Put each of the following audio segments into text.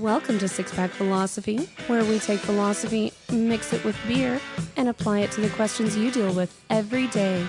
Welcome to Six Pack Philosophy, where we take philosophy, mix it with beer, and apply it to the questions you deal with every day.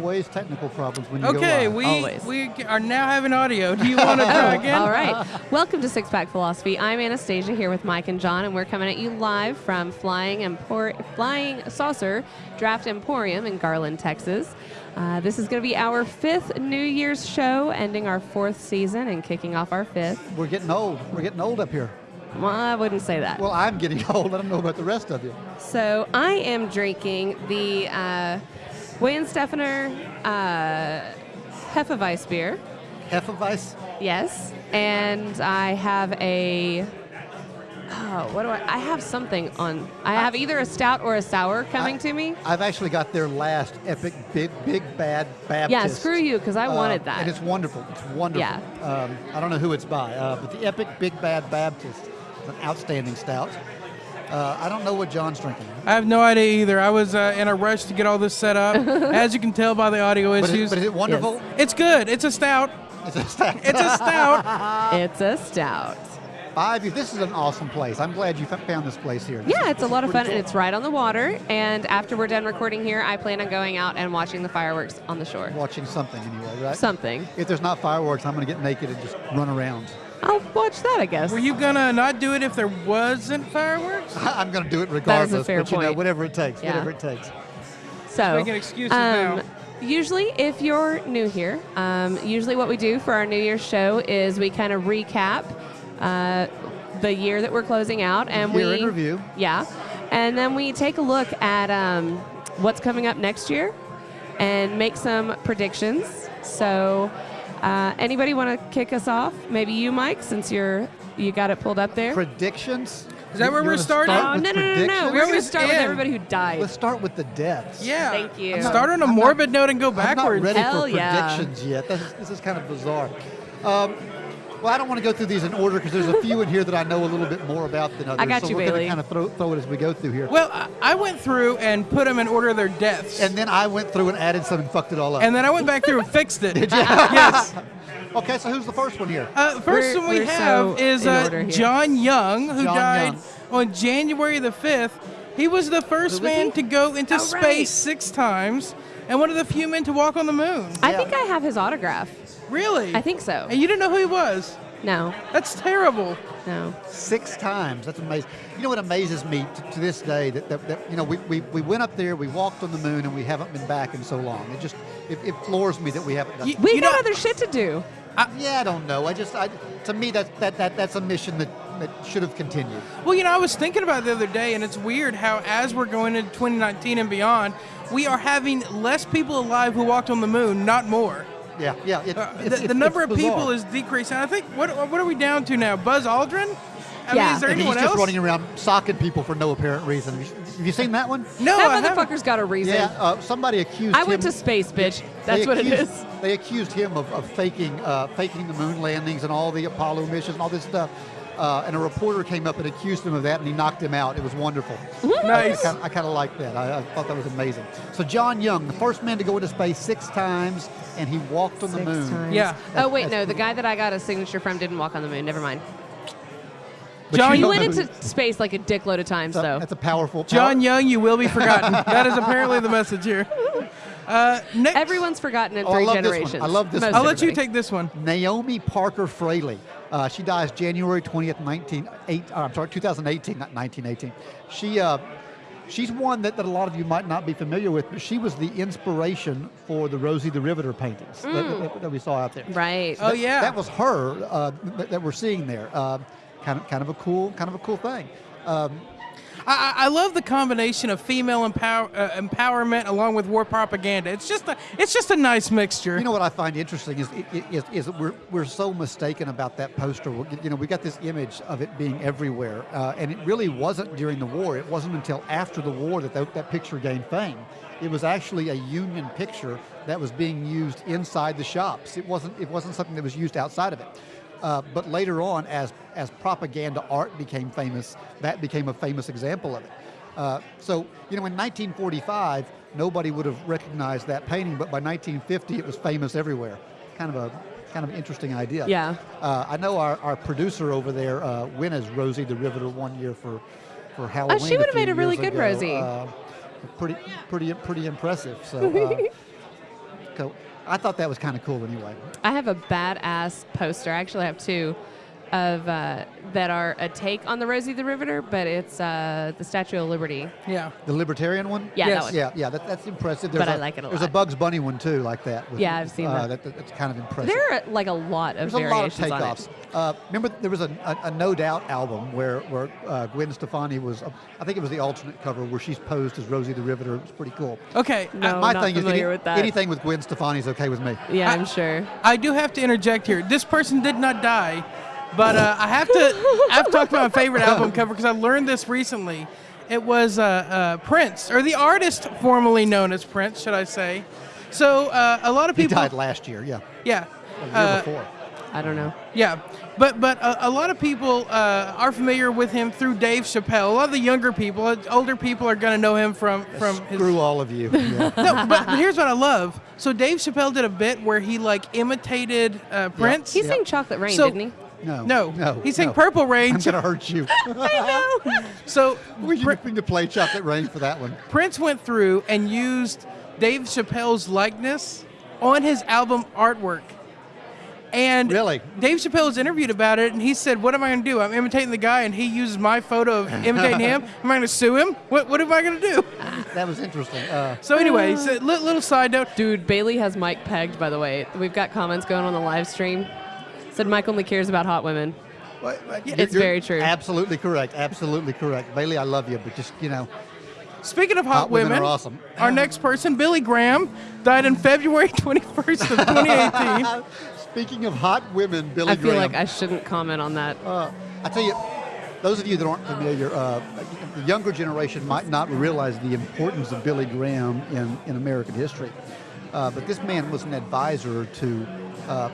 Always technical problems when you Okay, go live. we Always. we are now having audio. Do you want to try again? All right. Welcome to Six Pack Philosophy. I'm Anastasia here with Mike and John, and we're coming at you live from Flying Empor- Flying Saucer Draft Emporium in Garland, Texas. Uh, this is going to be our fifth New Year's show, ending our fourth season and kicking off our fifth. We're getting old. We're getting old up here. Well, I wouldn't say that. Well, I'm getting old. I don't know about the rest of you. So I am drinking the uh, Weihenstephaner uh, Hefeweiss beer. Hefeweiss. Yes, and I have a. Oh, what do I? I have something on. I have either a stout or a sour coming I- to me. I've actually got their last epic big big bad Baptist. Yeah, screw you, because I Uh, wanted that. And it's wonderful. It's wonderful. Yeah. Um, I don't know who it's by, uh, but the epic big bad Baptist. It's an outstanding stout. Uh, I don't know what John's drinking. I have no idea either. I was uh, in a rush to get all this set up. As you can tell by the audio But is, issues, but is it wonderful? it's good. It's a stout. It's a stout. It's a stout. it's a stout. Five. This is an awesome place. I'm glad you found this place here. This Yeah, is- it's a lot of fun, pretty and it's right on the water. And after we're done recording here, I plan on going out and watching the fireworks on the shore. watching something anyway, right? Something. If there's not fireworks, I'm going to get naked and just run around. I'll watch that, I guess. Were you gonna not do it if there wasn't fireworks? I'm going to do it regardless. fair but you know, point. whatever it takes, Yeah. whatever it takes. So, Making excuses um, now. Usually, if you're new here, um, usually what we do for our New Year's show is we kind of recap uh, the year that we're closing out, and Year we in review. Yeah, and then we take a look at um, what's coming up next year, and make some predictions. So, uh, anybody want to kick us off? Maybe you, Mike, since you're you got it pulled up there. Predictions? Is that where we're starting? start oh with no no no no! predictions? We're going to was start with everybody who died. Let's start with the deaths. Yeah. Thank you. Not- Start on a I'm not- morbid note and go I'm not backwards. ready Hell for yeah. predictions yet. This is, this is kind of bizarre. Um, well, I don't want to go through these in order because there's a few in here that I know a little bit more about than others. I got so you, we're Bailey. to kind of throw, throw it as we go through here. Well, I- I went through and put them in order of their deaths, and then I went through and added some and fucked it all up. and then I went back through and fixed it. Did you? yes. okay, so who's the first one here? Uh, the first We're- one we we're have so is in uh, here. John Young, who John died Young. on January the 5th. He was the first was man he? to go into Oh, space right. six times and one of the few men to walk on the moon. I think I have his autograph. Really? I think so. And you didn't know who he was? No, That's terrible. no. Six times. That's amazing. You know what amazes me to, to this day that, that, that you know we, we, we went up there, we walked on the moon, and we haven't been back in so long. It just it, it floors me that we haven't done. You- We You got know- other shit to do. Yeah, I don't know. I just I, to me that, that that that's a mission that, that should have continued. Well, you know, I was thinking about it the other day, and it's weird how, as we're going into 2019 and beyond, we are having less people alive who walked on the moon, not more. Yeah, yeah. It, Uh, it's- the, it's- the number it's of people is decreasing. I think what what are we down to now? Buzz Aldrin? I Yeah. mean, is there And he's just else? running around socking people for no apparent reason. Have you, seen that one? no, I that haven't. motherfucker's got a reason. Yeah, uh, somebody accused I him. went to space, bitch. they That's what it accused- is. They accused him of, of faking uh, faking the moon landings and all the Apollo missions and all this stuff. Uh, and a reporter came up and accused him of that, and he knocked him out. It was wonderful. Nice. I, kind of like that. I, I thought that was amazing. So John Young, the first man to go into space six times, and he walked on the moon. times. Yeah. Oh wait, That's no. The guy that I got a signature from didn't walk on the moon. Never mind. But John, you went into space like a dickload of times, that's a, though. that's a powerful. John Young, you will be forgotten. that is apparently the message here. Uh, next, Everyone's forgotten in Oh, I three love this one. generations. I love this Most one. I'll let you take this one. Naomi Parker Fraley. Uh, she dies January 20th, 19, eight, uh, I'm sorry, 2018, not 1918. She, uh, she's one that, that a lot of you might not be familiar with, but she was the inspiration for the Rosie the Riveter paintings that- that, that we saw out there. Right. Oh That- yeah. That was her uh, that, that we're seeing there. Uh, kind of, kind of a cool, kind of a cool thing. Um, I, I love the combination of female empower, uh, empowerment along with war propaganda. It's just a it's just a nice mixture. You know what I find interesting is is, is we're, we're so mistaken about that poster. You know, we got this image of it being everywhere, uh, and it really wasn't during the war. It wasn't until after the war that that, that picture gained fame. It was actually a Union picture that was being used inside the shops. It wasn't it wasn't something that was used outside of it. Uh, but later on, as as propaganda art became famous, that became a famous example of it. Uh, so, you know, in 1945, nobody would have recognized that painting, but by 1950, it was famous everywhere. Kind of a kind of interesting idea. Yeah. Uh, I know our, our producer over there uh, went as Rosie the Riveter one year for for Halloween. Oh, she would have made a really good ago. Rosie. Uh, pretty pretty pretty impressive. So. Uh, so I thought that was kind of cool anyway. I have a badass poster. I actually have two of uh, that are a take on the Rosie the Riveter, but it's uh, the Statue of Liberty. yeah. The libertarian one? Yeah, Yes. that one. Yeah, yeah, that, that's impressive. But There's like it a There's lot. a Bugs Bunny one too, like that. with- Yeah, I've seen uh, that. that. That's kind of impressive. There are like a lot of There's a lot of variations on takeoffs. it. Uh, remember, there was a, a, a No Doubt album where where uh, Gwen Stefani was. Uh, I think it was the alternate cover where she's posed as Rosie the Riveter. It was pretty cool. Okay. No. I, My not thing is any- with that. anything with Gwen Stefani is okay with me. Yeah, I- I'm sure. I do have to interject here. This person did not die, but uh, I have to I have to talk about my favorite album cover because I learned this recently. It was uh, uh, Prince, or the artist formerly known as Prince, should I say? So uh, a lot of people he people, died last year. Yeah, yeah, a year uh, before. I don't know. yeah. But but a, a lot of people uh, are familiar with him through Dave Chappelle. A lot of the younger people, uh, older people, are going to know him from from his Screw all of you. Yeah. no, but here's what I love. So Dave Chappelle did a bit where he like imitated uh, Prince. He Yeah. sang Chocolate Rain, So- didn't he? No, No, no. he sang no. Purple Rain. I'm gonna hurt you. I know. So we Pr- should to play Chocolate Rain for that one. Prince went through and used Dave Chappelle's likeness on his album artwork. And Really? Dave Chappelle was interviewed about it, and he said, "What am I going to do? I'm imitating the guy, and he uses my photo of imitating him. Am I going to sue him? What, what am I going to do?" That was interesting. Uh, So, anyway, so, li- little side note. Dude, Bailey has Mike pegged, by the way. We've got comments going on the live stream. Said Mike only cares about hot women. but- but you're- It's you're very true. Absolutely correct. Absolutely correct. Bailey, I love you, but just you know, Speaking of hot, Hot women women, are awesome. our next person, Billy Graham, died on February 21st of 2018. speaking of hot women, Billy Graham. I feel Graham. like I shouldn't comment on that. Uh, I tell you, those of you that aren't familiar, uh, the younger generation might not realize the importance of Billy Graham in, in American history. Uh, but this man was an advisor to uh,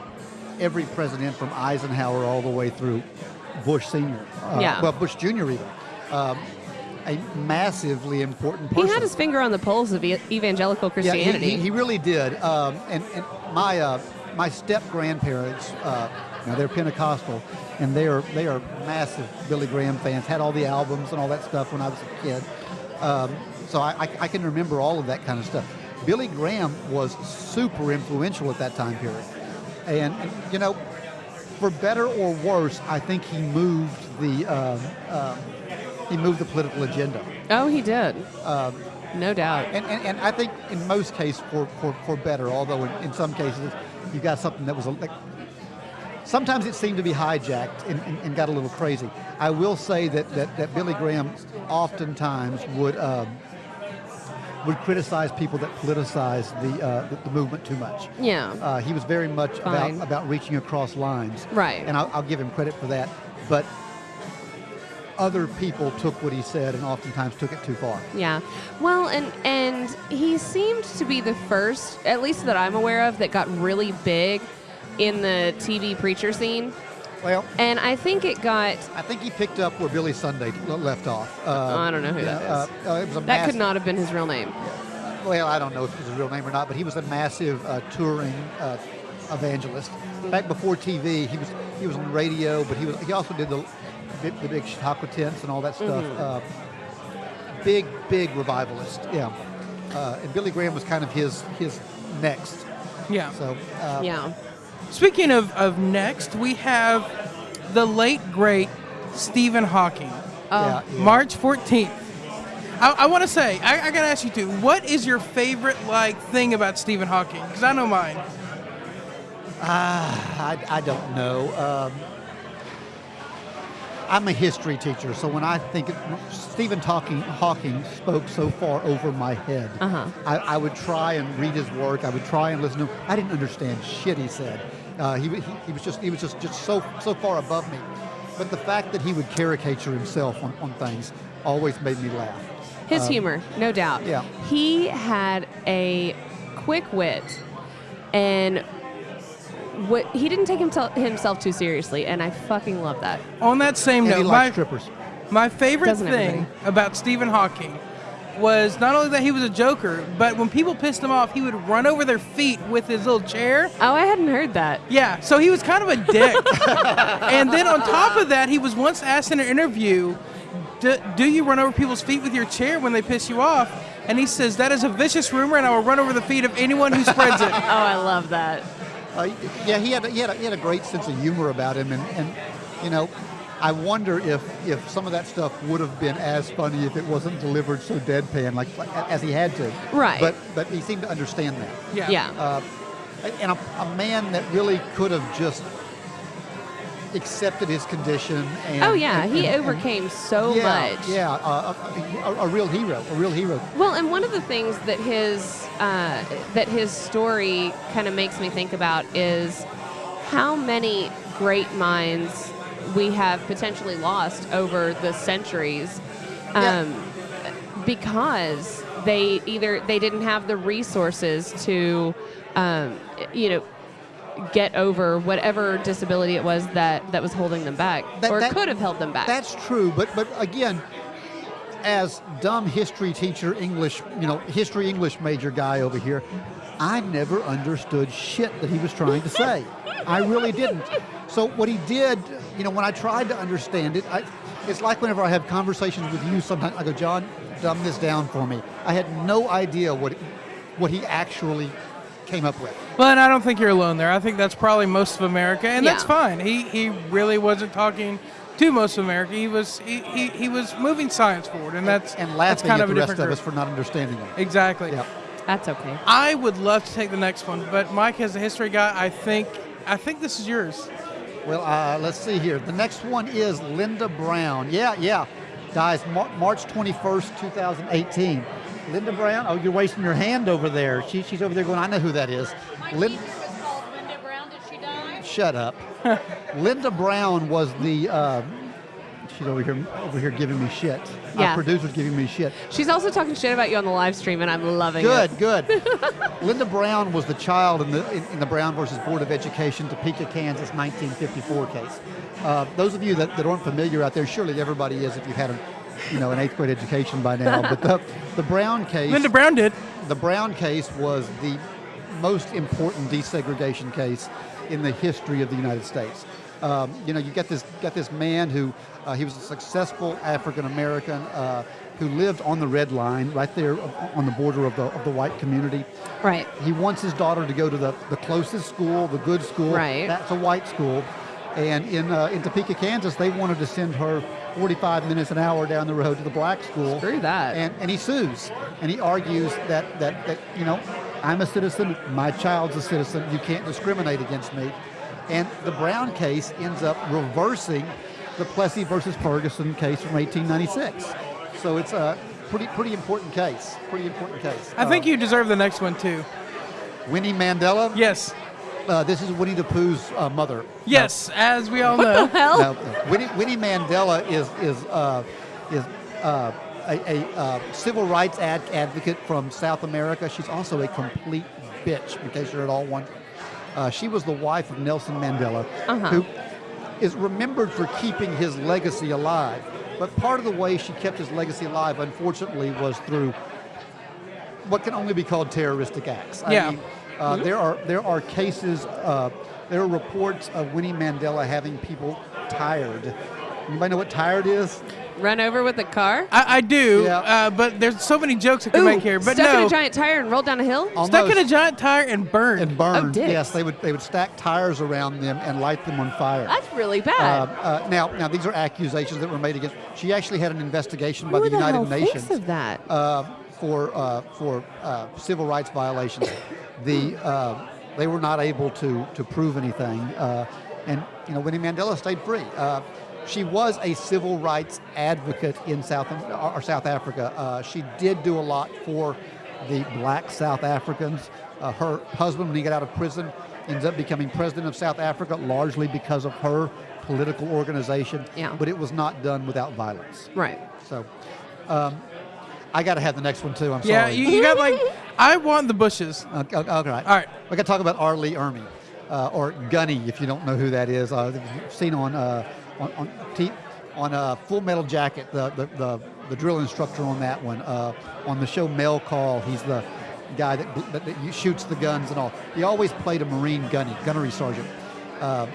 every president from Eisenhower all the way through Bush Senior. Uh, Yeah. Well, Bush Junior even. Um, a massively important He had his finger on the pulse of evangelical Yeah, he- Christianity. he, he really did. Um, and, and my uh, my step grandparents, uh, now they're Pentecostal, and they are they are massive Billy Graham fans. Had all the albums and all that stuff when I was a kid. Um, so I, I, I can remember all of that kind of stuff. Billy Graham was super influential at that time period, and, and you know, for better or worse, I think he moved the um, um, he moved the political agenda. oh, he did. Um, No doubt. and, and, and I think in most cases for, for, for better, although in, in some cases you got something that was like, sometimes it seemed to be hijacked and, and, and got a little crazy. I will say that, that, that Billy Graham oftentimes would um, would criticize people that politicize the, uh, the, the movement too much. Yeah. Uh, he was very much about, about reaching across lines. Right. And I'll, I'll give him credit for that. But other people took what he said and oftentimes took it too far. Yeah. Well, and and he seemed to be the first, at least that I'm aware of, that got really big in the TV preacher scene. Well, And I think it got I think he picked up where Billy Sunday left off. Uh, I don't know who you that uh, is. uh, it was a that mass- could not have been his real name. Well, I don't know if it was his real name or not, but he was a massive uh, touring uh, evangelist. Back before TV, he was he was on the radio, but he was he also did the the, the big Chautauqua tents and all that stuff. Mm-hmm. Uh, big big revivalist, yeah. Uh, and Billy Graham was kind of his his next. Yeah. So uh, Yeah. Speaking of, of next, we have the late, great Stephen Hawking. yeah, yeah. March 14th. I, I want to say, I, I got to ask you too, what is your favorite like thing about Stephen Hawking? Because I know mine. I, I don't know. Um, I'm a history teacher, so when I think it, Stephen Hawking, Hawking spoke so far over my head, Uh-huh. I, I would try and read his work. I would try and listen to him. I didn't understand shit he said. Uh, he, he, he was just he was just, just so so far above me. But the fact that he would caricature himself on, on things always made me laugh. His Um, humor, no doubt. yeah. He had a quick wit, and what he didn't take himself himself too seriously, and I fucking love that. On that same And he note, my, strippers. my favorite Doesn't thing everybody? about Stephen Hawking was not only that he was a joker, but when people pissed him off, he would run over their feet with his little chair. Oh, I hadn't heard that. Yeah, so he was kind of a dick. and then on top of that, he was once asked in an interview, do, do you run over people's feet with your chair when they piss you off? And he says, that is a vicious rumor, and I will run over the feet of anyone who spreads it. Oh, I love that. Uh, yeah, he had, a, he, had a, he had a great sense of humor about him, and, and you know, I wonder if, if some of that stuff would have been as funny if it wasn't delivered so deadpan, like, like as he had to. Right. But but he seemed to understand that. Yeah. Yeah. Uh, and a, a man that really could have just accepted his condition. And, oh yeah, and- he and- overcame so yeah, much. Yeah, uh, a, a, a real hero, a real hero. Well, and one of the things that his uh, that his story kind of makes me think about is how many great minds we have potentially lost over the centuries Yeah. um, because they either they didn't have the resources to um, you know get over whatever disability it was that that was holding them back That- or that- could have held them back That's true, but but again, as dumb history teacher, English, you know, history English major guy over here, I never understood shit that he was trying to say. I really didn't. So what he did, you know, when I tried to understand it, I, it's like whenever I have conversations with you. Sometimes I go, John, dumb this down for me. I had no idea what what he actually came up with. Well, and I don't think you're alone there. I think that's probably most of America, and that's fine. He he really wasn't talking to most of America. He was he, he, he was moving science forward, and that's and that's laughing kind at of a the rest different of us for not understanding him. Exactly. Yeah. that's okay I would love to take the next one, but Mike, as a history guy, I think I think this is yours. Well, uh, let's see here. The next one is Linda Brown. Yeah, yeah. Dies Mar- March 21st, 2018. Linda Brown, oh, you're wasting your hand over there. She, she's over there going, I know who that is. My Lin- was called Linda Brown. Did she die? shut up. Linda Brown was the, uh, she's over here over here giving me shit. Yeah. Our producer's giving me shit. she's also talking shit about you on the live stream and i'm loving Good, it good. Good. Linda Brown was the child in the in, in the Brown versus Board of Education, Topeka, Kansas, 1954 case. Uh, those of you that, that aren't familiar out there, surely everybody is if you've had a, you know, an eighth grade education by now. But the, the Brown case, Linda Brown did. the Brown case was the most important desegregation case in the history of the United States. Um, you know, you got this got this man who uh, he was a successful African American uh, who lived on the red line, right there on the border of the of the white community. right He wants his daughter to go to the, the closest school, the good school. Right. That's a white school. And in, uh, in Topeka, Kansas, they wanted to send her 45 minutes an hour down the road to the black school. Screw that. And, and he sues. And he argues that, that, that, you know, I'm a citizen, my child's a citizen, you can't discriminate against me. And the Brown case ends up reversing the Plessy versus Ferguson case from 1896. So it's a pretty, pretty important case. Pretty important case. I think Uh, you deserve the next one too. Winnie Mandela. Yes. Uh, this is Winnie the Pooh's uh, mother. Yes, as we all know. hell No, no. Winnie, Winnie Mandela is is uh, is uh, a, a uh, civil rights ad- advocate from South America. She's also a complete bitch, in case you're at all wondering. Uh, she was the wife of Nelson Mandela, Uh-huh. who is remembered for keeping his legacy alive. But part of the way she kept his legacy alive, unfortunately, was through what can only be called terroristic acts. I Yeah. mean, uh, there are there are cases. Uh, there are reports of Winnie Mandela having people tired. Anybody know what tired is? Run over with a car? I, I do, Yeah. uh, but there's so many jokes I can make here. But stuck no, in a giant tire and rolled down a hill? stuck in a giant tire and burned. and burned. Oh, dicks. yes, they would they would stack tires around them and light them on fire. That's really Uh, bad. uh, now, now these are accusations that were made against. She actually had an investigation by Who the the United hell Nations. thinks of that? For uh, for uh, civil rights violations. The uh, they were not able to to prove anything, uh, and you know Winnie Mandela stayed free. Uh, she was a civil rights advocate in South or South Africa. Uh, she did do a lot for the black South Africans. Uh, her husband, when he got out of prison, ends up becoming president of South Africa, largely because of her political organization. Yeah. But it was not done without violence. Right. So, um, I got to have the next one too. I'm Yeah, sorry. you, you got like, I want the bushes. Okay, okay, all right. All right. We got to talk about R. Lee Ermey, uh, or Gunny, if you don't know who that is. Uh, you've seen on uh, on on, T- on uh, Full Metal Jacket, the, the the the drill instructor on that one. Uh, on the show Mail Call, he's the guy that, that, that shoots the guns and all. He always played a Marine gunny, gunnery sergeant. Uh,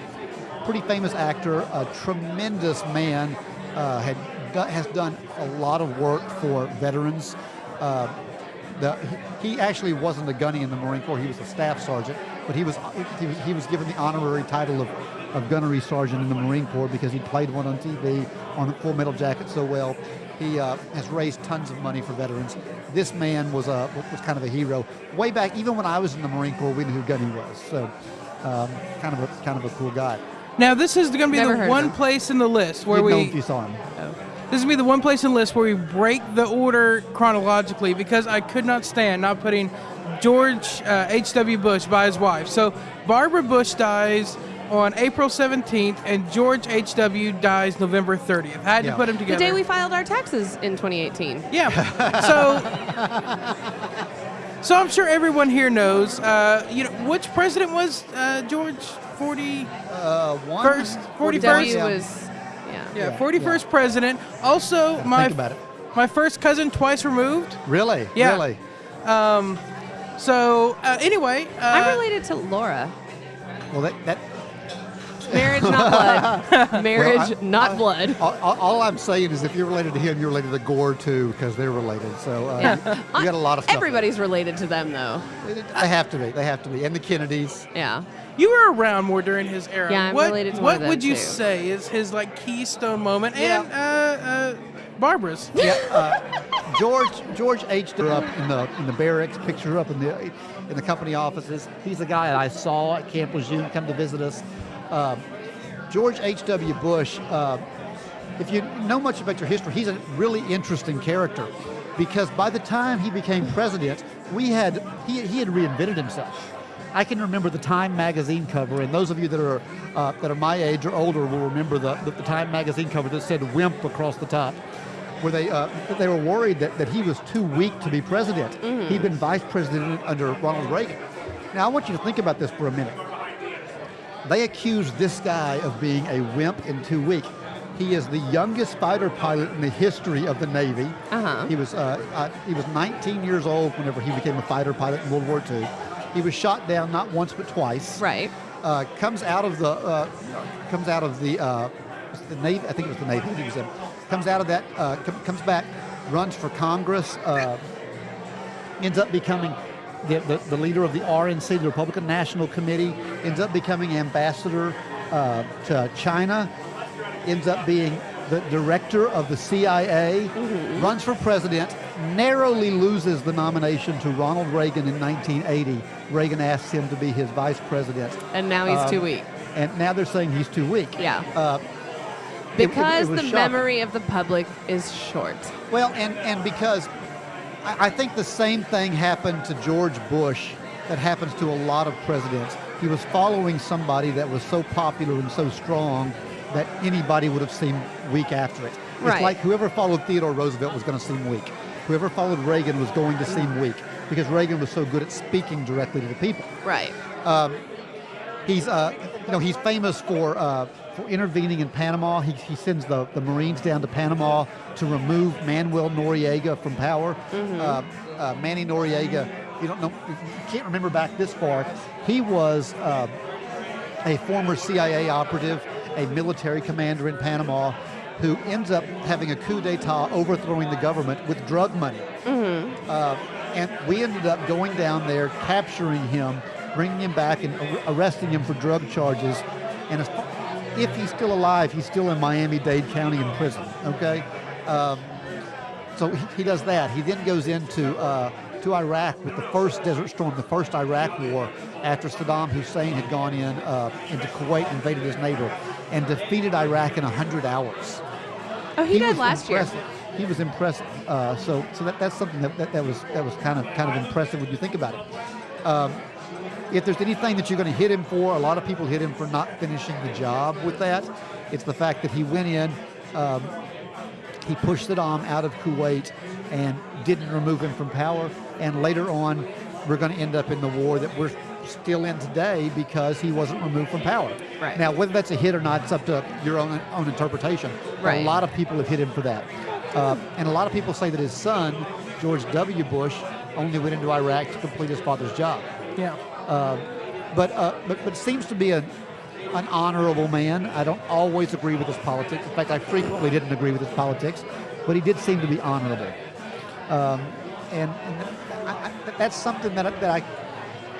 pretty famous actor, a tremendous man. Uh, had do, has done a lot of work for veterans. Uh, the, he, he actually wasn't a gunny in the Marine Corps. He was a staff sergeant, but he was he was, he was given the honorary title of, of gunnery sergeant in the Marine Corps because he played one on TV on Full Metal Jacket so well. He uh, has raised tons of money for veterans. This man was a was kind of a hero way back. Even when I was in the Marine Corps, we knew who Gunny was. So um, kind of a kind of a cool guy. Now this is going to be Never the one place in the list where You'd know we. if you saw him. This is gonna be the one place in the list where we break the order chronologically because I could not stand not putting George uh, H.W. Bush by his wife. So Barbara Bush dies on April 17th, and George H.W. dies November 30th. Had Yeah. to put them together. The day we filed our taxes in 2018. Yeah. So, so I'm sure everyone here knows. Uh, you know, which president was uh, George 40? Uh, one First, 41st? W was, yeah. Yeah, Yeah, 41st president. Also, my Think about it. my first cousin twice removed. Really? Yeah. Really? So uh, anyway, uh, I'm related to Laura. Well, that, that Marriage, not blood. Marriage, Well, I- not I- blood. All, all- all I'm saying is if you're related to him, you're related to Gore too, because they're related. So uh, Yeah. you got a lot of stuff. Everybody's related to them, though. They have to be. They have to be. And the Kennedys. Yeah. You were around more during his era. Yeah, I'm what, related to one What of them, would you too. say is his like keystone moment? Yeah. And uh, uh, Barbara's. Yeah. Uh, George George H. grew up in the in the barracks. Picture up in the in the company offices. He's the guy that I saw at Camp Lejeune come to visit us. Um, George H. W. Bush. Uh, if you know much about your history, he's a really interesting character because by the time he became president, we had he, he had reinvented himself. I can remember the Time magazine cover, and those of you that are uh, that are my age or older will remember the, the, the Time magazine cover that said "Wimp" across the top, where they uh, they were worried that, that he was too weak to be president. He'd been vice president under Ronald Reagan. Now I want you to think about this for a minute. They accused this guy of being a wimp and too weak. He is the youngest fighter pilot in the history of the Navy. Uh-huh. He was uh, uh, he was 19 years old whenever he became a fighter pilot in World War II. He was shot down not once but twice. Right. Uh, comes out of the uh, comes out of the uh, the Navy. I think it was the Navy. He was in. Comes out of that. Uh, com- comes back. Runs for Congress. Uh, ends up becoming the, the, the leader of the RNC, the Republican National Committee, ends up becoming ambassador uh, to China, ends up being the director of the CIA, runs for president, narrowly loses the nomination to Ronald Reagan in 1980. Reagan asks him to be his vice president. And now he's Um, too weak. And now they're saying he's too weak. Yeah. Uh, it- it- it Because the shocking. memory of the public is short. Well, and, and because I, I think the same thing happened to George Bush that happens to a lot of presidents. He was following somebody that was so popular and so strong that anybody would have seemed weak after it. It's Right. like whoever followed Theodore Roosevelt was going to seem weak. Whoever followed Reagan was going to seem weak because Reagan was so good at speaking directly to the people. Right. He's, uh, you know, he's famous for uh, for intervening in Panama. He, he sends the, the Marines down to Panama to remove Manuel Noriega from power. Uh, uh, Manny Noriega, you don't know, you can't remember back this far. He was uh, a former CIA operative, a military commander in Panama, who ends up having a coup d'état, overthrowing the government with drug money. Uh, and we ended up going down there, capturing him, bringing him back, and arresting him for drug charges. And if he's still alive, he's still in Miami-Dade County in prison. Okay, um, so he, he does that. He then goes into uh, to Iraq with the first Desert Storm, the first Iraq War, after Saddam Hussein had gone in uh, into Kuwait, invaded his neighbor, and defeated Iraq in 100 hours. Oh, he, did was last year. He was impressive. Uh, so, so that, that's something that, that, that was that was kind of kind of impressive when you think about it. Um, if there's anything that you're going to hit him for, a lot of people hit him for not finishing the job with that. It's the fact that he went in, um, he pushed Saddam out of Kuwait, and didn't remove him from power. And later on, we're going to end up in the war that we're still in today because he wasn't removed from power. Right. Now, whether that's a hit or not, it's up to your own own interpretation. Right. A lot of people have hit him for that, uh, and a lot of people say that his son, George W. Bush, only went into Iraq to complete his father's job. Yeah. Uh, but, uh, but but seems to be a, an honorable man. I don't always agree with his politics. In fact, I frequently didn't agree with his politics, but he did seem to be honorable. Um, and and I, I, that's something that, I- that I,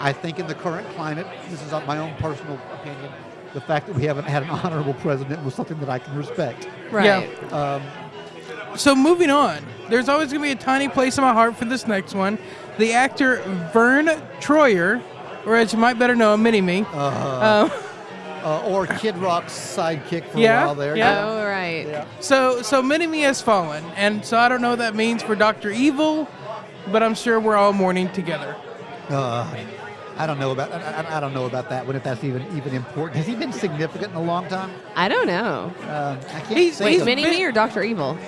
I think in the current climate, this is my own personal opinion, the fact that we haven't had an honorable president was something that I can respect. Right. Um, So moving on, there's always going to be a tiny place in my heart for this next one. The actor Verne Troyer, or as you might better know, him, Mini Me. Um, uh, or Kid Rock's sidekick for Yeah, a while there. yeah. Oh, right. Yeah. so so Mini Me has fallen, and so I don't know what that means for Doctor Evil, but I'm sure we're all mourning together. Uh, I don't know about I, I- I don't know about that one if that's even even important. Has he been significant in a long time? I don't know. Uh, I can't He's- think he's of- Mini Me or Doctor Evil?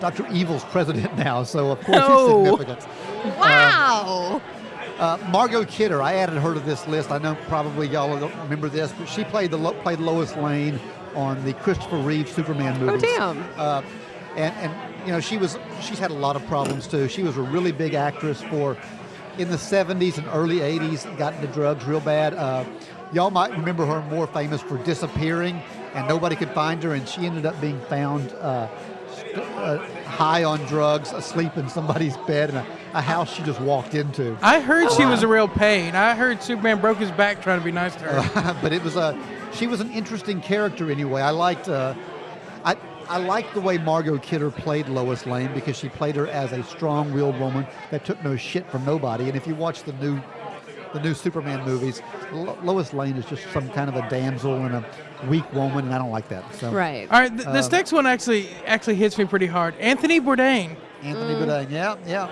Dr. Evil's president now, so of course No. he's significant. Wow. Uh, Margot Kidder, I added her to this list. I know probably y'all don't remember this, but she played the Lo- played Lois Lane on the Christopher Reeve Superman oh, damn. Uh, and and you know she was she's had a lot of problems too. She was a really big actress for in the 70s and early 80s. Got into drugs real bad. Uh, y'all might remember her more famous for disappearing and nobody could find her, and she ended up being found. Uh, uh, high on drugs, asleep in somebody's bed in a, a house she just walked into. I heard she was a real pain. I heard Superman broke his back trying to be nice to her. but it was a she was an interesting character anyway. I liked uh, I like the way Margot Kidder played Lois Lane because she played her as a strong-willed woman that took no shit from nobody. And if you watch the new the new Superman movies, Lo- Lois Lane is just some kind of a damsel and a weak woman, and I don't like that. So Right. All right, th- this Um, next one actually actually hits me pretty hard. Anthony Bourdain. Anthony Bourdain, yeah, yeah.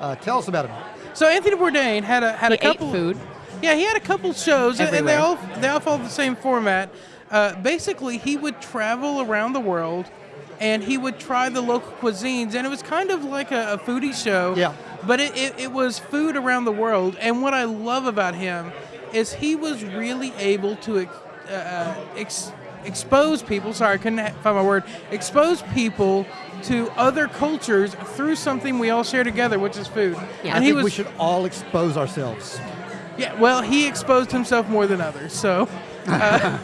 Uh, tell us about him. So Anthony Bourdain had a had He a couple ate food. Yeah, he had a couple shows, and- and they all they all follow the same format. Uh, basically, he would travel around the world, and he would try the local cuisines, and it was kind of like a, a foodie show. Yeah. But it, it, it was food around the world, and what I love about him is he was really able to ex, uh, ex, expose people. Sorry, I couldn't find my word. Expose people to other cultures through something we all share together, which is food. Yeah. I and he think was we should all expose ourselves. yeah, well, he exposed himself more than others, so. Uh,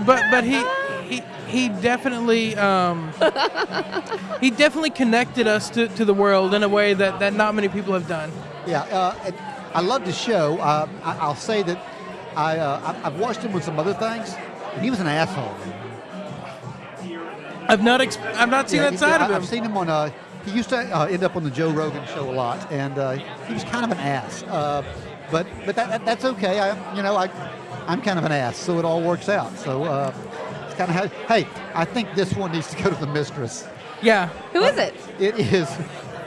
but but he he he definitely um, he definitely connected us to, to the world in a way that, that not many people have done. Yeah, uh, I love the show. Uh, I, I'll say that I, uh, I- I've watched him with some other things, he was an asshole. I've not I've not seen Yeah, that side of him. I've seen him on. Uh, he used to uh, end up on the Joe Rogan show a lot, and uh, he was kind of an ass. Uh, but but that, that, that's okay. I you know I I'm kind of an ass, so it all works out. So uh, it's kind of how. Hey, I think this one needs to go to the mistress. yeah, Who is it? It is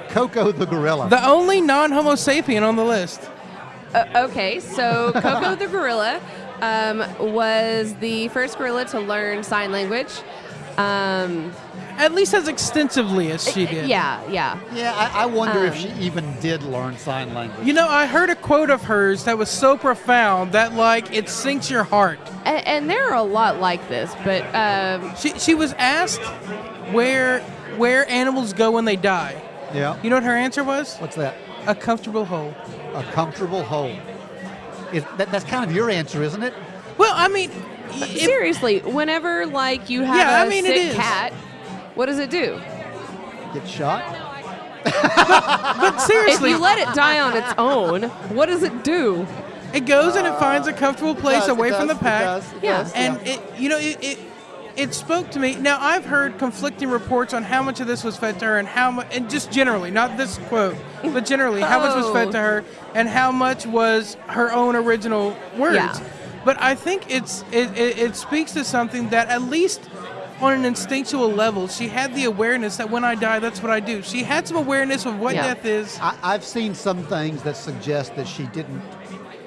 Koko the gorilla. the only non-Homo sapien on the list. Uh, okay, so Koko the gorilla um, was the first gorilla to learn sign language. Um, At least as extensively as she did. Yeah, yeah. yeah, I, I wonder if Um, she even did learn sign language. You know, I heard a quote of hers that was so profound that like it sinks your heart. And, and there are a lot like this, but um, She she was asked where where animals go when they die. yeah. You know what her answer was? What's that? A comfortable hole. A comfortable home. Is, that, that's kind of your answer, isn't it? Well, I mean, y- if- seriously, whenever like you have Yeah, a I mean, sick cat, what does it do? Get shot? but If seriously, if you let it die on its own, what does it do? it goes and it uh, finds a comfortable place does, away it from the does, it pack, does, it Yeah. does, and it you know it, it it spoke to me. Now I've heard conflicting reports on how much of this was fed to her and how much, and just generally, not this quote, but generally, how much was Oh. fed to her, and how much was her own original words. Yeah. But I think it's it, it, it speaks to something that at least on an instinctual level, she had the awareness that when I die, that's what I do. She had some awareness of what Yeah. death is. I, I've seen some things that suggest that she didn't,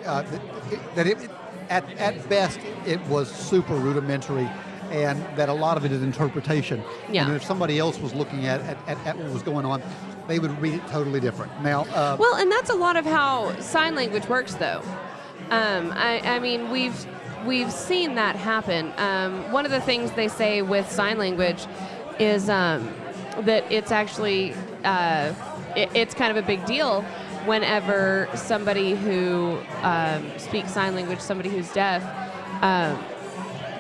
uh, that it, that it, at, at best, it was super rudimentary and that a lot of it is interpretation. Yeah. And if somebody else was looking at, at, at, at what was going on, they would read it totally different. Now, uh, Well, and that's a lot of how sign language works, though. Um, I, I mean, we've we've seen that happen. Um, one of the things they say with sign language is um, that it's actually uh, it, it's kind of a big deal whenever somebody who um, speaks sign language, somebody who's deaf, um,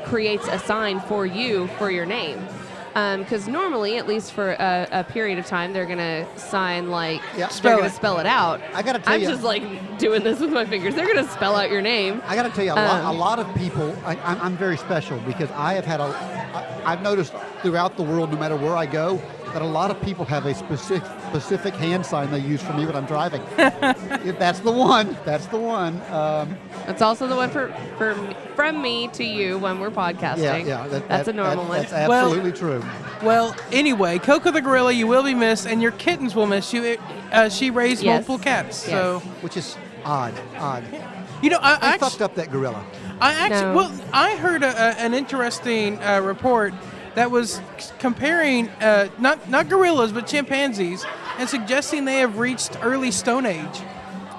creates a sign for you for your name. Because normally, at least for a, a period of time, they're gonna sign like Yeah. they're Spell gonna it. spell it out. I gotta tell I'm you- just like doing this with my fingers. They're gonna spell out your name. I got to tell you, a, lot, Um, a lot of people, I, I'm, I'm very special because I have had a, I, I've noticed throughout the world, no matter where I go, that a lot of people have a specific, specific hand sign they use for me when I'm driving. If that's the one. That's the one. Um, That's also the one for, for from me to you when we're podcasting. yeah, yeah. that- that's that- a normal that- one. That's Well- absolutely true. Well, anyway, Koko the gorilla, you will be missed, and your kittens will miss you. Uh, she raised Yes. multiple cats, so Which is odd, odd. you know I, I fucked up that gorilla. I actually, No. well, I heard a, a, an interesting uh, report that was comparing uh, not not gorillas but chimpanzees and suggesting they have reached early Stone Age.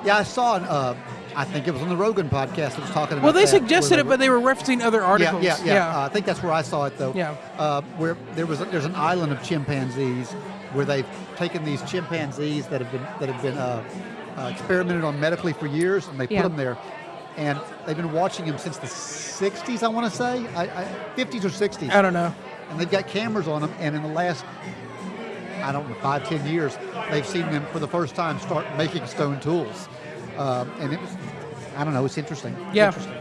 Yeah, I saw. An, uh, I think it was on the Rogan podcast that was talking about. Well, they that, suggested where it, but they were referencing other Yeah, articles. yeah, yeah. Uh, I think that's where I saw it though. Yeah. Uh, where there was a, there's an island of chimpanzees where they've taken these chimpanzees that have been that have been uh, uh, experimented on medically for years, and they Yeah. put them there, and they've been watching them since the 60s. I want to say, I, I, 50s or 60s, I don't know. And they've got cameras on them, and in the last I don't know five ten years, they've seen them for the first time start making stone tools, um, and it was. I don't know. It's interesting. Yeah. Interesting.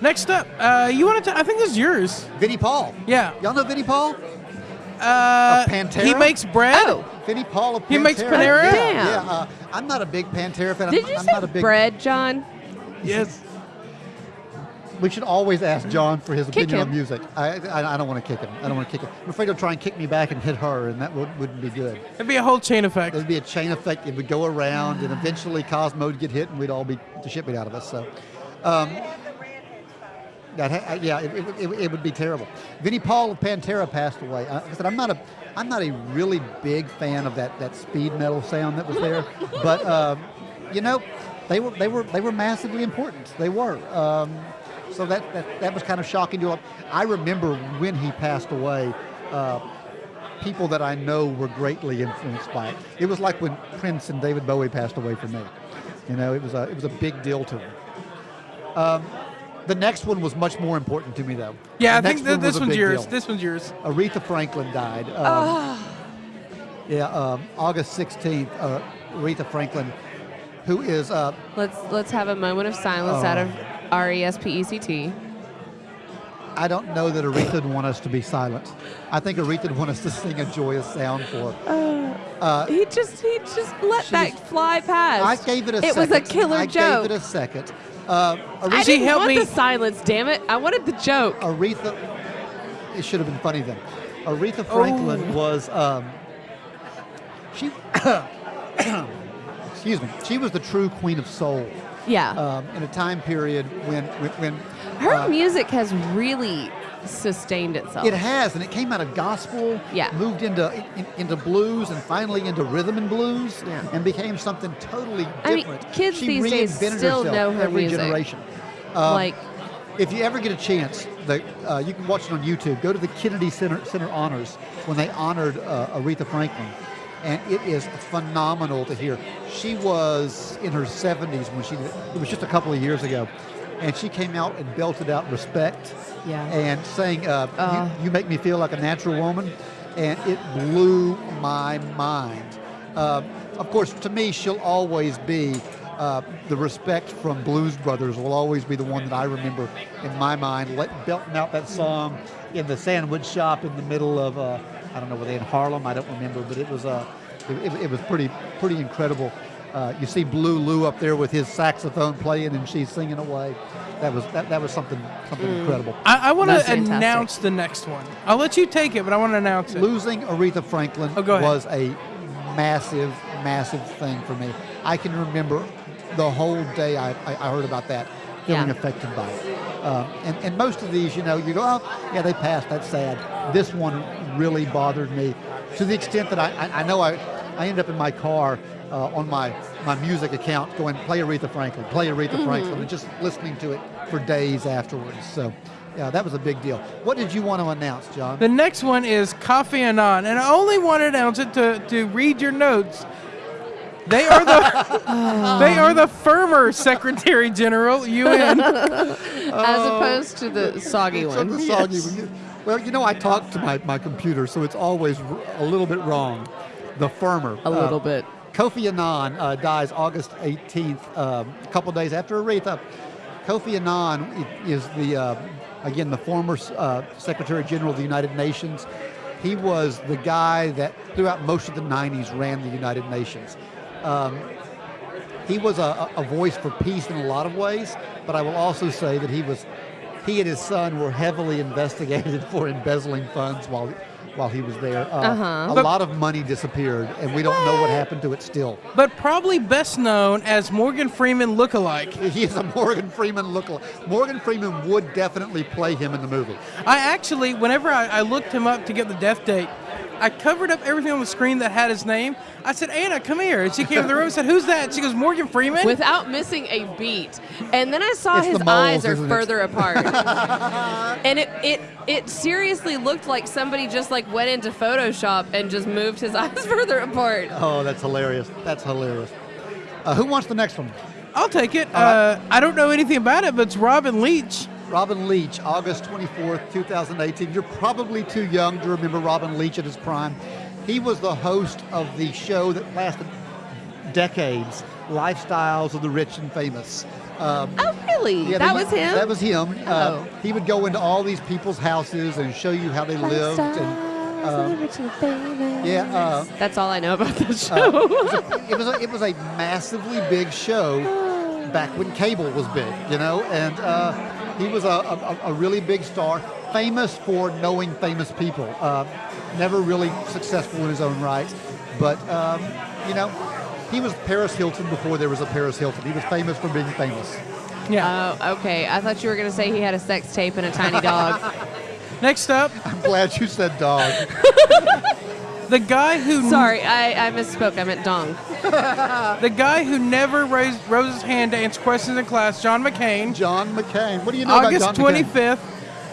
Next up, uh, you wanted to? I think this is yours. Vinnie Paul. Yeah. Y'all know Vinnie Paul? Uh, Pantera? He makes bread. Oh, Vinnie Paul of Pantera. He makes Panera? Yeah, Damn. yeah. Uh, I'm not a big Pantera fan. did I'm, you I'm say not a big. bread, John? Yes. We should always ask John for his Kick opinion on music. I, I, I don't want to kick him. I don't want to kick him. I'm afraid he'll try and kick me back and hit her, and that would, wouldn't be good. It'd be a whole chain effect. There'd be a chain effect. It would go around, and eventually Cosmo would get hit, and we'd all be the shit beat out of us. So, um, that ha- yeah, it, it, it, it would be terrible. Vinnie Paul of Pantera passed away. Uh, I said I'm not a I'm not a really big fan of that, that speed metal sound that was there, but um, you know, they were they were they were massively important. They were. Um, so that, that that was kind of shocking to. him. I remember when he passed away. Uh, people that I know were greatly influenced by it. It was like when Prince and David Bowie passed away for me. You know, it was a it was a big deal to them. Um, the next one was much more important to me, though. Yeah, The I think th- one this one's yours. deal. This one's yours. Aretha Franklin died. Um, Ah. Yeah, um, August 16th. Uh, Aretha Franklin, who is uh, Let's let's have a moment of silence out Oh. of R E S P E C T. I don't know that Aretha would want us to be silent. I think Aretha would want us to sing a joyous sound for. her. He just he just let that was- fly past. I gave it a It second. was a killer I joke. I gave it a second. Uh, I Aretha, She didn't helped want me- the silence. Damn it! I wanted the joke. Aretha, it should have been funny then. Aretha Franklin Oh. was, um, she, excuse me, she was the true queen of soul Yeah, um, in a time period when, when, her uh, music has really sustained itself. it has, and it came out of gospel, Yeah. moved into in, into blues, and finally into rhythm and blues, Yeah. and became something totally different. I mean, kids she these days reinvented still herself know her every music. generation. Um, like If you ever get a chance, the, uh, you can watch it on YouTube. Go to the Kennedy Center, Center Honors when they honored uh, Aretha Franklin, and it is phenomenal to hear. She was in her 70s when she did it. Was just a couple of years ago, and she came out and belted out "Respect" Yeah. and saying, uh, Uh. you, "You Make Me Feel Like a Natural Woman," and it blew my mind. Um, of course, to me, she'll always be uh, the respect from Blues Brothers will always be the one that I remember in my mind. Let, belting out that song in the sandwich shop in the middle of uh, I don't know were they in Harlem? I don't remember, but it was uh, it, it, it was pretty pretty incredible. Uh, you see Blue Lou up there with his saxophone playing, and she's singing away. That was that, that was something something incredible. I, I want to announce the next one. I'll let you take it, but I want to announce it. Losing Aretha Franklin Oh, was a massive, massive thing for me. I can remember the whole day I, I, I heard about that, feeling Yeah. affected by it. Um, and, and most of these, you know, you go, oh, yeah, they passed, that's sad. This one really bothered me to the extent that I, I, I know I, I ended up in my car uh, on my, my music account going, play Aretha Franklin, play Aretha Mm-hmm. Franklin, and just listening to it for days afterwards. So, yeah, that was a big deal. What did you want to announce, John? The next one is Kofi Annan, and I only want to announce it to, to read your notes. They are the they are the firmer Secretary General UN. As opposed to the soggy It's on one. the soggy one. Well, you know, I talk to my, my computer, so it's always a little bit wrong. The firmer. A uh, little bit. Kofi Annan uh, dies August 18th, um, a couple days after Aretha. Kofi Annan is the, uh, again, the former uh, Secretary General of the United Nations. He was the guy that throughout most of the 90s ran the United Nations. Um, he was a, a voice for peace in a lot of ways, but I will also say that he was, he and his son were heavily investigated for embezzling funds while, while he was there. Uh, Uh-huh. A But- lot of money disappeared, and we don't know what happened to it still. but probably best known as Morgan Freeman lookalike. He is a Morgan Freeman lookalike. Morgan Freeman would definitely play him in the movie. I actually, whenever I, I looked him up to get the death date, I covered up everything on the screen that had his name. I said, Anna, come here. And she came in the room and said, Who's that? She goes, Morgan Freeman. Without missing a beat. And then I saw It's his the moles, eyes are isn't it? further apart. and it, it it seriously looked like somebody just like went into Photoshop and just moved his eyes further apart. Oh, that's hilarious. That's hilarious. Uh, who wants the next one? I'll take it. All right. Uh, I don't know anything about it, but it's Robin Leach. Robin Leach, August 24th, 2018. You're probably too young to remember Robin Leach at his prime. He was the host of the show that lasted decades, Lifestyles of the Rich and Famous. Um, Oh, really? yeah, that was him? That was him. Oh. Uh, he would go into all these people's houses and show you how they lived. And, um, yeah, uh, That's all I know about this uh, show. it was a, it was a massively big show back when cable was big, you know, and uh, he was a, a, a really big star, famous for knowing famous people. Uh, never really successful in his own right, but um, you know, he was Paris Hilton before there was a Paris Hilton. He was famous for being famous. Yeah. Oh, okay. I thought you were going to say he had a sex tape and a tiny dog. Next up, I'm glad you said dog. the guy who Sorry, I, I misspoke. I meant dong. the guy who never raised rose his hand to answer questions in class, John McCain. John McCain. What do you know August about John McCain? 25th.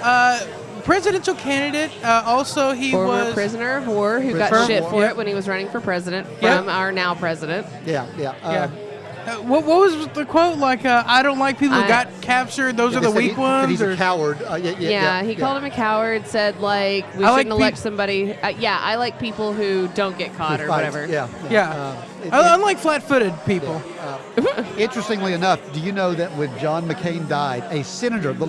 Uh, presidential candidate. Uh, also, he Former was prisoner of war who got Prisoner of shit war. for Yep. it when he was running for president Yep. from our now president. Yeah, yeah. Yeah. Uh, what, what was the quote? Like, uh, I don't like people who I- got captured. Those yeah, are the they said he- weak ones. He's or- a coward. Uh, yeah, yeah, Yeah, yeah, he yeah. called him a coward. Said like we I shouldn't elect peop- somebody. Uh, yeah, I like people who don't get caught or Fights, whatever. Yeah. yeah. Um, it- Uh, it- Unlike flat-footed people. Uh, interestingly enough, do you know that when John McCain died, a senator, the,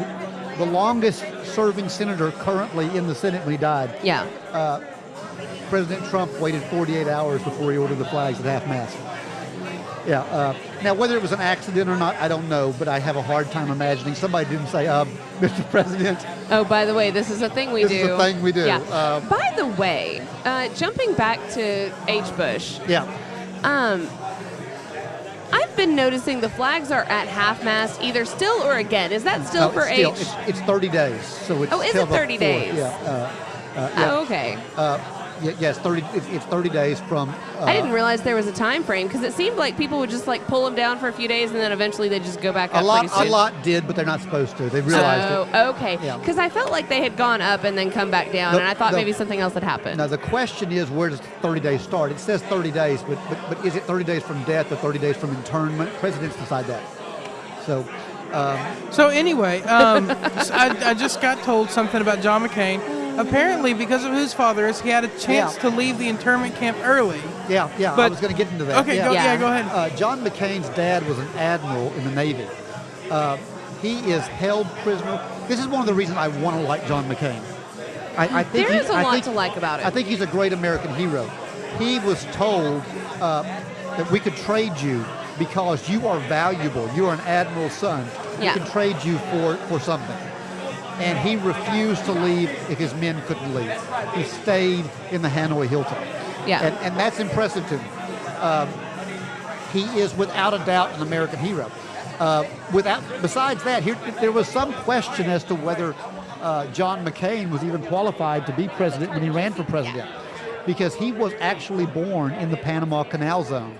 the longest serving senator currently in the Senate when he died, Yeah. President Trump waited 48 hours before he ordered the flags at half mast. Yeah. Uh, now, whether it was an accident or not, I don't know, but I have a hard time imagining somebody didn't say, uh, Mr. President, Oh, by the way, this is a thing we This do. This is a thing we do. Yeah. Um, by the way, uh, jumping back to H. Bush, yeah. um, I've been noticing the flags are at half mast, either still or again. Is that still No, for it's still, H? It's, it's 30 days, so it's Oh, is it 30 fourth. days? Yeah. Uh, uh, yeah. Oh, okay. Yes, 30. It's, it's 30 days from. Uh, I didn't realize there was a time frame because it seemed like people would just like pull them down for a few days and then eventually they just go back A up lot, pretty a lot did, but they're not supposed to. They realized it. Oh, okay. Yeah. Because I felt like they had gone up and then come back down, The- and I thought the- maybe something else had happened. Now the question is, where does 30 days start? It says 30 days, but, but but is it 30 days from death or 30 days from internment? Presidents decide that. So, um, So anyway, um, s- I, I just got told something about John McCain. Apparently, because of whose father is, he had a chance Yeah. to leave the internment camp early. yeah, yeah. But, I was going to get into that. Okay, yeah. go, yeah. Yeah. go ahead. Uh, John McCain's dad was an admiral in the Navy. Uh, he is held prisoner. This is one of the reasons I want to like John McCain. I, I think There he- is a I lot think- to like about it. I think he's a great American hero. He was told uh, that we could trade you because you are valuable. You are an admiral's son. Yeah. We can trade you for, for something. And he refused to leave if his men couldn't leave. He stayed in the Hanoi Hilton. Yeah. And, and that's impressive to me. Um, he is without a doubt an American hero. Uh, without, besides that, here, there was some question as to whether uh, John McCain was even qualified to be president when he ran for president, because he was actually born in the Panama Canal Zone,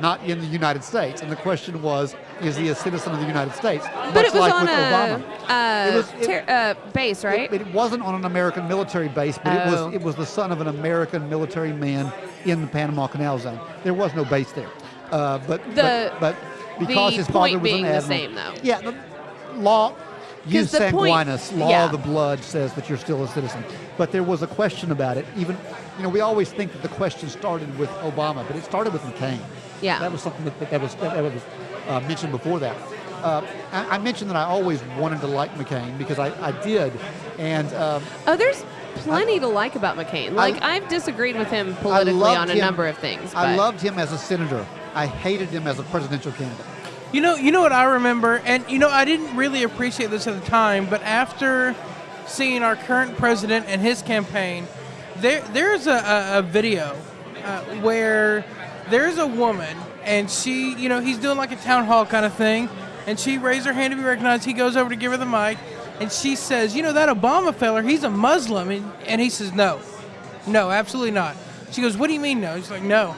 not in the United States. And the question was, is he a citizen of the United States? But Much it was like on with a uh, It was- it- uh, base, right? It, it wasn't on an American military base, but it Oh. was it was the son of an American military man in the Panama Canal Zone. There was no base there, uh, but, The- but but because the his father was an the admiral. same, though. Yeah, the law. 'Cause the point- sanguinis, law yeah. of the blood says that you're still a citizen. But there was a question about it. Even, you know, we always think that the question started with Obama, but it started with McCain. Yeah. That was something that, that was that was uh, mentioned before that. Uh, I, I mentioned that I always wanted to like McCain because I, I did, and um, Oh, there's plenty to like about McCain. Like I, have disagreed with him politically loved on a him- number of things. I loved him as a senator. I hated him as a presidential candidate. You know, you know what I remember, and you know I didn't really appreciate this at the time, but after seeing our current president and his campaign, there there's a, a, a video uh, where there's a woman and she, you know, he's doing like a town hall kind of thing, and she raised her hand to be recognized. He goes over to give her the mic, and she says, "You know that Obama feller? He's a Muslim," and, and he says, "No, no, absolutely not." She goes, "What do you mean no?" He's like, "No."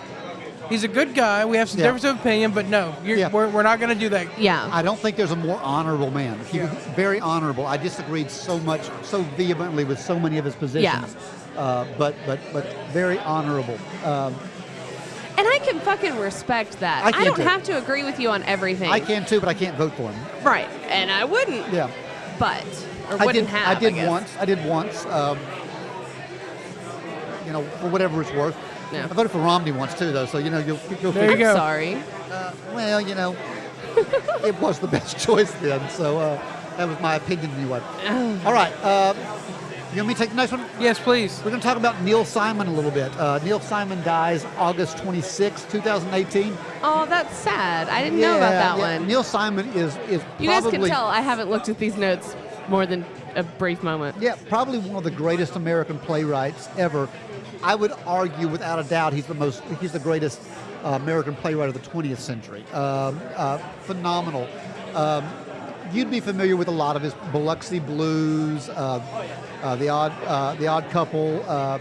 He's a good guy. We have some Yeah. difference of opinion, but no, you're, Yeah. we're, we're not going to do that. Yeah. I don't think there's a more honorable man. He was very honorable. I disagreed so much, so vehemently with so many of his positions. Uh, but but but very honorable. Um, and I can fucking respect that. I can don't too. have to agree with you on everything. I can too, but I can't vote for him. Right. And I wouldn't. Yeah. But or I wouldn't did. have. I did guess. once. I did once. Um, you know, for whatever it's worth. Yeah. I voted for Romney once too, though. So you know, you'll, you'll There you figure- go. Sorry. Uh, well, you know, it was the best choice then. So uh, that was my opinion anyway. All right. Uh, you want me to take the next one? Yes, please. We're going to talk about Neil Simon a little bit. Uh, Neil Simon dies August 26, 2018. Oh, that's sad. I didn't know about that yeah. one. Neil Simon is is you guys can tell I haven't looked at these notes more than a brief moment. yeah probably one of the greatest American playwrights ever. I would argue without a doubt he's the most he's the greatest uh, American playwright of the 20th century. Um, uh, phenomenal. Um, you'd be familiar with a lot of his Biloxi Blues, uh, uh, the odd uh, the Odd Couple. Uh,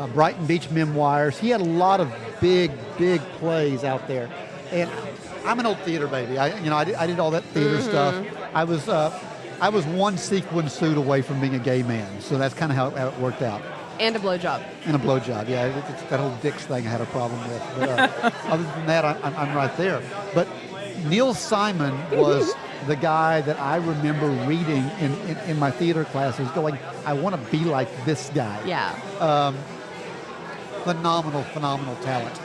uh, Brighton Beach Memoirs. He had a lot of big, big plays out there, and I'm an old theater baby. I, you know, I did, I did all that theater stuff. I was, uh, I was one sequin suit away from being a gay man, so that's kind of how, how it worked out. And a blowjob. And a blowjob, yeah. It, it's that whole dicks thing I had a problem with. But uh, other than that, I, I'm right there. But Neil Simon was the guy that I remember reading in, in, in my theater classes, going, I want to be like this guy Yeah. Um, phenomenal, phenomenal talent.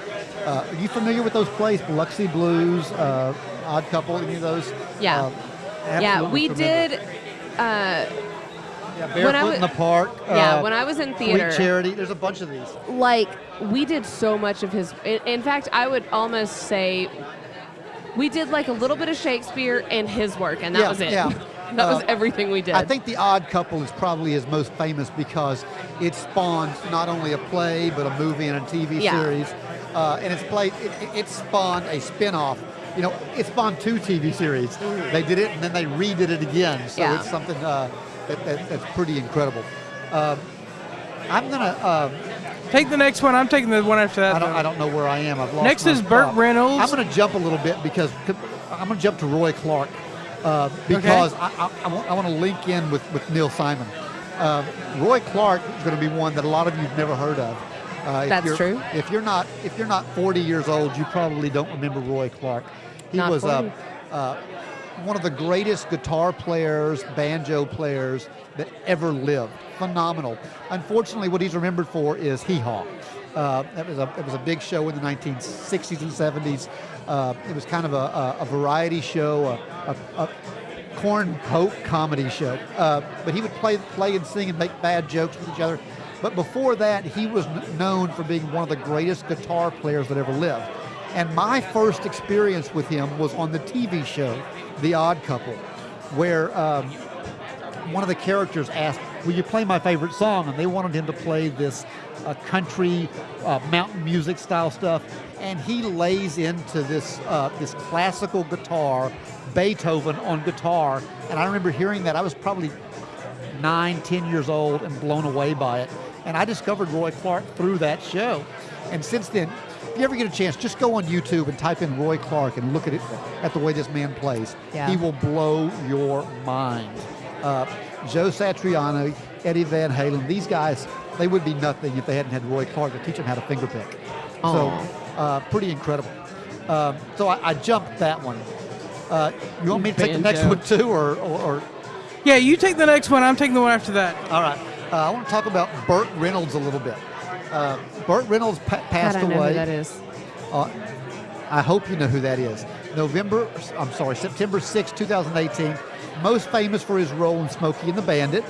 Uh, are you familiar with those plays, Biloxi Blues, uh, Odd Couple, any of those? Yeah. Uh, yeah, we tremendous. did. Uh, Yeah, when I Barefoot in the Park. yeah, uh, when I was in Sweet theater, Charity. There's a bunch of these. like we did so much of his. In, in fact, I would almost say we did like a little bit of Shakespeare and his work, and that Yeah, was it. yeah. that was Uh, everything we did. I think The Odd Couple is probably his most famous because it spawned not only a play but a movie and a TV Yeah. series, uh, and it's played. It, it- it spawned a spin-off. You know, it spawned two TV series. They did it and then they redid it again. So Yeah. it's something uh, that, that, that's pretty incredible. Um, I'm gonna. Um, Take the next one. I'm taking the one after that. I don't. I don't know where I am. I've lost. Next my is Burt spot. Reynolds. I'm going to jump a little bit because I'm going to jump to Roy Clark uh, because I, I, I, want, I want to link in with, with Neil Simon. Uh, Roy Clark is going to be one that a lot of you've never heard of. Uh, if That's you're- true. If you're not if you're not 40 years old, you probably don't remember Roy Clark. He Not was uh, 40. uh, one of the greatest guitar players, banjo players that ever lived. Phenomenal. Unfortunately, what he's remembered for is Hee Haw. Uh, that was a it was a big show in the 1960s and 70s. Uh, it was kind of a, a, variety show, a, a, a corn poke comedy show. Uh, but he would play play and sing and make bad jokes with each other. But before that, he was kn- known for being one of the greatest guitar players that ever lived. And my first experience with him was on the TV show, The Odd Couple, where um, one of the characters asked, "Will you play my favorite song?" And they wanted him to play this uh, country uh, mountain music style stuff, and he lays into this uh, this classical guitar, Beethoven on guitar. And I remember hearing that. I was probably nine, ten years old, and blown away by it. And I discovered Roy Clark through that show. And since then, if you ever get a chance, just go on YouTube and type in Roy Clark and look at it at the way this man plays. Yeah. He will blow your mind. Uh, Joe Satriani, Eddie Van Halen, these guys, they would be nothing if they hadn't had Roy Clark to teach them how to finger fingerpick. So, uh, pretty incredible. Um, so I, I jumped that one. Uh, you want me to take the next Banjo. one too, or, or, or Yeah, you take the next one. I'm taking the one after that. all right. Uh, I want to talk about Burt Reynolds a little bit. Burt Reynolds pa- God, passed I know away. who that is. Uh, I hope you know who that is. November, I'm sorry, September 6, 2018. Most famous for his role in Smokey and the Bandit.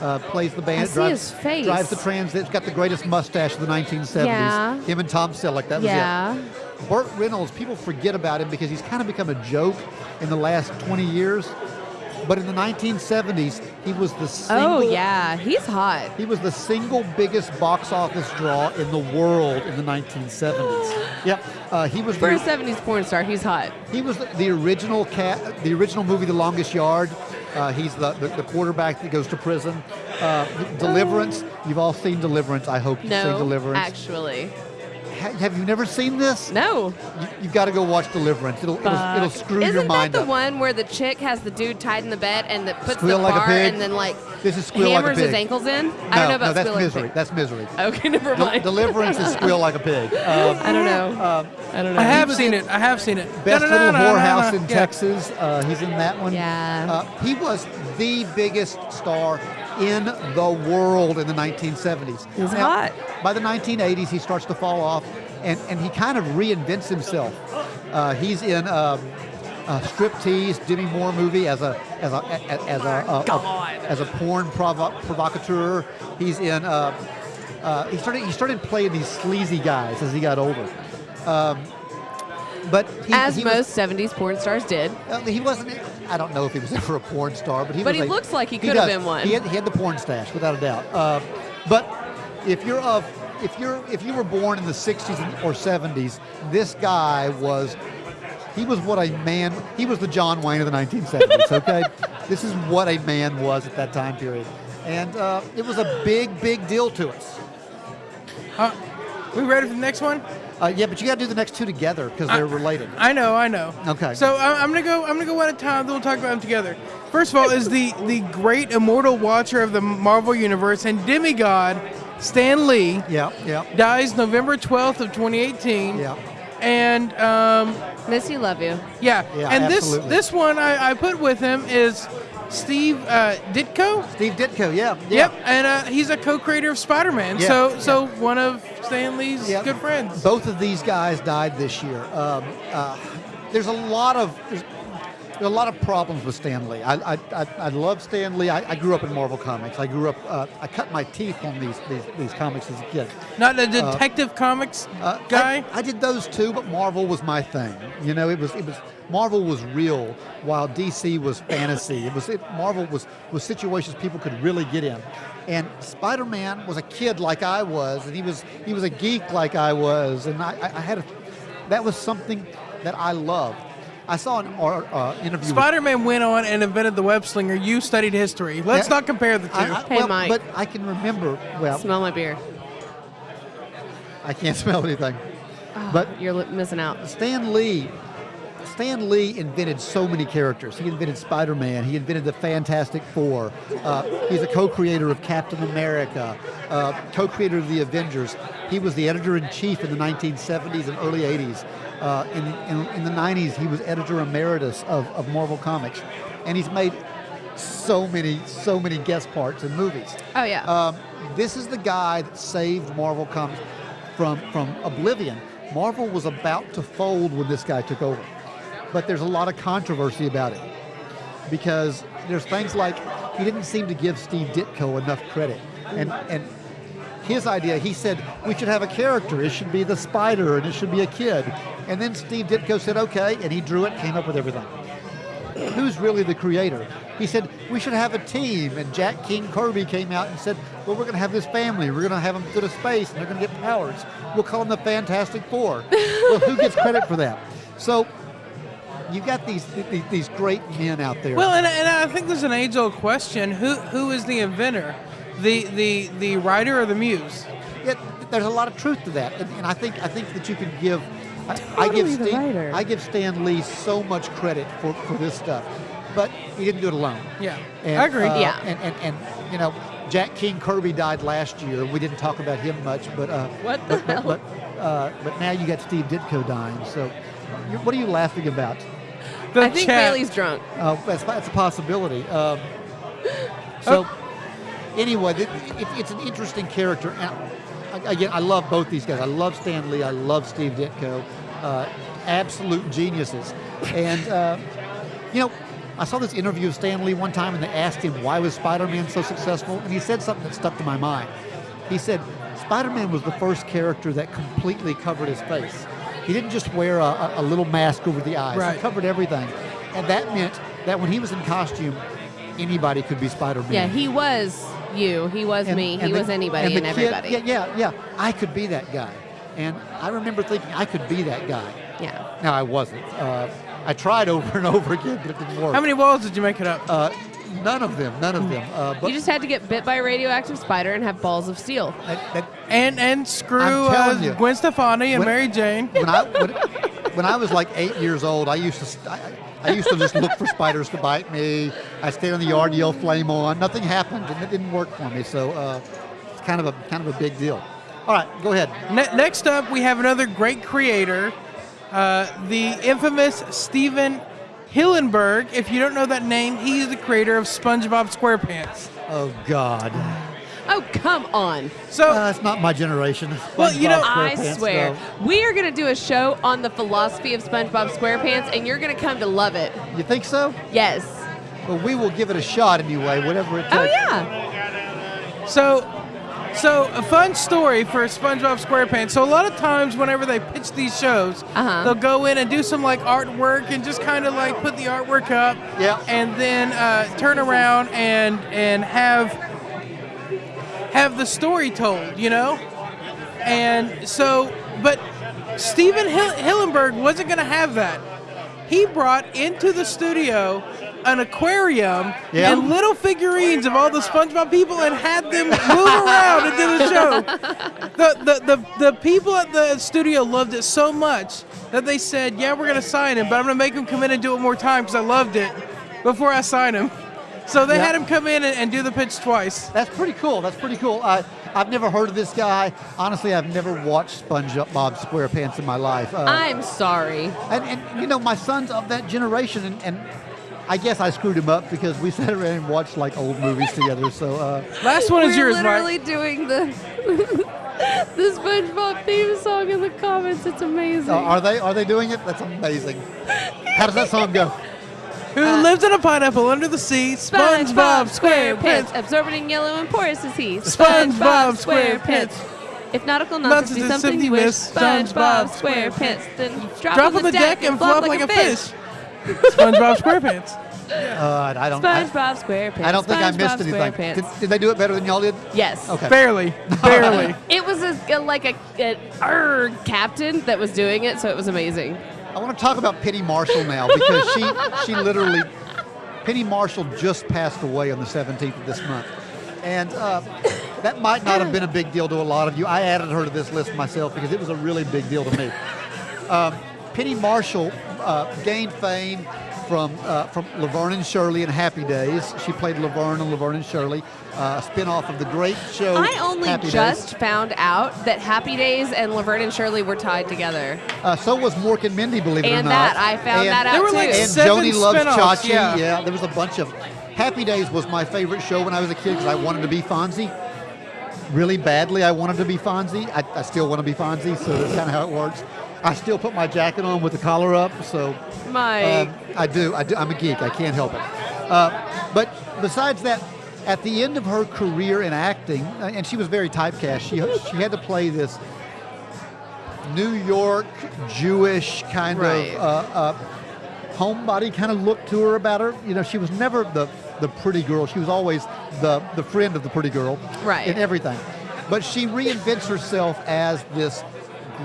Uh, plays the bandit. drives, his face. Drives the Trans Am. Got the greatest mustache of the 1970s. Yeah. Him and Tom Selleck. That was Yeah. it. Burt Reynolds, people forget about him because he's kind of become a joke in the last 20 years. But in the 1970s, he was the single, Oh yeah, he's hot. he was the single biggest box office draw in the world in the 1970s. Yep, uh, he was For a the, '70s porn star, he's hot. he was the, the original cat, the original movie, The Longest Yard. Uh, he's the, the, the quarterback that goes to prison. Uh, Deliverance. You've all seen Deliverance. I hope you've seen No, Deliverance. actually, have you never seen this? no. You, you've got to go watch Deliverance. It'll it'll, it'll screw Isn't your mind that the up. one where the chick has the dude tied in the bed and that puts Squeal the like a bar pig? and then like This is Squeal Like a hammers his ankles in? No, I don't know about no, that's Squeal misery. Pig. That's misery. Okay, never Del- mind. Deliverance is Squeal Like a Pig. Um, I don't know. um, I don't know. I have was seen it. I have seen it. Best No, no, no, Little Whorehouse in Yeah. Texas. Uh, he's in that one. Yeah. Uh, he was the biggest star in the world in the 1970s. He's Now, hot. By the 1980s, he starts to fall off, and, and he kind of reinvents himself. Uh, he's in um, a striptease Demi Moore movie as a as a a- as a, a, as a porn provo- provocateur. He's in. Uh, uh, he started he started playing these sleazy guys as he got older. Um, but he, As he was- most '70s porn stars did. uh, he wasn't. I don't know if he was ever a porn star, but he. But was he a- looks like he could have been one. He had, he had the porn stash, without a doubt. Uh, but if you're of, if you're, if you were born in the '60s or '70s, this guy was. He was what a man. He was the John Wayne of the 1970s. Okay, this is what a man was at that time period, and uh, it was a big, big deal to us. Uh, we ready for the next one? Uh, yeah, but you got to do the next two together because they're related. I know, I know. Okay. So I- I'm gonna go. I'm gonna go one at a time. Then we'll talk about them together. First of all, is the the great immortal watcher of the Marvel universe and demigod Stan Lee Yeah, yeah, dies November 12th of 2018. yeah. And um, Miss you, love you. yeah, Yeah, and absolutely. this this one I, I put with him is Steve uh, Ditko. Steve Ditko. Yeah, yeah. Yep, and uh, he's a co-creator of Spider-Man. Yeah, so yeah. so one of Stan Lee's Yeah. good friends. Both of these guys died this year. Um, uh, there's a lot of a lot of problems with Stan Lee. I I, I, I love Stan Lee. I, I grew up in Marvel comics. I grew up. Uh, I cut my teeth on these these, these comics as a kid. Not the Detective Comics Uh, guy. I, I did those too, but Marvel was my thing. You know, it was it was Marvel was real, while DC was fantasy. It was it, Marvel was was situations people could really get in. And Spider-Man was a kid like I was, and he was he was a geek like I was, and I, I I had a, that was something that I loved. I saw an uh, interview. Spider-Man went on and invented the web slinger. You studied history. Let's Yeah. not compare the two. I, I, Hey, well, Mike. But I can remember. Well, Smell my beer. I can't smell anything. But You're li- missing out. Stan Lee, Stan Lee invented so many characters. He invented Spider-Man. He invented the Fantastic Four. Uh, he's a co-creator of Captain America, uh, co-creator of the Avengers. He was the editor-in-chief in the 1970s and early 80s. Uh, in, in, in the 90s, he was editor emeritus of, of Marvel Comics, and he's made so many, so many guest parts in movies. Oh yeah. Um, this is the guy that saved Marvel Comics from from oblivion. Marvel was about to fold when this guy took over, but there's a lot of controversy about it because there's things like he didn't seem to give Steve Ditko enough credit, and and his idea. He said we should have a character. It should be the spider, and it should be a kid. And then Steve Ditko said okay, and he drew it, came up with everything. Who's really the creator? He said we should have a team, and Jack King Kirby came out and said, well, we're going to have this family. We're going to have them go to space, and they're going to get powers. We'll call them the Fantastic Four. well, who gets credit for that? So you've got these, these these great men out there. Well, and, and I think there's an age-old question: who who is the inventor, the the the writer or the muse? Yeah, there's a lot of truth to that, and, and I think I think that you can give. I, I give the Stan, writer. I give Stan Lee so much credit for, for this stuff, but he didn't do it alone. Yeah, And, I agree. uh, Yeah. and, and and you know, Jack King Kirby died last year. We didn't talk about him much, but uh, What the but, hell? But but, uh, but now you got Steve Ditko dying. So, you, what are you laughing about? The I think chat. Bailey's drunk. Uh, that's, that's a possibility. Um, so, anyway, it's an interesting character. And I- again, I love both these guys. I love Stan Lee. I love Steve Ditko. Uh, absolute geniuses. And uh, you know, I saw this interview of Stan Lee one time, and they asked him why was Spider-Man so successful, and he said something that stuck to my mind. He said Spider-Man was the first character that completely covered his face. He didn't just wear a, a- a little mask over the eyes. Right. He covered everything, and that meant that when he was in costume, anybody could be Spider-Man. Yeah, he was you. He was And- me. He the- was anybody and, and, the kid- everybody. yeah, yeah, yeah. I could be that guy, and I remember thinking I could be that guy. Yeah. Now I wasn't. Uh, I tried over and over again, but it didn't work. How many walls did you make it up? Uh, none of them. None of them. Uh, but You just had to get bit by a radioactive spider and have balls of steel. that, that, and and screw uh, you. Gwen Stefani and When- Mary Jane. when I when, when I was like eight years old, I used to st- I, I used to just look for spiders to bite me. I stayed in the yard, yell "flame on." Nothing happened, and it didn't work for me. So uh, it's kind of a kind of a big deal. All right, go ahead. Ne- next up, we have another great creator, uh, the infamous Stephen Hillenburg. If you don't know that name, he's the creator of SpongeBob SquarePants. Oh God, Oh, come on. So, uh, it's not my generation. Well, you know- SpongeBob I swear. though. We are going to do a show on the philosophy of SpongeBob SquarePants, and you're going to come to love it. You think so? Yes. Well, we will give it a shot anyway, whatever it takes. Oh, yeah. so, so a fun story for SpongeBob SquarePants. So a lot of times, whenever they pitch these shows, Uh-huh. they'll go in and do some like artwork and just kind of like put the artwork up, Yeah. and then uh, turn around and and have have the story told, you know. And so, but Stephen Hill- Hillenburg wasn't going to have that. He brought into the studio an aquarium Yeah. and little figurines of all the SpongeBob people and had them move around and do the show. The, the, the, the people at the studio loved it so much that they said, yeah, we're going to sign him, but I'm going to make him come in and do it more time because I loved it before I sign him. So they Yeah. had him come in and, and do the pitch twice. That's pretty cool. That's pretty cool. I, I've never heard of this guy. Honestly, I've never watched SpongeBob SquarePants in my life. Uh, I'm sorry. and, and you know, my son's of that generation, and, and I guess I screwed him up because we sat around and watched like old movies together. So uh, Last one is We're yours, literally Mike. doing the the SpongeBob theme song in the comments. It's amazing. uh, are they are they doing it? That's amazing. How does that song go? Who lives in a pineapple under the sea? SpongeBob SquarePants. absorbing yellow and porous is he. SpongeBob SquarePants. If nautical nonsense be something you wish, SpongeBob SquarePants, then drop, Drop on the deck and flop like a fish. SpongeBob SquarePants. Uh, I don't. SpongeBob SquarePants. I don't think I missed SpongeBob anything. Did, did they do it better than y'all did? yes. Okay. Barely. Barely. It was a, a- like a, an er captain that was doing it, so it was amazing. I want to talk about Penny Marshall now because she she literally Penny Marshall just passed away on the 17th of this month, and uh, that might not have been a big deal to a lot of you. I added her to this list myself because it was a really big deal to me. Um, Penny Marshall uh, gained fame from uh, from Laverne and Shirley in Happy Days. She played Laverne and Laverne and Shirley, uh, a spin-off of the great show. I only Happy just Days. found out that Happy Days and Laverne and Shirley were tied together. Uh, so was Mork and Mindy, believe it or And not. that, I found And- that out There were too. like and Seven Joanie loves spin-offs, Chachi. yeah. there was a bunch of. Happy Days was my favorite show when I was a kid because I wanted to be Fonzie. Really badly, I wanted to be Fonzie. I, I still want to be Fonzie, so that's kind of how it works. I still put my jacket on with the collar up, so Mike. um, I do. I do. I'm a geek. I can't help it. Uh, but besides that, at the end of her career in acting, uh, and she was very typecast. She she had to play this New York Jewish kind Right. of uh, uh, homebody kind of look to her about her. You know, she was never the the pretty girl. She was always the the friend of the pretty girl, Right. In everything, but she reinvents herself as this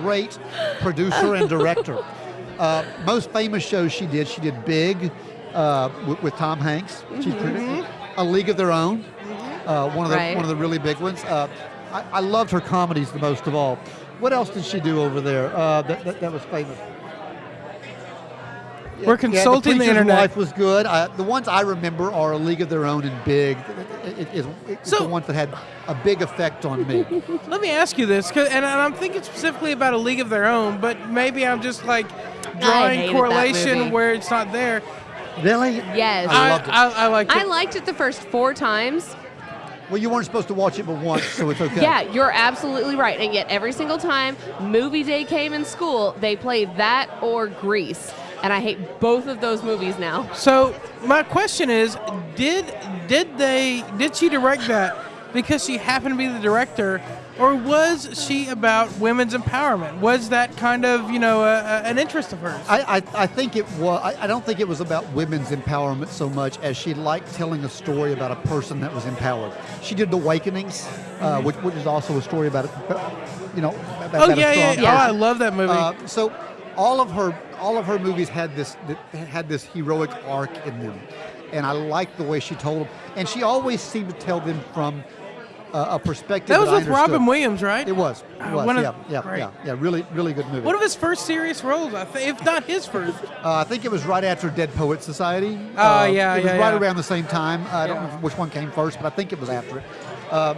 great producer and director. Uh, most famous shows she did, she did Big uh, with, with Tom Hanks. She's produ- A League of Their Own, uh, one of the Right. one of the really big ones. Uh, I, I loved her comedies the most of all. What else did she do over there uh, that, that, that was famous? We're Yeah, consulting the, Preacher's internet. Wife was good. I, the ones I remember are A League of Their Own and Big. It, it, it, it's So- the ones that had a big effect on me. Let me ask you this, 'cause- and I'm thinking specifically about a league of their own, but maybe I'm just like drawing correlation where it's not there. Really? Yes. I I, loved it. I, I liked it. I liked it the first four times. Well, you weren't supposed to watch it but once, so it's okay. Yeah, you're absolutely right. And yet, every single time movie day came in school, they played that or Grease. And I hate both of those movies now. So my question is, did did they did she direct that because she happened to be the director, or was she about women's empowerment? Was that kind of you know a, a- an interest of hers? I, I, I think it was. I, I don't think it was about women's empowerment so much as she liked telling a story about a person that was empowered. She did The Awakenings, uh, which, which is also a story about, you know, about, oh about yeah, yeah, yeah. Oh, I love that movie. Uh, so all of her all of her movies had this had this heroic arc in them, and I liked the way she told them. And she always seemed to tell them from a perspective that was I with understood. Robin Williams, right? It was. It Uh, was. one of- yeah, yeah, yeah, yeah. Really, really good movie. One of his first serious roles, I think, if not his first. Uh, I think it was right after Dead Poet Society. Oh, Uh, yeah, It was yeah, right yeah. around the same time. Uh, I don't know which one came first, but I think it was after it. Um,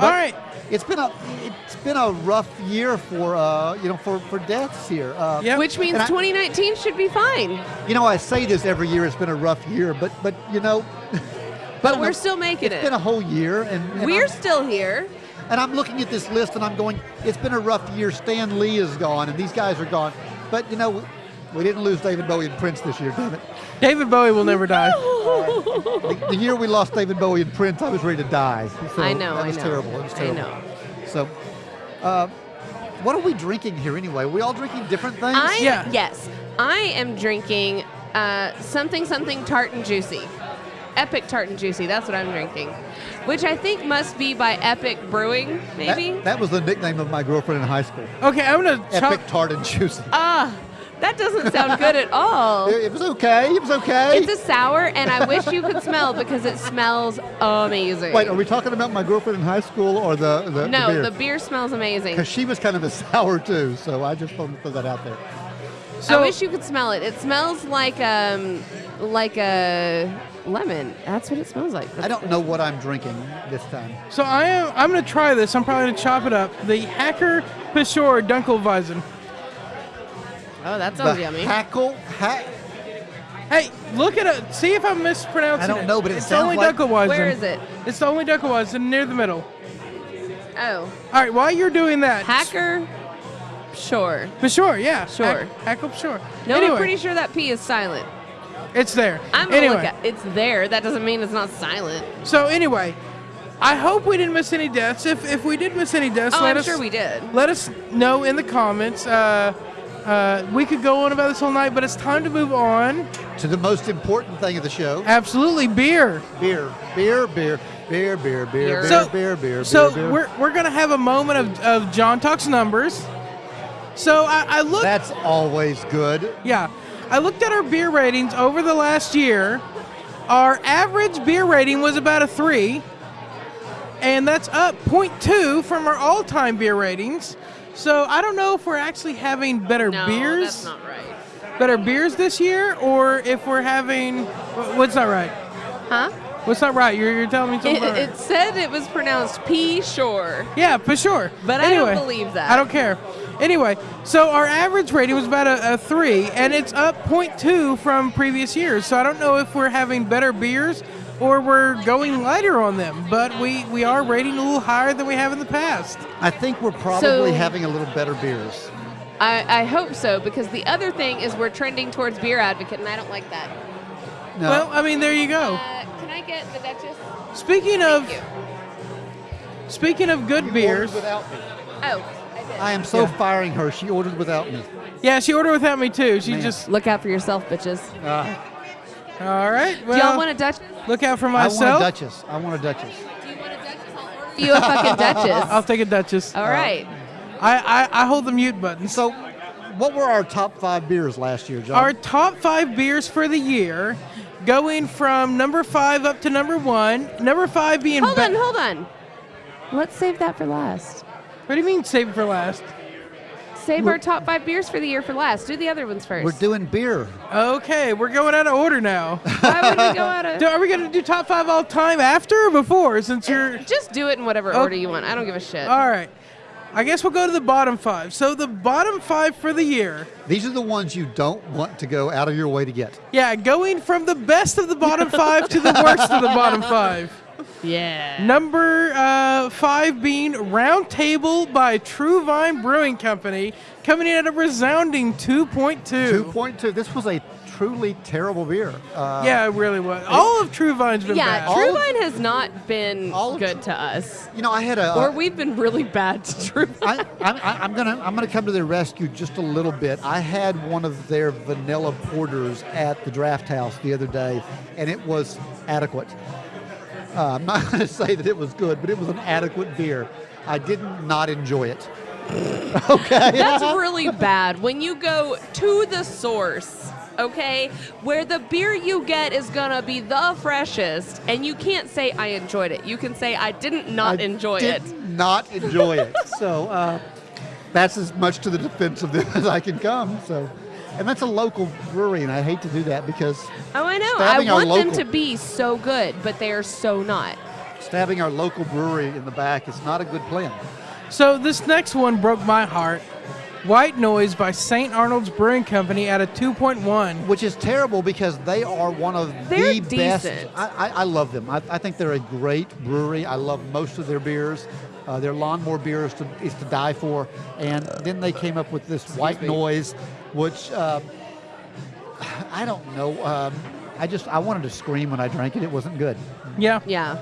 All right. It's been a it's been a rough year for uh, you know for, for deaths here. Uh, Yep. Which means I- 2019 should be fine. You know, I say this every year. It's been a rough year, but but you know, But we're still making it. It's been a whole year, and, and We're I'm, still here. and I'm looking at this list, and I'm going, it's been a rough year. Stan Lee is gone, and these guys are gone. But you know, we, we didn't lose David Bowie and Prince this year, damn it. David Bowie will never die. The, the year we lost David Bowie and Prince, I was ready to die. So I know, That I was know. terrible. It was I terrible. know. So, uh, what are we drinking here anyway? Are we all drinking different things? I Yeah. yes, I am drinking uh, something something tart and juicy, epic tart and juicy. That's what I'm drinking, which I think must be by Epic Brewing, that, maybe. that was the nickname of my girlfriend in high school. Okay, I'm gonna chop. Epic tart and juicy. Ah, that doesn't sound good at all. It, it was okay. It was okay. It's a sour, and I wish you could smell because it smells amazing. Wait, are we talking about my girlfriend in high school or the the, no, the beer? the beer smells amazing. Because she was kind of a sour too, so I just wanted to throw that out there. So, I wish you could smell it. It smells like um like a lemon. That's what it smells like. I don't know what I'm drinking this time. so I am. I'm gonna try this. I'm probably gonna chop it up. The Hacker Peshore Dunkelweizen. Oh, that sounds the yummy. hackle, hack. Hey, look at it. See if I'm mispronouncing I don't it. know, but it it's sounds only like- Dunkelweizen. Where is it? It's the only Dunkelweizen near the middle. Oh, All right, while you're doing that, hacker. Sure. Peshore, yeah, Sure. Hack, Hackle Peshore. No, anyway, I'm pretty sure that P is silent. It's there. I'm gonna anyway, look at. It's there. That doesn't mean it's not silent. so anyway, I hope we didn't miss any deaths. If if we did miss any deaths, Oh, let I'm us sure we did. let us know in the comments. Uh, uh, we could go on about this all night, but it's time to move on. To the most important thing of the show: Absolutely, beer. beer, beer, beer, beer, beer, beer, beer, So- beer, beer, So beer, beer. we're we're gonna have a moment of, of John talks numbers. So I, I looked. That's always good. Yeah. I looked at our beer ratings over the last year. Our average beer rating was about a three, and that's up 0.2 from our all time beer ratings. So I don't know if we're actually having better No, beers, that's not right. better beers this year, or if we're having what's not right. Huh? What's not right? You're, you're telling me something. It, it said it was pronounced P. Sure. Yeah, for sure. But I don't believe that. I don't care. Anyway, so our average rating was about a, a three, and it's up 0.2 from previous years. So I don't know if we're having better beers or we're going lighter on them, but we, we are rating a little higher than we have in the past. I think we're probably So- having a little better beers. I, I hope so because the other thing is we're trending towards beer advocate, and I don't like that. No, Well, I mean, there you go. Uh, Can I get the Duchess? Speaking of you. speaking of good You beers, without me. Oh, I am so Yeah. firing her. She ordered without me. yeah, she ordered without me too. She Man. just Look out for yourself, bitches. Uh, all right. Do y'all want a Duchess? look out for I want a. Duchess. I want a Duchess. Do you want a Duchess? I'll order You a fucking Duchess. I'll take a Duchess. All right. I, I I hold the mute button. So, what were our top five beers last year, John? Our top five beers for the year, going from number five up to number one. Number five being. Hold Be- on, hold on. Let's save that for last. What do you mean save it for last? Save our top five beers for the year for last. Do the other ones first. We're doing beer. Okay, we're going out of order now. Why would we go out of? Do- Are we gonna do top five all time after or before? Since you're Just do it in whatever Oh. order you want. I don't give a shit. all right. I guess we'll go to the bottom five. So the bottom five for the year. These are the ones you don't want to go out of your way to get. Yeah, going from the best of the bottom five to the worst of the bottom five. Yeah. Number uh, five being Round Table by True Vine Brewing Company, coming in at a resounding 2.2. 2.2. This was a truly terrible beer. Uh, Yeah, it really was. All of True Vine's been Yeah, bad. All- True has not been all of good to us, You know, I had a. or we've been really bad to True. I, I'm, I'm gonna I'm gonna come to their rescue just a little bit. I had one of their vanilla porters at the draft house the other day, and it was adequate. Uh, I'm not going to say that it was good, but it was an adequate beer. I did not enjoy it. okay. That's really bad when you go to the source, okay, where the beer you get is gonna be the freshest, and you can't say I enjoyed it. You can say I didn't not I enjoy did it. Not enjoy it. So uh, that's as much to the defense of them as I can come. So, and that's a local brewery, and I hate to do that because Oh, I know. Stabbing I our want them local- to be so good, but they are so not. stabbing our local brewery in the back is not a good plan. So this next one broke my heart. White Noise by St. Arnold's Brewing Company at a 2.1. which is terrible because they are one of They're the best. decent. I, I, I love them. I, I think they're a great brewery. I love most of their beers. Uh, their lawnmower beer is to, is to die for. And then they came up with this white me. noise, which uh, I don't know. Um, I just I wanted to scream when I drank it. It wasn't good. Yeah. Yeah.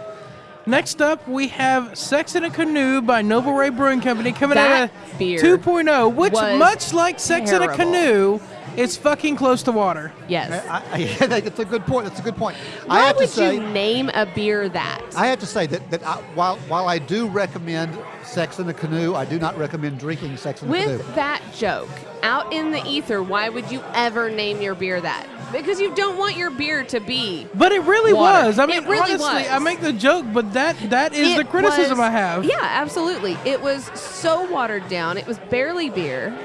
Next up, we have Sex in a Canoe by Noble Rey Brewing Company coming That at a beer 2.0, which, much like Sex in a. Canoe, is fucking close to water. Yes. I, I, yeah, that's a good point. That's a good point. Why I have would to say, you name a beer that? I have to say that, that I, while while I do recommend Sex in a Canoe, I do not recommend drinking Sex in a Canoe. With that joke out in the ether, why would you ever name your beer that? Because you don't want your beer to be. But it really Water. was. I mean, really honestly, was. I make the joke, but that that is It the criticism was- I have. Yeah, absolutely. It was so watered down. It was barely beer.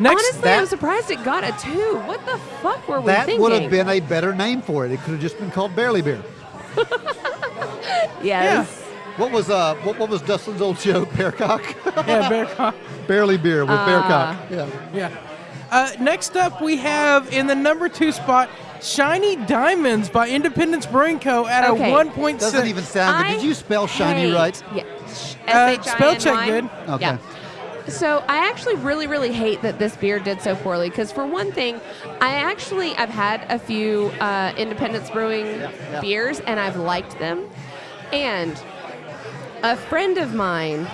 Next, Honestly, that- I'm surprised it got a two. What the fuck were we That thinking? That would have been a better name for it. It could have just been called Barely Beer. Yes. What was uh what, what was Dustin's old show? Bearcock? yeah, Bear Con- Barely Beer with Ah. Bearcock. Yeah. yeah. Uh, next up, we have in the number two spot, Shiny Diamonds by Independence Brewing Co. at Okay. a 1.6. Doesn't even sound good. Did you spell shiny hate- right? Yeah. Uh, spell check good. Okay. Yeah. So I actually really, really hate that this beer did so poorly because for one thing, I actually I've had a few uh, Independence Brewing yeah. beers and I've liked them, and a friend of mine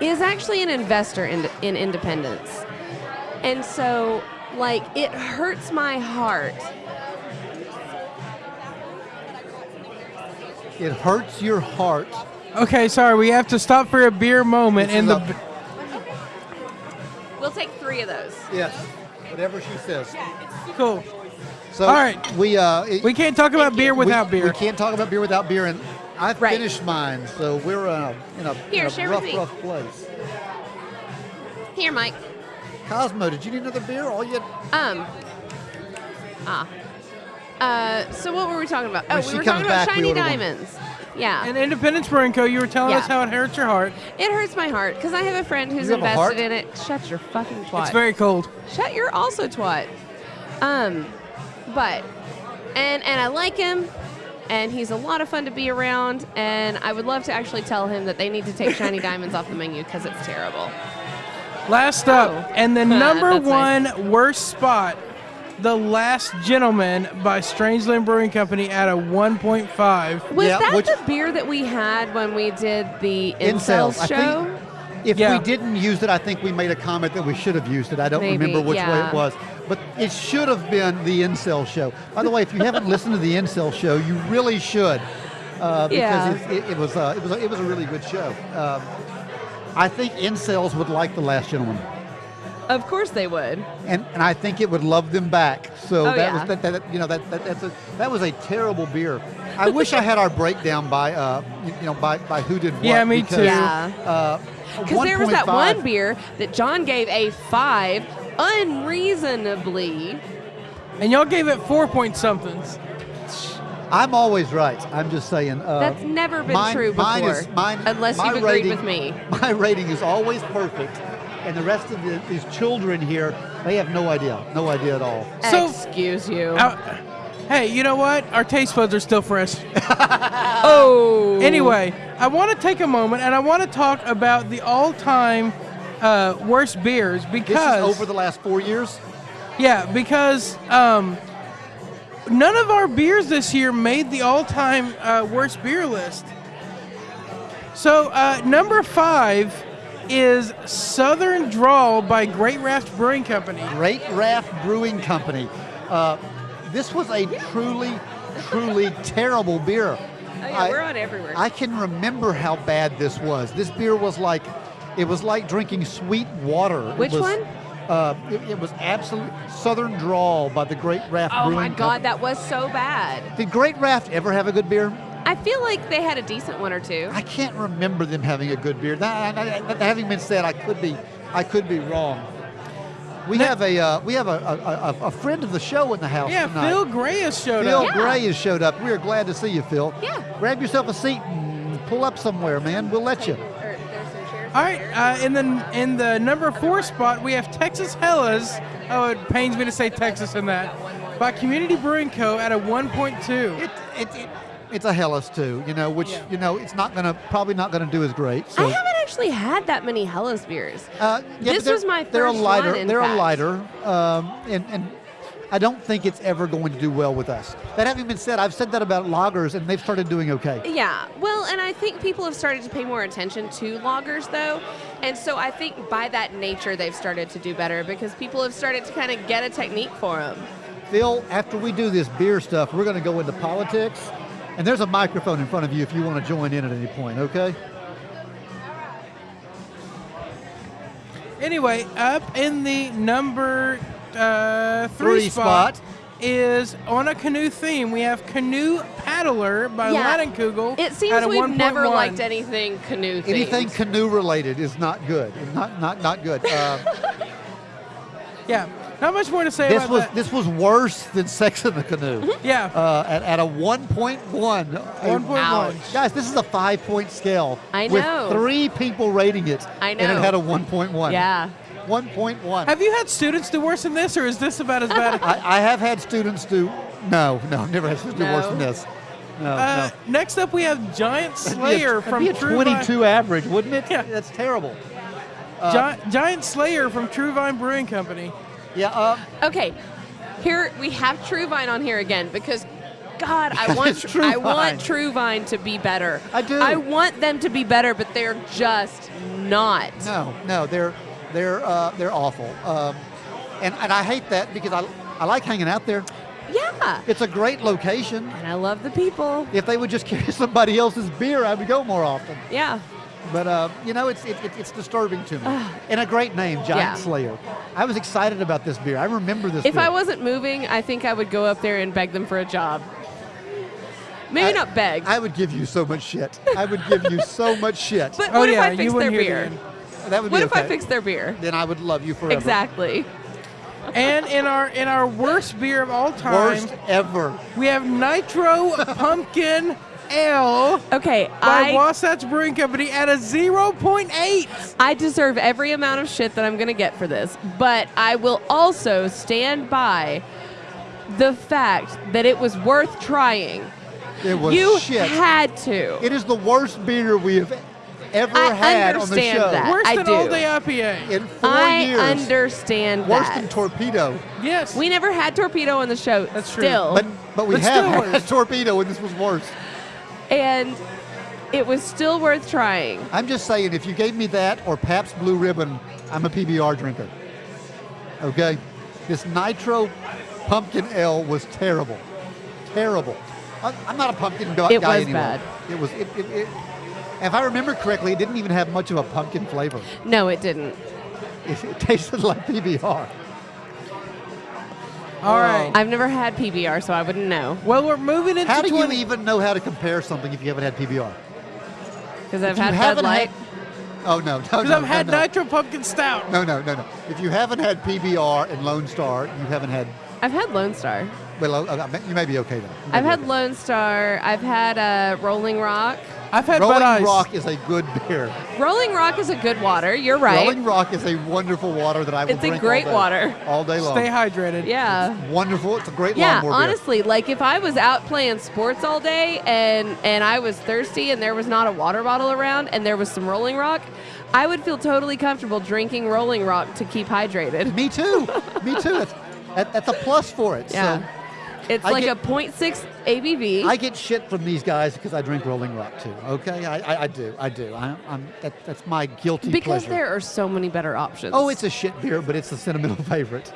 is actually an investor in, in Independence, and so like it hurts my heart. It hurts your heart. Okay, sorry, we have to stop for a beer moment. This And the a- We'll take three of those. Yes. Whatever she says. cool. So All right. we uh it- We can't talk about beer you. we- without beer. We can't talk about beer without beer and I've Right. finished mine, so we're uh, in a, Here, in a rough, rough place. Here, Mike. Cosmo, did you need another beer? All you Um. Ah. Uh, so what were we talking about? Oh, When we were talking about back, we shiny order one. diamonds. Yeah. And Independence Brewing Co., you were telling Yeah. us how it hurts your heart. it hurts my heart because I have a friend who's have invested in it. Shut your fucking twat. It's very cold. Shut your also twat. Um, but and and I like him, and he's a lot of fun to be around. And I would love to actually tell him that they need to take shiny diamonds off the menu because it's terrible. Last up, Oh. and the number one nice. worst spot The Last Gentleman by Strangeland Brewing Company at a 1.5. Was Yeah, that which- the beer that we had when we did the Incels, incels I show? think- If Yeah. we didn't use it, I think we made a comment that we should have used it. I don't Maybe, remember which way it was. But it should have been the Incel show. By the way, if you haven't listened to the Incel show, you really should. Uh, because Yeah. it, it, it was uh, it was a, it was a really good show. Um, I think incels would like the Last Gentleman, Of course they would. and, and I think it would love them back. So Oh, that yeah. was that, that you know that, that that's a that was a terrible beer. I wish I had our breakdown by uh, you you know by, by who did what. Yeah, me because, too. Yeah. Uh, Because there was that 1.5 one beer that John gave a five unreasonably. And y'all gave it four point somethings. I'm always right. I'm just saying. Uh, That's never been mine- true mine before. is- mine- unless my you've agreed rating- with me. My rating is always perfect, and the rest of the, these children here, they have no idea, no idea at all. So- Excuse you. Uh, hey, you know what? Our taste buds are still fresh. oh. Anyway, I want to take a moment and I want to talk about the all-time uh, worst beers This because is over the last four years. yeah, because um, none of our beers this year made the all-time uh, worst beer list. So uh, number five is Southern Drawl by Great Raft Brewing Company. Great Raft Brewing Company. Uh, this was a truly, truly terrible beer. Oh, yeah, I- we're on everywhere. I can remember how bad this was. This beer was like, it was like drinking sweet water. Which was, one? Uh, it, it was absolute Southern Drawl by the Great Raft Brewing. oh Brewing my God, Company. that was so bad. Did Great Raft ever have a good beer? I feel like they had a decent one or two. I can't remember them having a good beer. That, that- that having been said, I could be, I could be wrong. We Ne- have a, uh, we have a, a, a, a friend of the show in the house Yeah, tonight. Phil Gray has showed Phil up. Yeah. Gray has showed up. We are glad to see you, Phil. Yeah. Grab yourself a seat and pull up somewhere, man. We'll let you. All right, uh, in the in the number four spot, we have Texas Helles. Oh, it pains me to say Texas in that. By Community Brewing Co. at a 1.2. It, it, it, it's a Helles too, you know, which Yeah. you know it's not gonna probably not gonna do as great. So I haven't actually had that many Helles beers. uh, yeah, this they're- was my first They're a lighter. one, in they're fact. a lighter, um, and and I don't think it's ever going to do well with us. That having been said, I've said that about lagers, and they've started doing okay. Yeah, well, and I think people have started to pay more attention to lagers, though. And so I think by that nature, they've started to do better because people have started to kind of get a technique for them. Phil, after we do this beer stuff, we're going to go into politics, and there's a microphone in front of you if you want to join in at any point. Okay? Anyway, up in the number uh, three, Three spot, spot. is on a canoe theme. We have Canoe Paddler by Yeah, Leinenkugel. It seems at a we've never 1.1. liked anything canoe themed. Anything canoe related is not good. Not not not good. Uh, Yeah, not much more to say this about was that. this was worse than Sex in the Canoe. yeah, Uh, at, at a 1.1. 1.1. Ouch. Guys, this is a five point scale. I know. With three people rating it. I know. And it had a 1.1. Yeah. 1.1. Have you had students do worse than this, or is this about as bad? I, I have had students do. No, no, I've never had students do worse than this. No, Uh, no. next up, we have Giant That'd be a- Slayer from be a True Vine- 22 average, wouldn't it? Yeah. That's terrible. Gi- Giant Slayer from True Vine Brewing Company. Yeah. Uh, Okay, here we have True Vine on here again because. God, I want True I want True Vine to be better. I do. I want them to be better, but they're just not. no, no, they're they're uh, they're awful. Um, and and I hate that because I I like hanging out there. Yeah. It's a great location. And I love the people. If they would just carry somebody else's beer, I would go more often. Yeah. But uh, you know, it's it, it, it's disturbing to me. and a great name, Giant Yeah. Slayer. I was excited about this beer. I remember this. If beer. I wasn't moving, I think I would go up there and beg them for a job. Maybe I- not beg. I would give you so much shit. I would give you so much shit. but Oh what yeah, if I fix you their wouldn't hear the beer? that would What be if I okay. fix their beer? Then I would love you forever. Exactly. And in our in our worst beer of all time, Worst ever. we have Nitro Pumpkin Ale Okay, by I Wasatch Brewing Company at a 0.8. I deserve every amount of shit that I'm going to get for this, but I will also stand by the fact that it was worth trying. It was you shit. had to. it is the worst beer we have ever I had on the understand show. that. Worse I than do. all day IPA. In four I years. understand Worse that. than torpedo. yes. we never had torpedo on the show. That's true. still. But but we But have still had torpedo, and this was worse. And it was still worth trying. I'm just saying, if you gave me that or Pabst Blue Ribbon, I'm a PBR drinker. Okay? This Nitro Pumpkin Ale was terrible. Terrible. I'm not a pumpkin gu- It guy was anymore. bad. It was. It, it, it, if I remember correctly, it didn't even have much of a pumpkin flavor. No, it didn't. It, it tasted like PBR. All right. I've never had PBR, so I wouldn't know well, we're moving into How do you 20 even know how to compare something if you haven't had PBR? because I've If you had Bud haven't Light. had- Oh no, no, Because no, I've had no, no. Nitro Pumpkin Stout. No, no, no, no. If you haven't had PBR and Lone Star, you haven't had. I've had Lone Star. Well, uh, you may be okay then. You may I've be had okay. Lone Star. I've had uh, Rolling Rock. I've had Rolling Bud Ice. Rock is a good beer. Rolling Rock is a good water. You're right. Rolling Rock is a wonderful water that I will It's a drink great all day, water. all day long. Stay hydrated. yeah. Wonderful. It's a great Yeah, lawnmower beer. honestly, like if I was out playing sports all day and and I was thirsty and there was not a water bottle around and there was some Rolling Rock, I would feel totally comfortable drinking Rolling Rock to keep hydrated. Me too. Me too. That's, that, that's a plus for it. Yeah. So It's I like get- a 0.6 ABV. I get shit from these guys because I drink Rolling Rock too. Okay, I, I, I do. I do. I, I'm that, that's my guilty because pleasure. there are so many better options. Oh, it's a shit beer, but it's a sentimental favorite.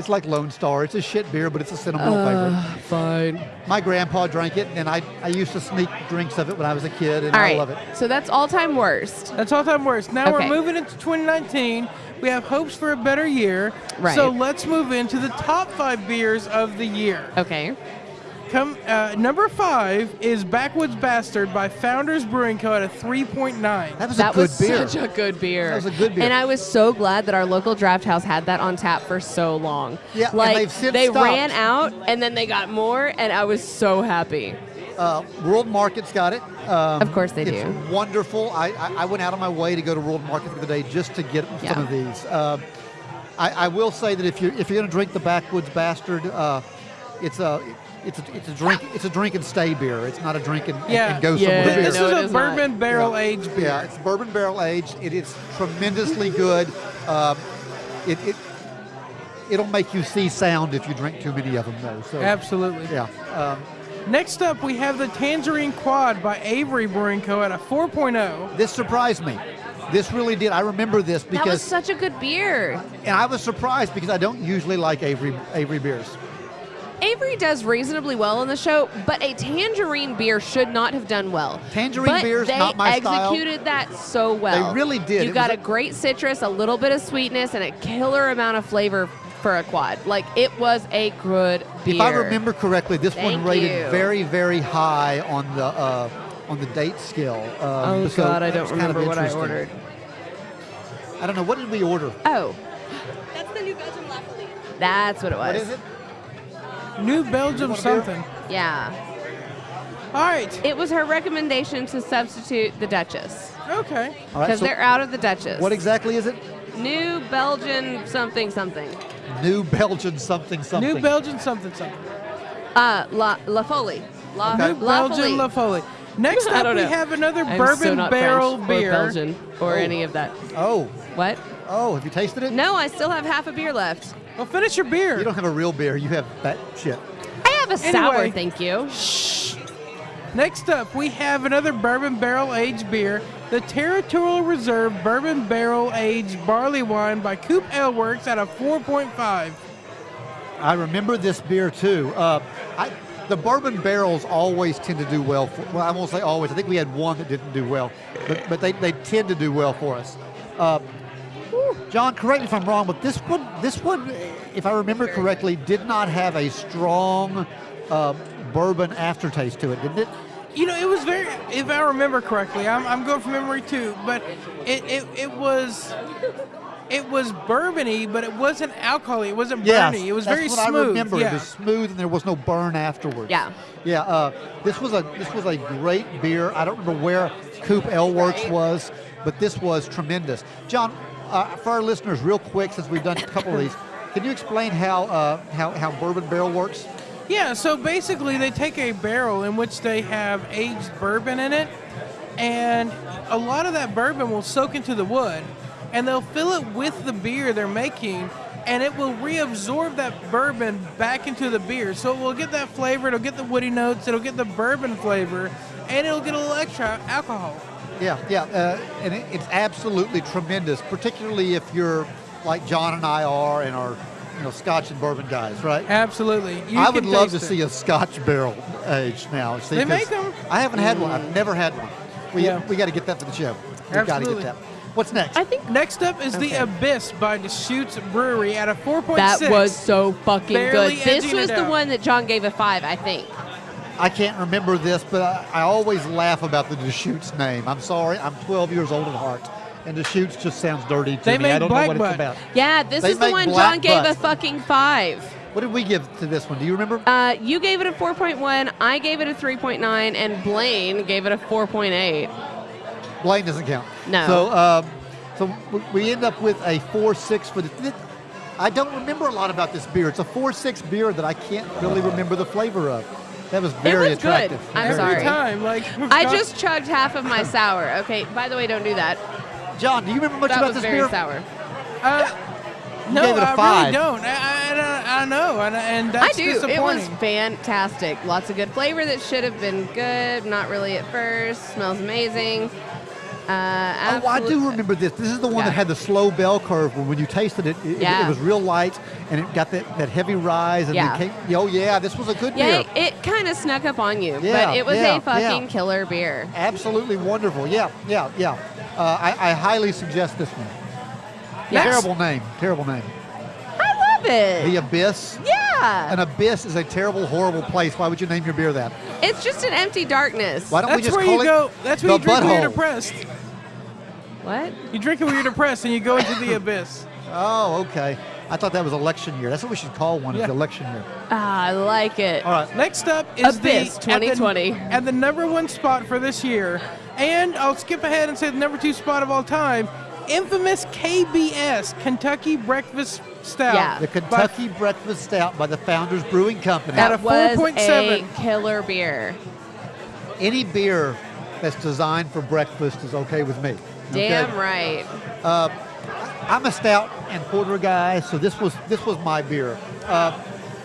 It's like Lone Star. It's a shit beer, but it's a sentimental Uh, favorite. fine. My grandpa drank it, and I, I used to sneak drinks of it when I was a kid, and All I right. love it. So that's all time worst. That's all time worst. Now Okay. we're moving into 2019. We have hopes for a better year. Right. So let's move into the top five beers of the year. Okay. Come uh, number five is Backwoods Bastard by Founders Brewing Co. at a 3.9. That was that a good was beer. such a good beer. That was a good beer. And I was so glad that our local draft house had that on tap for so long. Yeah, like they've since they stopped. ran out and then they got more, and I was so happy. Uh, World Market's got it. Um, Of course they it's do. wonderful. I, I, I went out of my way to go to World Market the other day just to get Yeah. some of these. Um I, I will say that if you're if you're going to drink the Backwoods Bastard, uh, it's a it's a, it's a drink it's a drink and stay beer. It's not a drink and, and- Yeah. and go Yeah, somewhere beer. this no, a is not. bourbon barrel Yeah. aged beer. Yeah, it's bourbon barrel aged. It is tremendously good. Um, it, it it'll make you see sound if you drink too many of them, though. So Absolutely. yeah. Um, Next up, we have the Tangerine Quad by Avery Brewing Co. at a 4.0. this surprised me. This really did. I remember this because That was because, such a good beer. and I was surprised because I don't usually like Avery Avery beers. Avery does reasonably well on the show, but a tangerine beer should not have done well. Tangerine but beer's they not my style. executed that so well. They really did. You It got a a- great citrus, a little bit of sweetness, and a killer amount of flavor for a quad. Like it was a good beer. If I remember correctly, this one rated you. very very high on the uh, on the date scale. Um, Oh so God, I don't was kind of remember what I ordered. I don't know. What did we order? Oh, That's the new Belgian Lafayette. that's what it was. What is it? New Belgium want something. Yeah, All right. it was her recommendation to substitute the Duchess Okay. All right. because So they're out of the Duchess. what exactly is it? New Belgian something something. New Belgian something something. New Belgian something something. Uh, La La Folie. La, Okay. La Belgian Folie. La Folie. Next I up, don't we know. have another I'm bourbon so not barrel French beer. or Belgian or Oh. any of that. Oh, What? oh, have you tasted it? No, I still have half a beer left. Well, finish your beer. You don't have a real beer. You have that shit. I have a sour, thank you. Shh. Next up, we have another bourbon barrel aged beer, the Territorial Reserve Bourbon Barrel Aged Barley Wine by Coop Ale Works at a 4.5. I remember this beer too. Uh, I, the bourbon barrels always tend to do well. For, well, I won't say always. I think we had one that didn't do well, but, but they, they tend to do well for us. Uh, John, correct me if I'm wrong, but this one, this one, if I remember correctly, did not have a strong uh, bourbon aftertaste to it, didn't it? You know, it was very, if I remember correctly, I'm, I'm going from memory too, but it, it, it was. It was bourbony, but it wasn't alcoholic. It wasn't Yes, burny. It was that's very what smooth. I remember. Yeah. It was smooth, and there was no burn afterwards. Yeah. Yeah. Uh, this was a this was a great beer. I don't remember where Coop Ale Works was, but this was tremendous. John, uh, for our listeners, real quick, since we've done a couple of these, can you explain how uh, how how Bourbon Barrel works? Yeah, so basically they take a barrel in which they have aged bourbon in it, and a lot of that bourbon will soak into the wood, and they'll fill it with the beer they're making, and it will reabsorb that bourbon back into the beer. So it will get that flavor, it'll get the woody notes, it'll get the bourbon flavor, and it'll get a little extra alcohol. Yeah, yeah, uh, and it, it's absolutely tremendous, particularly if you're like John and I are and are, you know, Scotch and bourbon guys, right? Absolutely. You I would love to it. see a Scotch barrel aged now. See, They 'cause make 'em. I haven't had one. I've never had one. We Yeah. we got to get that for the show. We got to Absolutely. get that. What's next? I think Next up is the Abyss by Deschutes Brewery at a 4.6. that was so fucking Barely good. This was the out. one that John gave a five, I think. I can't remember this, but I, I always laugh about the Deschutes name. I'm sorry. I'm 12 years old at heart, and Deschutes just sounds dirty to They me. I don't know what Black it's about. Yeah, this They is the one black John gave a fucking five. What did we give to this one? Do you remember? Uh, you gave it a 4.1, I gave it a 3.9, and Blaine gave it a 4.8. Blaine doesn't count. No. So, um, so we- we end up with a 4.6 for the. th- I don't remember a lot about this beer. It's a 4.6 beer that I can't really remember the flavor of. That was very was good. attractive. I'm Every sorry. time, like I just chugged half of my sour. Okay, by the way, don't do that. John, do you remember much That about was this very beer? sour. Uh, no, gave it a I five. really don't. I, I, I, don't- I know, and, and I that's do. It was fantastic. Lots of good flavor that should have been good. Not really at first. Smells amazing. Uh, Oh, I do remember this. This is the one Yeah. that had the slow bell curve where when you tasted it, it, Yeah. it was real light and it got that, that heavy rise. And Yeah. it came, oh, yeah, this was a good Yeah, beer. it, it kind of snuck up on you, Yeah, but it was a fucking killer beer. Absolutely wonderful. Yeah, yeah, yeah. Uh, I, I highly suggest this one. Yes. Terrible name. Terrible name. I love it. The Abyss. yeah, An abyss is a terrible, horrible place. Why would you name your beer that? It's just an empty darkness. Why don't we That's just where call you it go. That's where the you drink when you're butthole? depressed. What? You drink it when you're depressed, and you go into the abyss. Oh, okay. I thought that was election year. That's what we should call one. Is Yeah. election year. Ah, I like it. All right. Next up is Abyss the at the- 2020. at the number one spot for this year, and I'll skip ahead and say the number two spot of all time, infamous KBS Kentucky Breakfast Stout. Yeah. The Kentucky Breakfast Stout by the Founders Brewing Company. At That a was 4.7. a killer beer. Any beer that's designed for breakfast is okay with me. okay? Damn right. I'm a stout and porter guy, so this was this was my beer. Uh,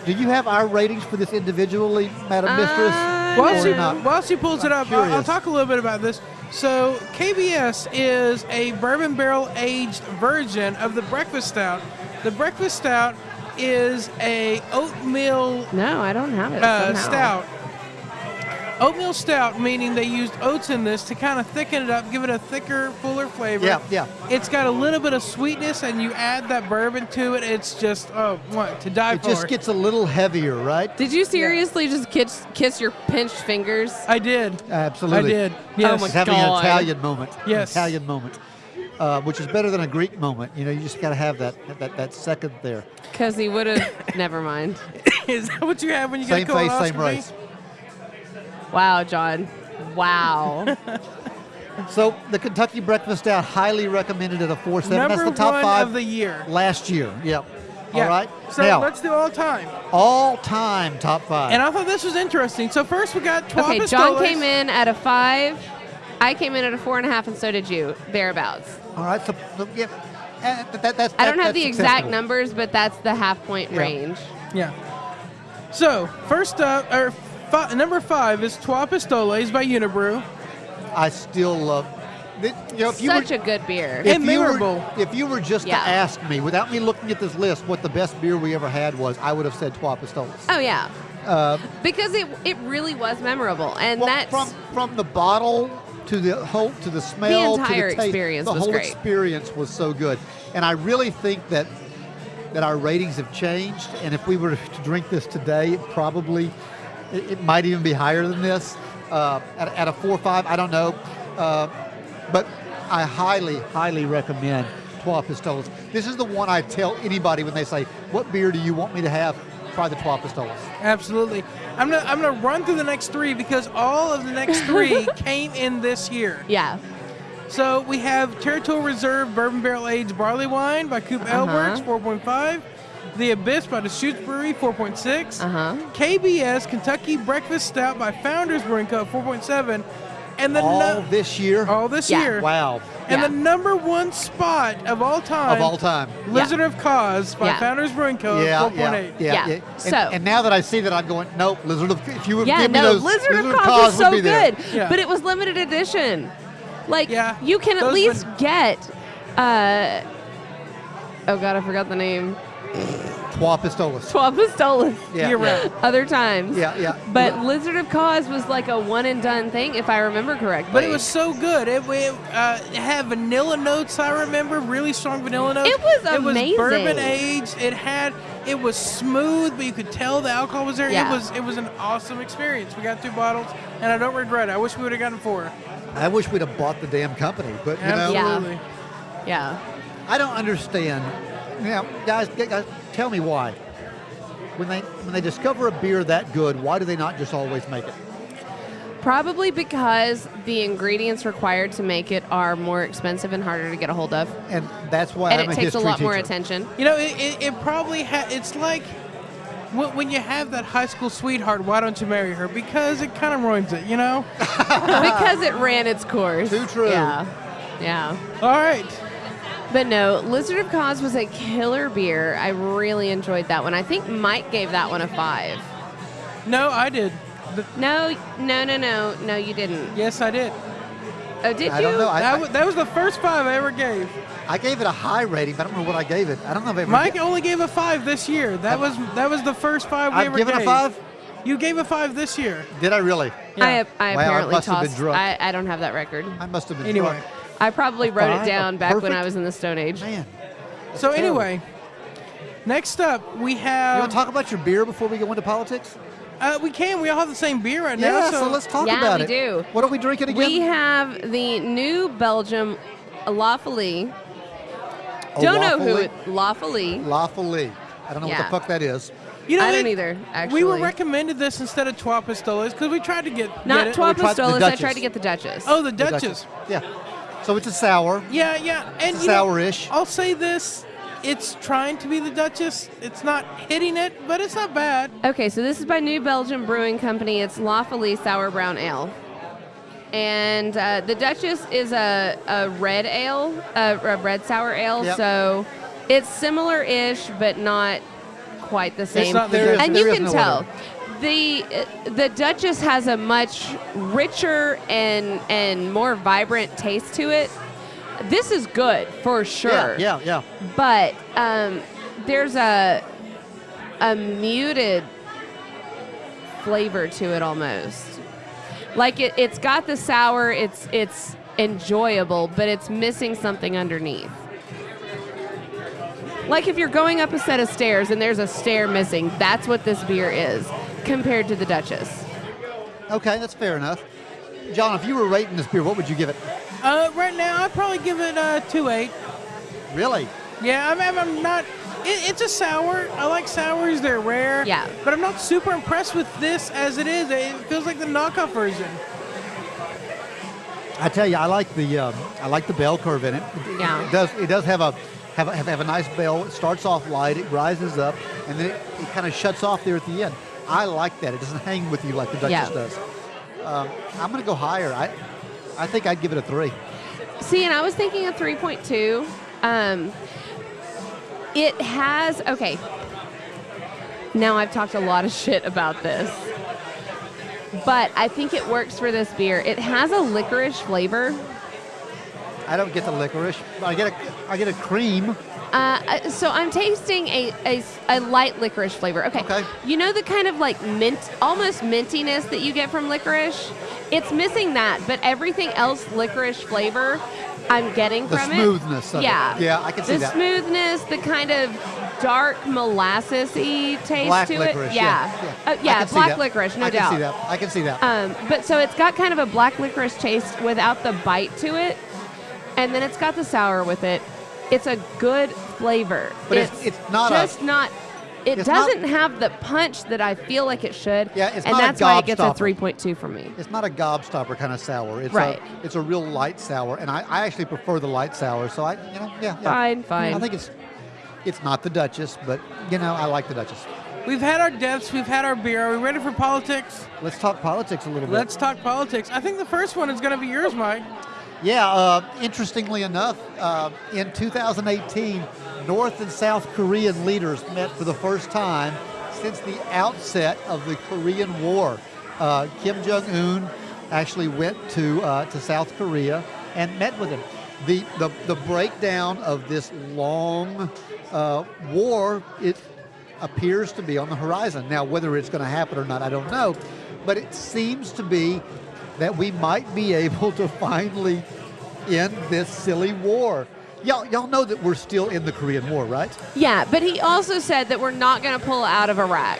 do you have our ratings for this individually, Madam Mistress? Uh, While or she, not? while she pulls it I'm up, I'll, I'll talk a little bit about this. So, KBS is a bourbon barrel aged version of the breakfast stout. The breakfast stout is a oatmeal No, I don't have it. uh, stout. Oatmeal stout, meaning they used oats in this to kind of thicken it up, give it a thicker, fuller flavor. Yeah, yeah. It's got a little bit of sweetness, and you add that bourbon to it. It's just oh, what to die It for. just gets a little heavier, right? Did you seriously just kiss, kiss your pinched fingers? I did. Absolutely. I did. Yes. Oh my It's having an Italian moment. an Yes. Italian moment. Uh, which is better than a Greek moment. You know, you just got to have that, that that second there. Because he would have. never mind. Is that what you have when you Same get a face, colonoscopy? same race. Wow, John. Wow. So the Kentucky Breakfast Stout, highly recommended at a four seven. Number That's the top one five of the year. last year. Yep. Yeah. All right. So now, let's do all time. all time top five. And I thought this was interesting. So first we got Trois okay, John Pistoles. came in at a five. I came in at a four and a half, and so did you. Thereabouts. all right. So, so yeah, eh, that, that, that's, I don't that- have that's the exact acceptable. numbers, but that's the half point Yeah. range. Yeah. So first up, or fi- number five is Trois Pistoles by Unibroue. I still love. th- You know, if you Such were, a good beer. if And you were- memorable. if you were just Yeah. to ask me, without me looking at this list, what the best beer we ever had was, I would have said Trois Pistoles. oh yeah, Uh, because it it really was memorable, and well, that's from from the bottle to the whole to the smell entire to the taste, experience the was whole great. experience was so good, and I really think that that our ratings have changed. And if we were to drink this today, it probably it, it might even be higher than this. Uh, at, at a four or five, I don't know, uh, but I highly highly recommend Trois Pistoles. This is the one I tell anybody when they say, "What beer do you want me to have?" Try the Trois Pistoles. Absolutely. I'm gonna I'm gonna run through the next three because all of the next three came in this year. yeah. So we have Territorial Reserve Bourbon Barrel Aged Barley Wine by Coop Uh-huh. Ale Works, 4.5. The Abyss by Deschutes Brewery, 4.6. Uh huh. KBS Kentucky Breakfast Stout by Founders Brewing Co., 4.7. And the all nu- this year. all this Yeah. year. Wow. And Yeah. the number one spot of all time, Of all time. Lizard of Koz by Yeah. Founders Brewing Co. Yeah, 4.8. yeah, yeah, Yeah. And, So- and now that I see that, I'm going, nope, Lizard of. If you would Yeah, give me no, those, Lizard, of of Cause, Cause is would so be there. good, Yeah. but it was limited edition. Like Yeah, you can at least would- get. Uh, oh God, I forgot the name. Trois Pistolas. Trois Pistolas. Yeah, You're yeah. right. Other times. Yeah, yeah. But Lizard of Koz was like a one and done thing, if I remember correctly. But it was so good. It, it, uh, it had vanilla notes. I remember really strong vanilla notes. It was It was bourbon aged. It had. It was smooth, but you could tell the alcohol was there. Yeah. It was. It was an awesome experience. We got two bottles, and I don't regret it. I wish we would have gotten four. I wish we'd have bought the damn company, but you know, Yeah. Yeah. I don't understand. Now, guys, guys, tell me why. When they when they discover a beer that good, why do they not just always make it? Probably because the ingredients required to make it are more expensive and harder to get a hold of. And that's why and I'm it a takes a history lot more attention. You know, it, it, it probably ha- it's like when, when you have that high school sweetheart, why don't you marry her? Because it kind of ruins it, you know? because it ran its course. Too true. Yeah. Yeah. All right. But no, Lizard of Koz was a killer beer. I really enjoyed that one. I think Mike gave that one a five. No, I did. The- No, no, no, no, no, you didn't. yes, I did. Oh, did I you? don't know. I, that, I, was, that was the first five I ever gave. I gave it a high rating, but I don't know what I gave it. I don't know if I ever Mike only gave a five this year. That was that was the first five we ever gave. I've ever given gave. a five. You gave a five this year. Did I really? I, I Wow, I apparently must have been tossed. drunk. I, I don't have that record. I must have been Anyway. drunk. I probably wrote five? it down A back when I was in the Stone Age. Man, So terrible. anyway, next up we you have. want to talk about your beer before we go into politics? uh, we can. We all have the same beer right now. Yeah, so, let's talk Yeah, about we it. do. What are we drinking again? We have the New Belgium La Folie. Oh, Don't know who La Folie? it. La Folie. Lawfully. I don't know what the fuck that is. You know, I don't either, actually. We were recommended this instead of Trois Pistoles because we tried to get Not get it. Trois We Pistoles. I tried to get the Duchess. Oh, the The Duchess. Yeah. So it's a sour. Yeah, yeah, and It's you know. I'll say this: it's trying to be the Duchess. It's not hitting it, but it's not bad. Okay, so this is by New Belgium Brewing Company. It's La Folie Sour Brown Ale. And uh, the Duchess is a, a red ale, a, a red sour ale. Yep. So it's similar ish, but not quite the same. not There is- and there you is can no tell. other. The the Duchess has a much richer and and more vibrant taste to it. This is good for sure Yeah, yeah, yeah. but um, there's a a muted flavor to it almost. Like it, it's got the sour, it's it's enjoyable, but it's missing something underneath. Like if you're going up a set of stairs and there's a stair missing, that's what this beer is compared to the Duchess. Okay, that's fair enough. John, if you were rating this beer, what would you give it? Uh, right now, I'd probably give it a two eight. Really? Yeah, I'm, I'm, I'm not. It, it's a sour. I like sours. They're rare. Yeah. But I'm not super impressed with this as it is. It feels like the knockoff version. I tell you, I like the um, I like the bell curve in it. It- Yeah. It does it does have a have a, have, have a nice bell. It starts off light, it rises up, and then it, it kind of shuts off there at the end. I like that. It doesn't hang with you like the Duchess Yeah. does. Um, I'm going to go higher. I I think I'd give it a three. See, and I was thinking a 3.2. Um, it has, okay. Now I've talked a lot of shit about this, but I think it works for this beer. It has a licorice flavor. I don't get the licorice. I get a I get a cream. Uh, so I'm tasting a, a, a light licorice flavor. Okay. Okay. You know the kind of like mint, almost mintiness that you get from licorice? It's missing that, but everything else licorice flavor I'm getting The from smoothness it. of it. yeah. Yeah, I can see the that. The smoothness, the kind of dark molassesy taste Black to licorice. it. Yeah. Yeah. yeah. Uh, yeah, black licorice, no I doubt. can see that. I can see that. Um, but so it's got kind of a black licorice taste without the bite to it, and then it's got the sour with it. It's a good flavor. But it's- it's not a- just not. It it's not- doesn't have the punch that I feel like it should. Yeah, it's and not a that's why it gets a gobstopper. 3.2 from me. It's not a gobstopper kind of sour. It's Right. a it's a real light sour, and I, I actually prefer the light sour. So I you know yeah, yeah. Fine, fine. I think it's it's not the Duchess, but you know I like the Duchess. We've had our deaths, we've had our beer. Are we ready for politics? Let's talk politics a little bit. Let's talk politics. I think the first one is going to be yours, Mike. Yeah, uh, interestingly enough, uh, in 2018, North and South Korean leaders met for the first time since the outset of the Korean War. Uh, Kim Jong Un actually went to uh, to South Korea and met with him. The the, the breakdown of this long uh, war it appears to be on the horizon. Now, whether it's going to happen or not, I don't know, but it seems to be that we might be able to finally end this silly war. Y'all, y'all know that we're still in the Korean War, right? Yeah, but he also said that we're not going to pull out of Iraq.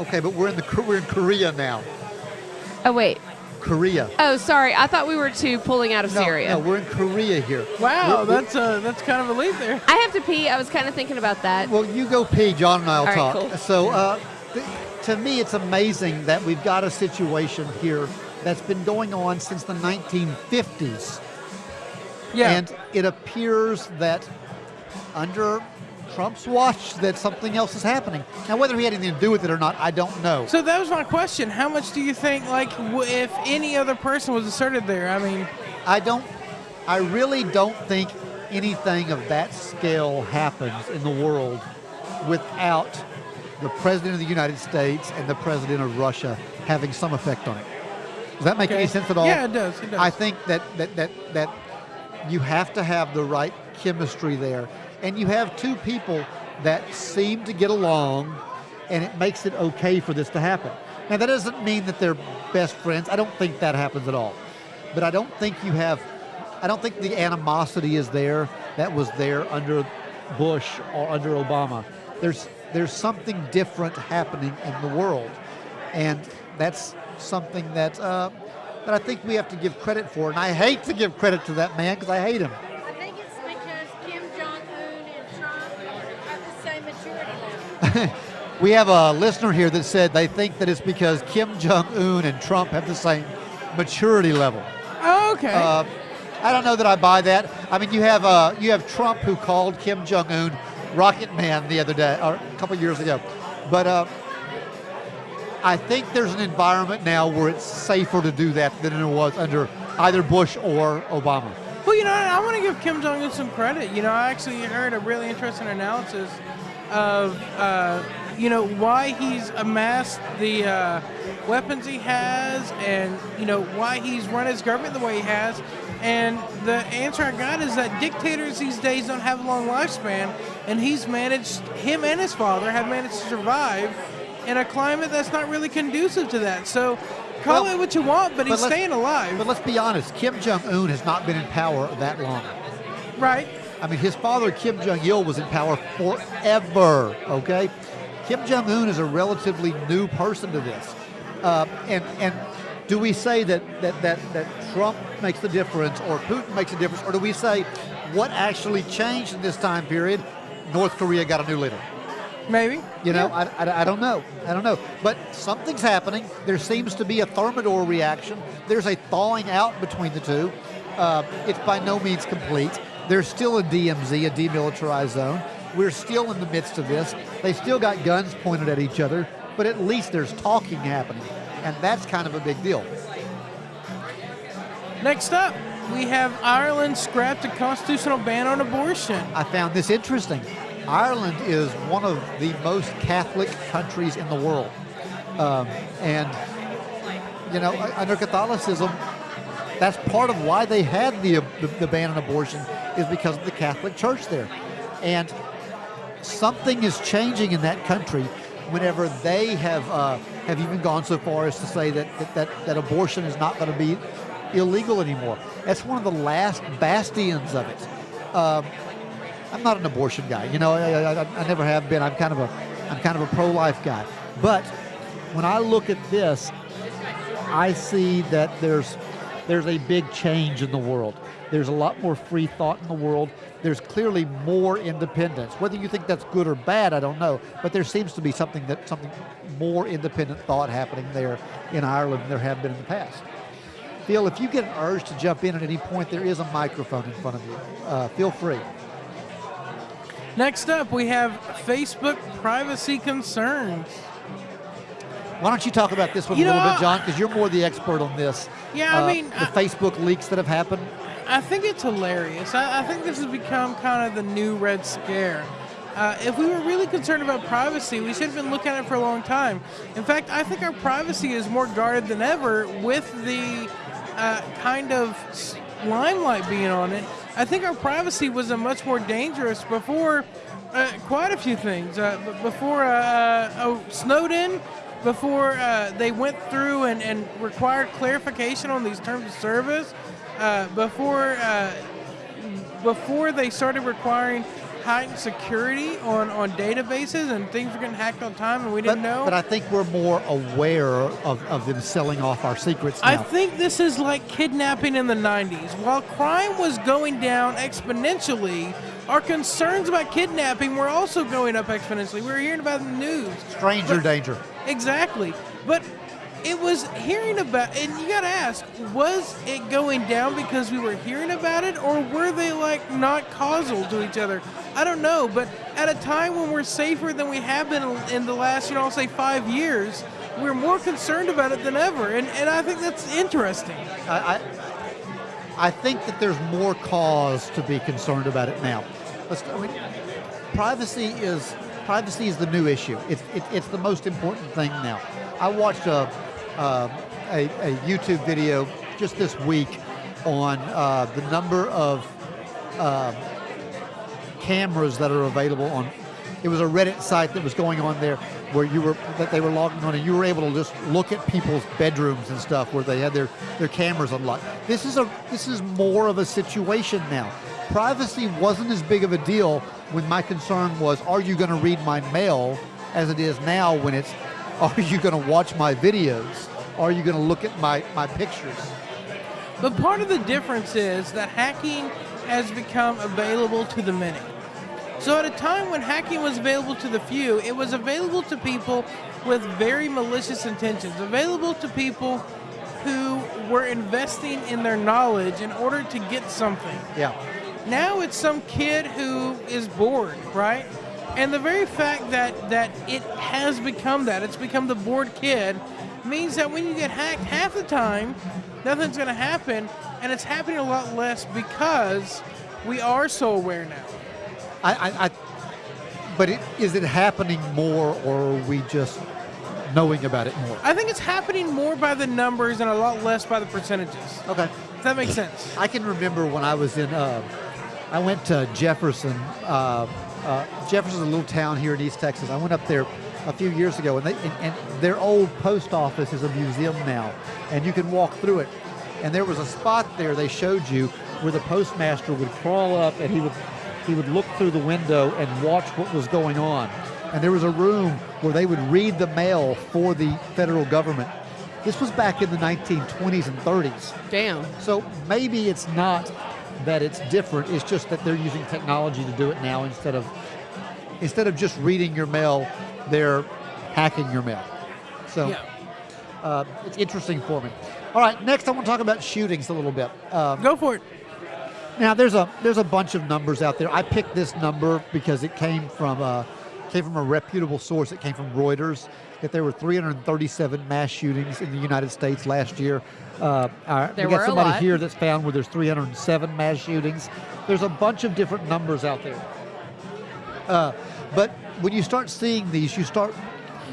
Okay, but we're in the we're in Korea now. Oh, wait. Korea. Oh, sorry. I thought we were to pulling out of No, Syria. no, we're in Korea here. Wow, We're- that's uh, that's kind of a leap there. I have to pee. I was kind of thinking about that. Well, you go pee, John and I'll All right, talk. cool. So, uh, th- to me, it's amazing that we've got a situation here that's been going on since the 1950s. Yeah. And it appears that under Trump's watch that something else is happening. Now, whether he had anything to do with it or not, I don't know. so that was my question. How much do you think, like, w- if any other person was asserted there? I mean, I don't, I really don't think anything of that scale happens in the world without the President of the United States and the President of Russia having some effect on it. Does that make okay. any sense at all? Yeah, it does. It does. I think that, that, that, that you have to have the right chemistry there. And you have two people that seem to get along, and it makes it okay for this to happen. Now, that doesn't mean that they're best friends. I don't think that happens at all. But I don't think you have, I don't think the animosity is there that was there under Bush or under Obama. There's, there's something different happening in the world. And that's something that, uh, that I think we have to give credit for. And I hate to give credit to that man because I hate him. I think it's because Kim Jong Un and Trump have the same maturity level. We have a listener here that said they think that it's because Kim Jong Un and Trump have the same maturity level. oh, okay. Uh, I don't know that I buy that. I mean, you have uh, you have Trump who called Kim Jong Un Rocket Man the other day, or a couple years ago. But uh, I think there's an environment now where it's safer to do that than it was under either Bush or Obama. Well, you know, I want to give Kim Jong Un some credit. You know, I actually heard a really interesting analysis of, uh, you know, why he's amassed the uh, weapons he has, and you know why he's run his government the way he has. And the answer I got is that dictators these days don't have a long lifespan, and he's managed. Him and his father have managed to survive in a climate that's not really conducive to that. So. Call Well, it what you want, but he's staying alive, But let's be honest, Kim Jong Un has not been in power that long. right? I mean, his father, Kim Jong il, was in power forever, okay? Kim Jong un is a relatively new person to this. Uh, and, and do we say that, that, that, that Trump makes the difference or Putin makes a difference, or do we say what actually changed in this time period? North Korea got a new leader. Maybe. You know, I, I, I don't know. I don't know. But something's happening. There seems to be a thermidor reaction. There's a thawing out between the two. Uh, it's by no means complete. There's still a DMZ, a demilitarized zone. We're still in the midst of this. They still got guns pointed at each other, but at least there's talking happening. And that's kind of a big deal. Next up, we have Ireland scrapped a constitutional ban on abortion. I found this interesting. Ireland is one of the most Catholic countries in the world. Um, and, you know, under Catholicism, that's part of why they had the, the, the ban on abortion is because of the Catholic Church there. And something is changing in that country whenever they have uh, have even gone so far as to say that, that, that, that abortion is not going to be illegal anymore. That's one of the last bastions of it. Um, I'm not an abortion guy. You know, I, I, I- never have been. I'm kind of a I'm kind of a pro-life guy. But when I look at this, I see that there's there's a big change in the world. There's a lot more free thought in the world. There's clearly more independence. Whether you think that's good or bad, I don't know. But there seems to be something that something more independent thought happening there in Ireland than there have been in the past. Phil, if you get an urge to jump in at any point, there is a microphone in front of you. Uh, feel free. Next up, we have Facebook privacy concerns. Why don't you talk about this one You a little know, bit, John? Because you're more the expert on this. Yeah, I Uh, mean, the I- Facebook leaks that have happened. I think it's hilarious. I, I think this has become kind of the new Red Scare. Uh, if we were really concerned about privacy, we should have been looking at it for a long time. In fact, I think our privacy is more guarded than ever with the uh, kind of limelight being on it. I think our privacy was a much more dangerous before uh, quite a few things. Uh, before uh, uh, oh, Snowden, before uh, they went through and, and required clarification on these terms of service, before before they started requiring heightened security on, on databases and things were getting hacked all the time and we But, didn't know. but I think we're more aware of, of them selling off our secrets now. I think this is like kidnapping in the 90s. While crime was going down exponentially, our concerns about kidnapping were also going up exponentially. We were hearing about it in the news. Stranger But- danger. Exactly. But it was hearing about and you got to ask, was it going down because we were hearing about it or were they like not causal to each other? I don't know, but at a time when we're safer than we have been in the last, you know, I'll say 5 years, we're more concerned about it than ever. And and I think that's interesting. I, I, I think that there's more cause to be concerned about it now. Let's, I mean, privacy is privacy is the new issue. It's it, it's the most important thing now. I watched a uh, a, a YouTube video just this week on uh, the number of uh, cameras that are available on. It was a Reddit site that was going on there where you were that they were logging on, and you were able to just look at people's bedrooms and stuff where they had their their cameras unlocked. This is a this is more of a situation now. Privacy wasn't as big of a deal when my concern was, are you going to read my mail, as it is now when it's, are you going to watch my videos? Are you going to look at my my pictures? But part of the difference is that hacking has become available to the many. So at a time when hacking was available to the few, it was available to people with very malicious intentions, available to people who were investing in their knowledge in order to get something. Yeah. Now it's some kid who is bored, right? And the very fact that that it has become that, it's become the bored kid, means that when you get hacked half the time, nothing's going to happen, and it's happening a lot less because we are so aware now. I, I, I but it, is it happening more, or are we just knowing about it more? I think it's happening more by the numbers and a lot less by the percentages. Okay. If that makes sense. I can remember when I was in, uh, I went to Jefferson. Uh, uh, Jefferson's a little town here in East Texas. I went up there a few years ago, and, they, and, and their old post office is a museum now, and you can walk through it. And there was a spot there they showed you where the postmaster would crawl up and he would he would look through the window and watch what was going on. And there was a room where they would read the mail for the federal government. This was back in the 1920s and 30s. Damn. So maybe it's not that it's different. It's just that they're using technology to do it now instead of instead of just reading your mail, they're hacking your mail. So Yeah. uh, it's interesting for me. All right, next I want to talk about shootings a little bit. Um, Go for it. now there's a there's a bunch of numbers out there. I picked this number because it came from a came from a reputable source. It came from Reuters. That there were 337 mass shootings in the United States last year. Uh, our- There we got somebody here that's found where there's 307 mass shootings. There's a bunch of different numbers out there. Uh, but when you start seeing these, you start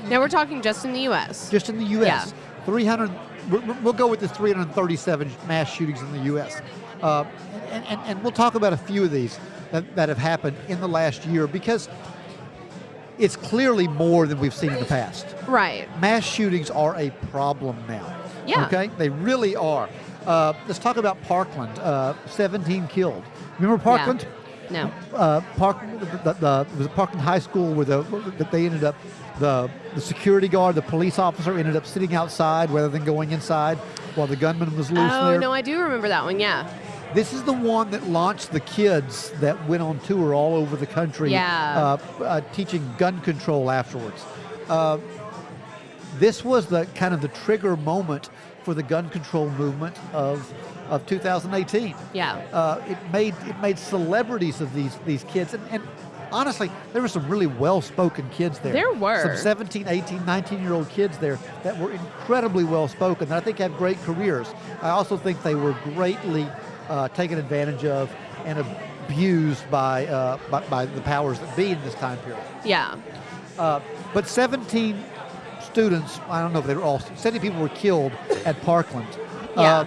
Now we're talking just in the U.S. just in the U.S. Yeah. 300. We'll we'll go with the 337 mass shootings in the U.S. Uh, and, and, and we'll talk about a few of these that, that have happened in the last year because it's clearly more than we've seen in the past. Right. Mass shootings are a problem now. Yeah. Okay, they really are. Uh, let's talk about Parkland. Uh, 17 killed. Remember Parkland? No. uh, Park, the, the, it was Parkland High School where the, that they ended up, the, the security guard, the police officer ended up sitting outside rather than going inside while the gunman was loose Oh there. no, I do remember that one. Yeah. This is the one that launched the kids that went on tour all over the country, Yeah. uh, uh, teaching gun control afterwards. Uh, this was the kind of the trigger moment for the gun control movement of of 2018 Yeah. uh, it made it made celebrities of these these kids, and, and honestly, there were some really well-spoken kids there. There were. Some 17, 18, 19-year-old kids there that were incredibly well-spoken that I think had great careers. I also think they were greatly uh, taken advantage of and abused by, uh, by, by the powers that be in this time period. Yeah. Uh, but 17 students, I don't know if they were all, 70 people were killed at Parkland. Yeah. Uh,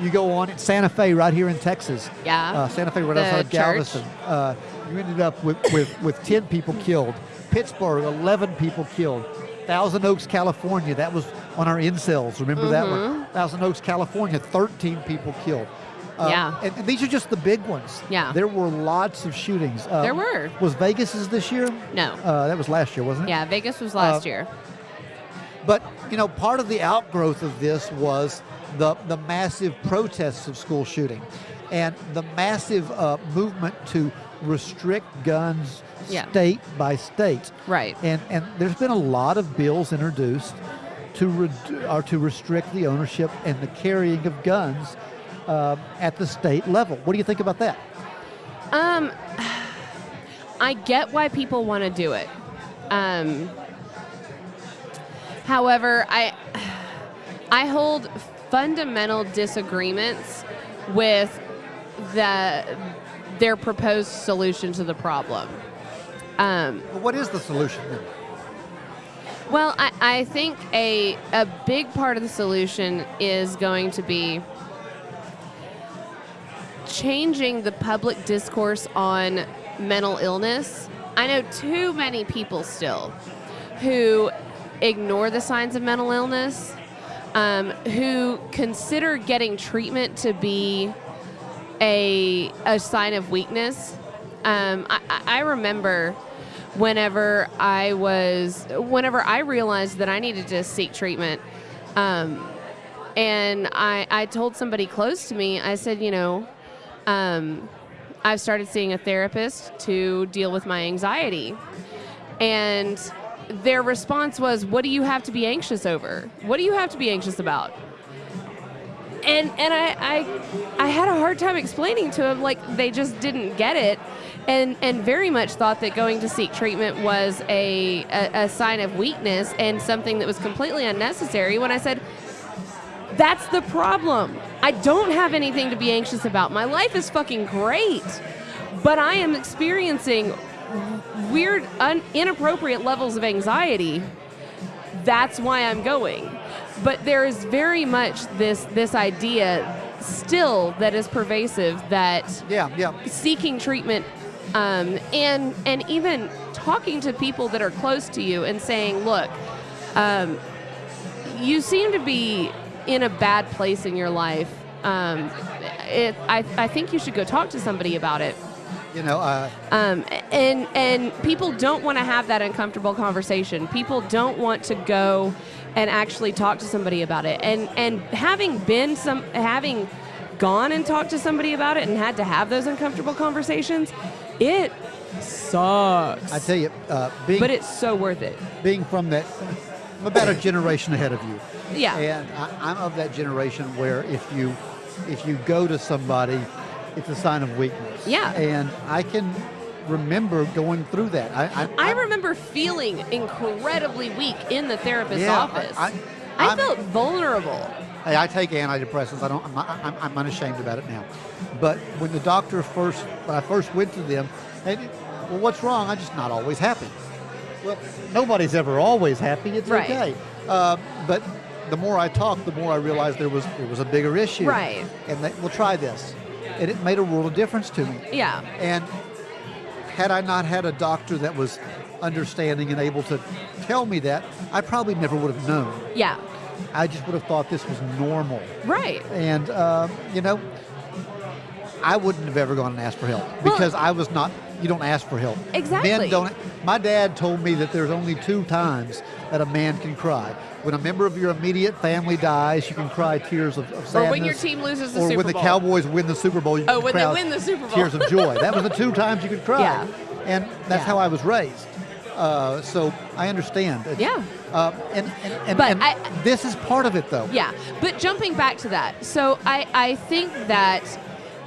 you go on in Santa Fe, right here in Texas. Yeah. Uh, Santa Fe, right The outside. Galveston. Uh, you ended up with, with, with 10 people killed. Pittsburgh, 11 people killed. Thousand Oaks, California, that was on our incels. Remember that Mm-hmm. one? Thousand Oaks, California, 13 people killed. Uh, Yeah. And, and these are just the big ones. Yeah. There were lots of shootings. Uh, There were. Was Vegas's this year? No. Uh, that was last year, wasn't it? Yeah, Vegas was last Uh, year. But you know, part of the outgrowth of this was the the massive protests of school shooting, and the massive uh, movement to restrict guns Yeah. state by state. Right. And and there's been a lot of bills introduced to redu- or to restrict the ownership and the carrying of guns uh, at the state level. What do you think about that? Um, I get why people want to do it. Um, however, I I hold fundamental disagreements with the their proposed solution to the problem. Um, what is the solution then? well, I, I think a a big part of the solution is going to be changing the public discourse on mental illness. I know too many people still who ignore the signs of mental illness, um, who consider getting treatment to be a, a sign of weakness. Um, I, I remember whenever I was, whenever I realized that I needed to seek treatment, um, and I, I told somebody close to me, I said, you know, um, I've started seeing a therapist to deal with my anxiety. And their response was, What do you have to be anxious over? What do you have to be anxious about? And and I, I I had a hard time explaining to them like they just didn't get it and and very much thought that going to seek treatment was a, a, a sign of weakness and something that was completely unnecessary when I said that's the problem. I don't have anything to be anxious about. My life is fucking great. But I am experiencing weird, un- inappropriate levels of anxiety. That's why I'm going. But there is very much this this idea still that is pervasive that Yeah, yeah. seeking treatment um, and and even talking to people that are close to you and saying, look, um, you seem to be in a bad place in your life. Um, it, I, I think you should go talk to somebody about it. You know, uh, Um, and and people don't want to have that uncomfortable conversation. People don't want to go and actually talk to somebody about it. And and having been some having gone and talked to somebody about it and had to have those uncomfortable conversations, it sucks. I tell you, uh, being but it's so worth it. being from that, I'm about a generation ahead of you. Yeah. And I, I'm of that generation where if you if you go to somebody, it's a sign of weakness. Yeah. And I can remember going through that. I I, I remember feeling incredibly weak in the therapist's Yeah, office. I- I I'm- felt vulnerable. Hey, I take antidepressants. I don't. I'm, I'm, I'm unashamed about it now. But when the doctor first, when I first went to them, they, did, well, what's wrong? I'm just not always happy. Well, nobody's ever always happy. It's Right. okay. Uh, but the more I talked, the more I realized there was there was a bigger issue. Right. And they, we'll try this, and it made a world of difference to me. Yeah. And had I not had a doctor that was understanding and able to tell me that, I probably never would have known. Yeah. I just would have thought this was normal. Right. And, uh, you know, I wouldn't have ever gone and asked for help because I was not, you don't ask for help. Exactly. Men don't, my dad told me that there's only two times that a man can cry. When a member of your immediate family dies, you can cry tears of, of sadness. Or when your team loses the or Super when the Cowboys win the Super Bowl, you Oh, can when they cry win the Super Bowl. Tears of joy. that was the two times you could cry. Yeah. And that's Yeah. how I was raised. Uh, so I understand. It's- Yeah. Uh, and and, and, But and I- this is part of it, though. Yeah, but jumping back to that, so I, I think that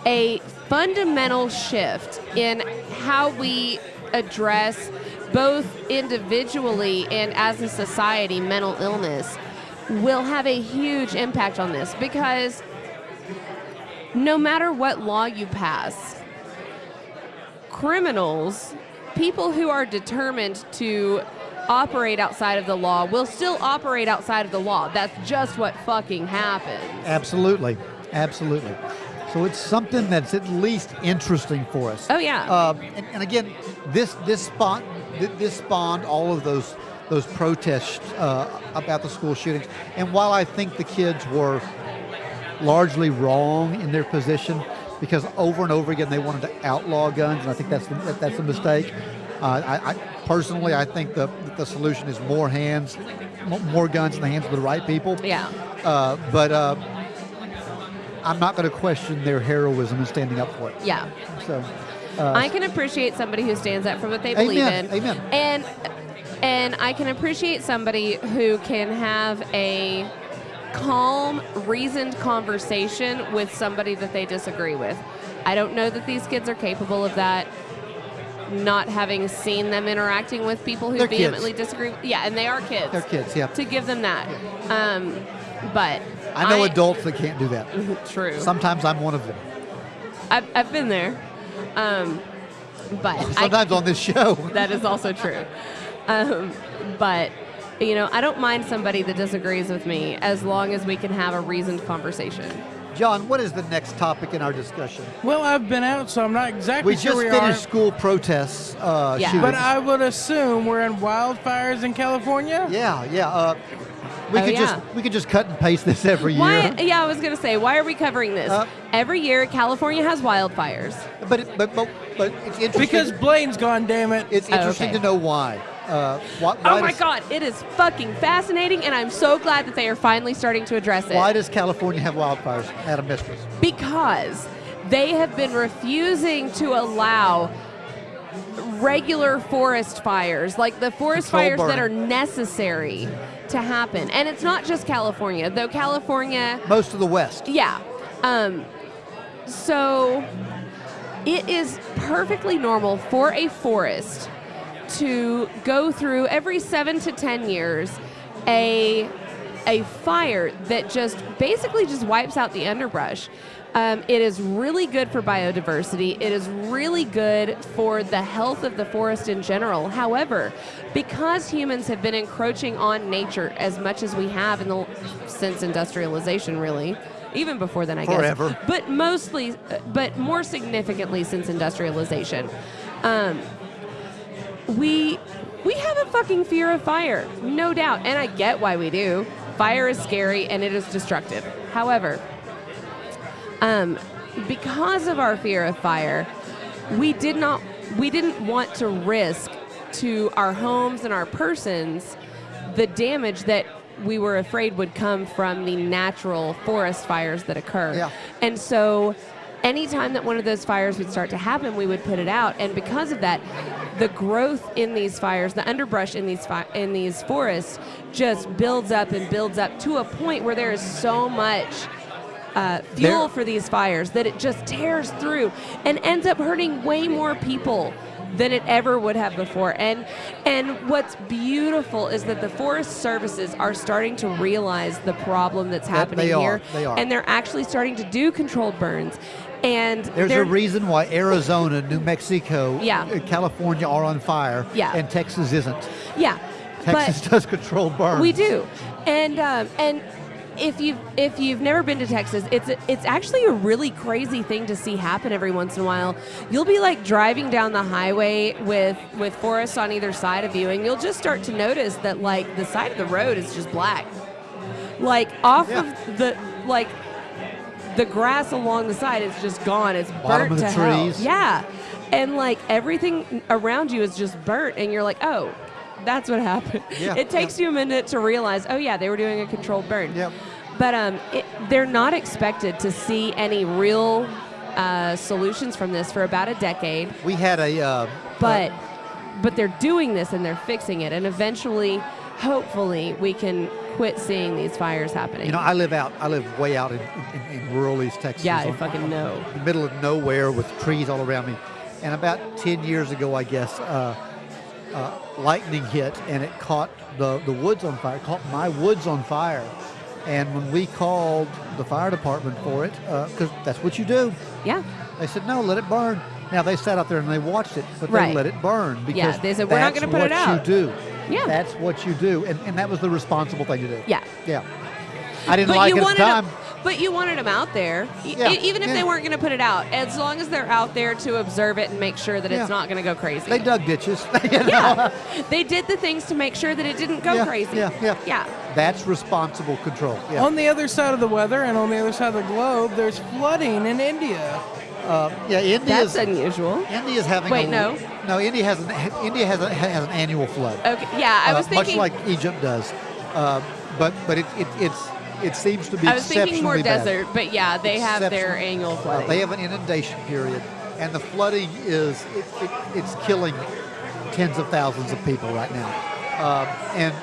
a fundamental shift in how we address both individually and as a society mental illness will have a huge impact on this because no matter what law you pass, criminals, people who are determined to operate outside of the law will still operate outside of the law. That's just what fucking happens. Absolutely, absolutely. So it's something that's at least interesting for us. Oh, yeah. Uh, and, and again, this this spawned this spawned all of those those protests uh, about the school shootings. And while I think the kids were largely wrong in their position, because over and over again they wanted to outlaw guns, and I think that's the, that, that's a mistake. Uh, I, I, personally, I think the the solution is more hands, more guns in the hands of the right people. Yeah. Uh, but uh, I'm not going to question their heroism and standing up for it. Yeah. So, uh, I can appreciate somebody who stands up for what they believe Amen, in. amen. And and I can appreciate somebody who can have a calm, reasoned conversation with somebody that they disagree with. I don't know that these kids are capable of that. Not having seen them interacting with people who They're kids. vehemently disagree. Yeah, and they are kids. they're kids, yeah. To give them that. Um, but I know adults that can't do that. True. Sometimes I'm one of them. I've, I've been there. Um, but I Sometimes on this show. that is also true. Um, but you know, I don't mind somebody that disagrees with me as long as we can have a reasoned conversation. John, what is the next topic in our discussion? Well, I've been out, so I'm not exactly We sure just we finished are. school protests. Uh, Yeah. shootings. But I would assume we're in wildfires in California. yeah, yeah. Uh, we Oh, could yeah. just we could just cut and paste this every year. Yeah, I was gonna say, why are we covering this? Uh, Every year, California has wildfires. But it- but but but it's interesting. Because Blaine's gone, damn it. it's Oh, interesting okay. to know why. Uh, why, why oh my does, God, it is fucking fascinating, and I'm so glad that they are finally starting to address it. Why does California have wildfires? Adam Mistress. because they have been refusing to allow regular forest fires, like the forest Control fires that are necessary to happen. And it's not just California, though California, Most of the West. yeah. Um, so it is perfectly normal for a forest to go through every seven to ten years a a fire that just basically just wipes out the underbrush. Um, it is really good for biodiversity. It is really good for the health of the forest in general. However, because humans have been encroaching on nature as much as we have in the since industrialization, really, even before then, I Forever. guess, but mostly, but more significantly since industrialization, um, we we have a fucking fear of fire, no doubt, and I get why we do. Fire is scary and it is destructive. However, um, because of our fear of fire, we did not we didn't want to risk to our homes and our persons the damage that we were afraid would come from the natural forest fires that occur. Yeah. And so anytime that one of those fires would start to happen, we would put it out. And because of that, the growth in these fires, the underbrush in these fi- in these forests just builds up and builds up to a point where there is so much uh, fuel There- for these fires that it just tears through and ends up hurting way more people than it ever would have before. And and what's beautiful is that the forest services are starting to realize the problem that's That happening they are, here, they are. and they're actually starting to do controlled burns. And There's a reason why Arizona, New Mexico, Yeah. California are on fire, Yeah. and Texas isn't. yeah, Texas but does control burns. We do, and um, and if you've if you've never been to Texas, it's it's actually a really crazy thing to see happen every once in a while. You'll be like driving down the highway with with forests on either side of you, and you'll just start to notice that like the side of the road is just black, like off Yeah. of the like the grass along the side is just gone. It's Bottom burnt to hell. Yeah, and like everything around you is just burnt, and you're like, oh. That's what happened. Yeah, it takes yeah. you a minute to realize, oh yeah, they were doing a controlled burn. Yep. But um, it, they're not expected to see any real uh, solutions from this for about a decade. We had a. Uh, But but they're doing this and they're fixing it, and eventually, hopefully, we can quit seeing these fires happening. You know, I live out. I live way out in, in, in rural East Texas. yeah, I fucking know. the middle of nowhere with trees all around me. And about 10 years ago, I guess, uh, uh, lightning hit and it caught the, the woods on fire, caught my woods on fire. And when we called the fire department for it, because that's what you do, Yeah. they said, no, let it burn. Now, they sat out there and they watched it, but Right. they let it burn because Yeah, they said, "We're not that's gonna put it what out." you do. Yeah. That's what you do. And, and that was the responsible thing to do. Yeah. Yeah. I didn't But like it at the time. But you wanted them out there, Yeah, e- even if yeah. they weren't going to put it out. As long as they're out there to observe it and make sure that Yeah. it's not going to go crazy. They dug ditches. you know? yeah, they did the things to make sure that it didn't go Yeah, crazy. yeah, yeah. yeah. That's responsible control. Yeah. On the other side of the weather and on the other side of the globe, there's flooding in India. Uh, yeah, India's That's unusual. India's having Wait, a, no. no. India has an India has, a, has an annual flood. Okay, yeah, I uh, was thinking. much like Egypt does, uh, but but it, it it's it seems to be I was thinking more bad. desert, but yeah, they have their annual Uh, flooding. they have an inundation period, and the flooding is it, it, it's killing tens of thousands of people right now, um, and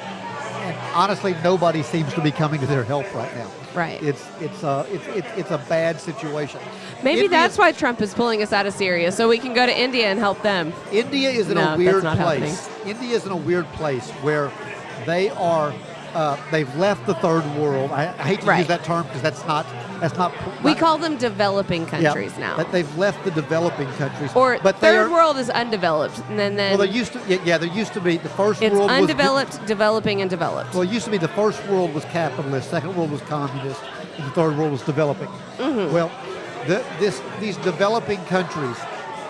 and honestly, nobody seems to be coming to their help right now. Right. It's it's a it's it's, it's a bad situation. Maybe India- that's why Trump is pulling us out of Syria, so we can go to India and help them. India is in No, a weird place. India is in a weird place where they are. Uh, they've left the third world. I, I hate to Right. use that term because that's not that's not. We not- call them developing yeah, countries now. That they've left the developing countries. Or but third are, world is undeveloped, and then, then Well, there used to yeah, yeah there used to be the first it's world was undeveloped, developing, and developed. Well, it used to be the first world was capitalist, second world was communist, and the third world was developing. Mm-hmm. Well, the, this these developing countries,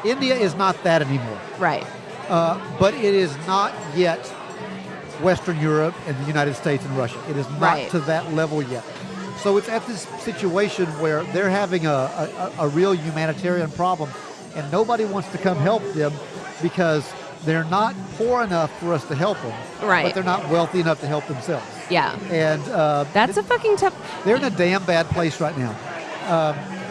India is not that anymore. right. Uh, but it is not yet Western Europe and the United States and Russia. It is not Right. to that level yet. So it's at this situation where they're having a, a, a real humanitarian problem, and nobody wants to come help them because they're not poor enough for us to help them, Right. but they're not wealthy enough to help themselves. Yeah. And uh, That's a fucking tough. they're in a damn bad place right now.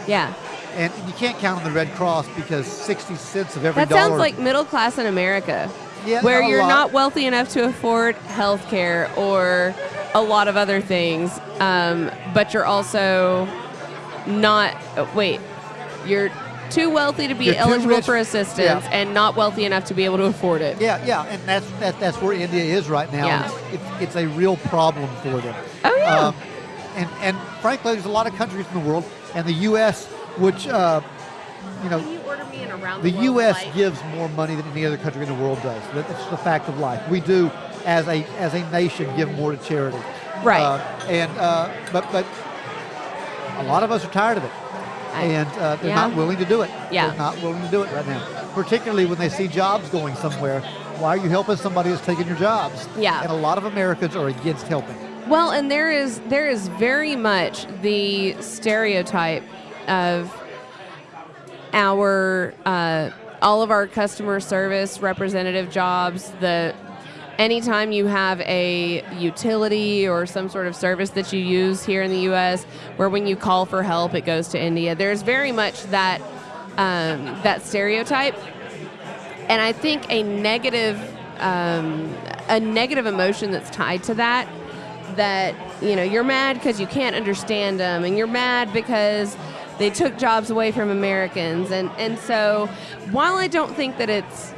Yeah. And you can't count on the Red Cross because 60 cents of every That dollar. sounds like middle class in America, Yeah, where you're lot. not wealthy enough to afford health care or a lot of other things, um, but you're also not. wait, you're too wealthy to be You're eligible for assistance yeah. and not wealthy enough to be able to afford it. Yeah, yeah, and that's that, that's where India is right now. Yeah. It's, it's, it's a real problem for them. Oh, yeah. Um, and and frankly, there's a lot of countries in the world, and the U.S., which uh, you know, you order me an around the the, U.S. gives more money than any other country in the world does. That's a fact of life. We do, as a as a nation, give more to charity. Right. Uh, and uh, but but a lot of us are tired of it, I- and uh, they're yeah. not willing to do it. Yeah. They're not willing to do it right now. Particularly when they see jobs going somewhere. Why are you helping somebody who's taking your jobs? Yeah. And a lot of Americans are against helping. Well, and there is there is very much the stereotype of our uh, all of our customer service representative jobs. The anytime you have a utility or some sort of service that you use here in the U.S., where when you call for help, it goes to India. There's very much that um, that stereotype and I think a negative um, a negative emotion that's tied to that that you know you're mad because you can't understand them and you're mad because they took jobs away from Americans and and so while I don't think that it's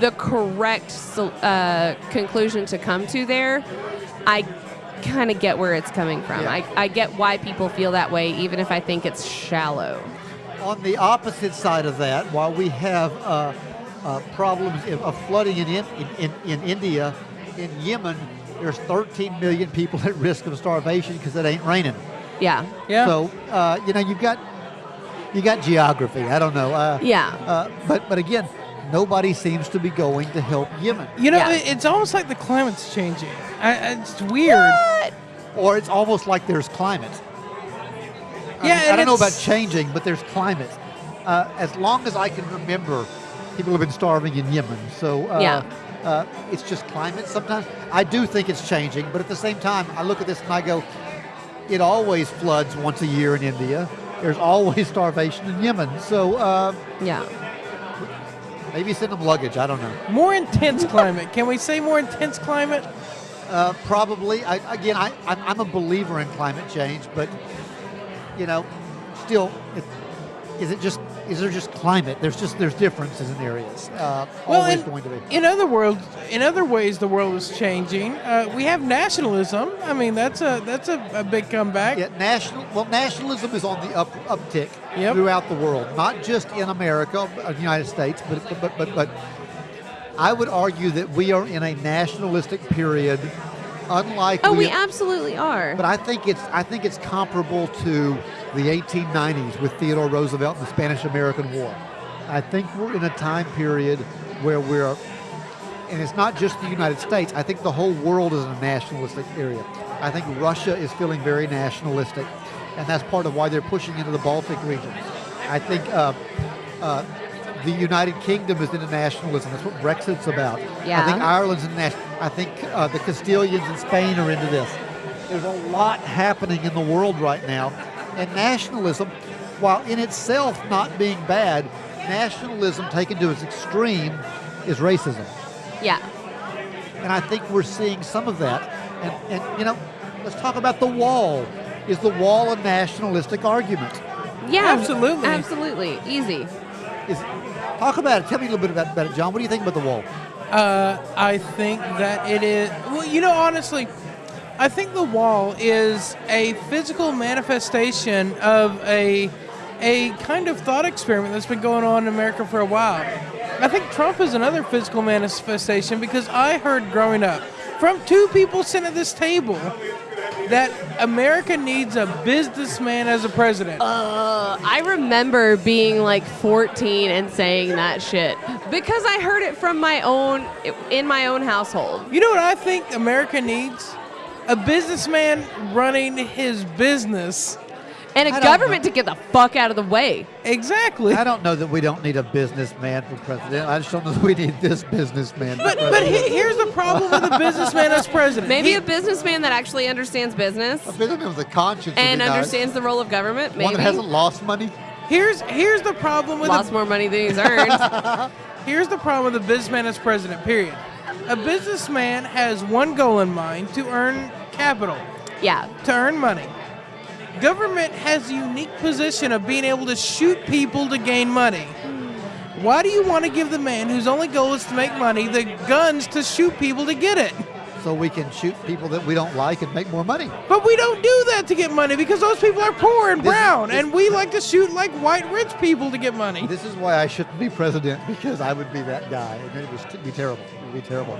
the correct uh, conclusion to come to there I kind of get where it's coming from Yeah. I, I get why people feel that way even if I think it's shallow On the opposite side of that, while we have uh, uh, problems of flooding in, in, in, in India, in Yemen, there's 13 million people at risk of starvation because it ain't raining. Yeah Yeah. So uh, you know you've got you got geography. I don't know. Uh, Yeah. Uh, but but again, nobody seems to be going to help Yemen, you know, Yeah. it's almost like the climate's changing. I, I- it's weird. What? or it's almost like there's climate. I, Yeah, mean, I don't know about changing, but there's climate. Uh, as long as I can remember, people have been starving in Yemen. So uh, Yeah. uh, it's just climate. Sometimes I do think it's changing, but at the same time, I look at this and I go, it always floods once a year in India. There's always starvation in Yemen. So uh, yeah maybe send them luggage. I don't know. More intense climate. Can we say more intense climate? Uh, probably. I, again, I, I'm, I'm a believer in climate change, but you know, still, it, is it just is there just climate? There's just there's differences in areas. Uh, Well, always in, going to be. in other worlds, in other ways, the world is changing. Uh, we have nationalism. I mean, that's a that's a, a big comeback. Yeah, national. Well, nationalism is on the up uptick Yep. throughout the world, not just in America, uh, the United States, but but but. but I would argue that we are in a nationalistic period, unlike Oh, we we absolutely are. But I think it's I think it's comparable to the 1890s with Theodore Roosevelt and the Spanish-American War. I think we're in a time period where we're, and it's not just the United States. I think the whole world is in a nationalistic area. I think Russia is feeling very nationalistic, and that's part of why they're pushing into the Baltic region. I think uh, uh, the United Kingdom is into nationalism. That's what Brexit's about. Yeah. I think Ireland's in national. I think uh, the Castilians in Spain are into this. There's a lot happening in the world right now, and nationalism, while in itself not being bad, nationalism taken to its extreme is racism. yeah. And I think we're seeing some of that. And, and you know, let's talk about the wall. Is the wall a nationalistic argument? Yeah. Absolutely. Absolutely. Easy. Is talk about it. Tell me a little bit about, about it, John. What do you think about the wall? Uh, I think that it is. Well, you know, honestly, I think the wall is a physical manifestation of a a kind of thought experiment that's been going on in America for a while. I think Trump is another physical manifestation because I heard growing up from two people sitting at this table that America needs a businessman as a president. Uh, I remember being like 14 and saying that shit because I heard it from my own in my own household. You know what I think America needs? A businessman running his business. And a don't government to get the fuck out of the way. Exactly. I don't know that we don't need a businessman for president. I just don't know that we need this businessman. But but he, here's the problem with a businessman as president. Maybe He- a businessman that actually understands business a businessman with a conscience and be nice. understands the role of government. Maybe one that hasn't lost money. here's here's the problem with lost a, more money than he's earned. here's the problem with a businessman as president. Period. A businessman has one goal in mind: to earn capital, yeah. to earn money. Government has the unique position of being able to shoot people to gain money. Why do you want to give the man whose only goal is to make money the guns to shoot people to get it? So we can shoot people that we don't like and make more money. But we don't do that to get money because those people are poor and This- brown, this- and we like to shoot like white rich people to get money. This is why I shouldn't be president because I would be that guy, and it would be terrible. It would be terrible.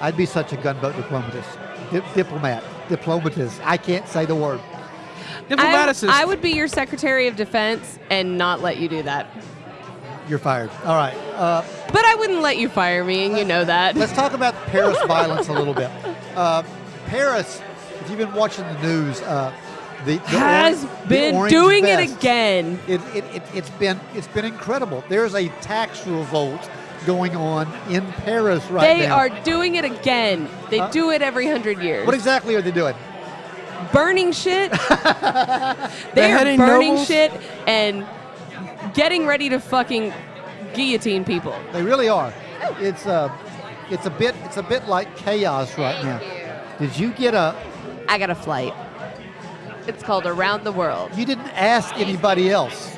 I'd be such a gunboat diplomatist, Di- diplomat, diplomatist. I can't say the word. I. I would be your Secretary of Defense and not let you do that. You're fired. All right. Uh, But I wouldn't let you fire me, and you know that. let's talk about Paris violence a little bit. Uh, Paris, if you've been watching the news, uh, the, the Has the been doing it again. It, it, it, it's been it's been incredible. There's a tax revolt going on in Paris right They now. They are doing it again. They Huh? do it every hundred years. What exactly are they doing? Burning shit. they are burning nobles? shit and getting ready to fucking guillotine people. They really are. It's uh, it's a bit it's a bit like chaos right now. Did you get a? I got a flight. It's called Around the World. You didn't ask anybody else.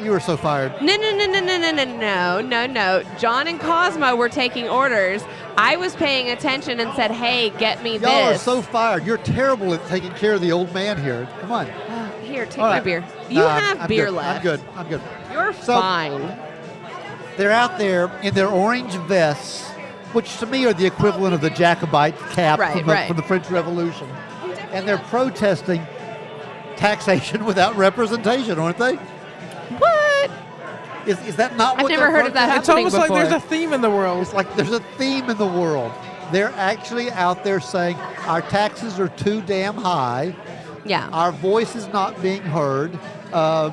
You were so fired. No, no, no, no, no, no, no, no, no, no. John and Cosmo were taking orders. I was paying attention and said, "Hey, get me Y'all are so fired. You're terrible at taking care of the old man here. Come on. Here, take All my right. beer. You Uh, have I'm beer good. left. I'm good. I'm good. You're So- fine. They're out there in their orange vests, which to me are the equivalent of the Jacobin cap Right, from, the, right. from the French Revolution, and they're protesting taxation without representation, aren't they? What? Is, is that not I've what never they're heard of that it's happening almost like there's a theme in the world. It's like there's a theme in the world. They're actually out there saying our taxes are too damn high. Yeah. Our voice is not being heard. Uh,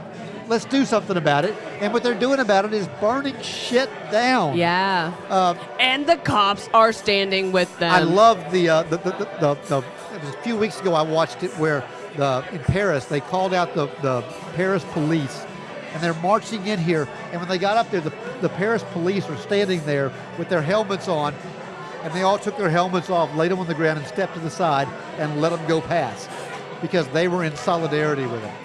let's do something about it. And what they're doing about it is burning shit down. Yeah. Uh, And the cops are standing with them. I love the, uh, the, the, the, the, the, it was a few weeks ago I watched it where the, in Paris they called out the, the Paris police and they're marching in here and when they got up there the, the Paris police were standing there with their helmets on and they all took their helmets off, laid them on the ground and stepped to the side and let them go past because they were in solidarity with them.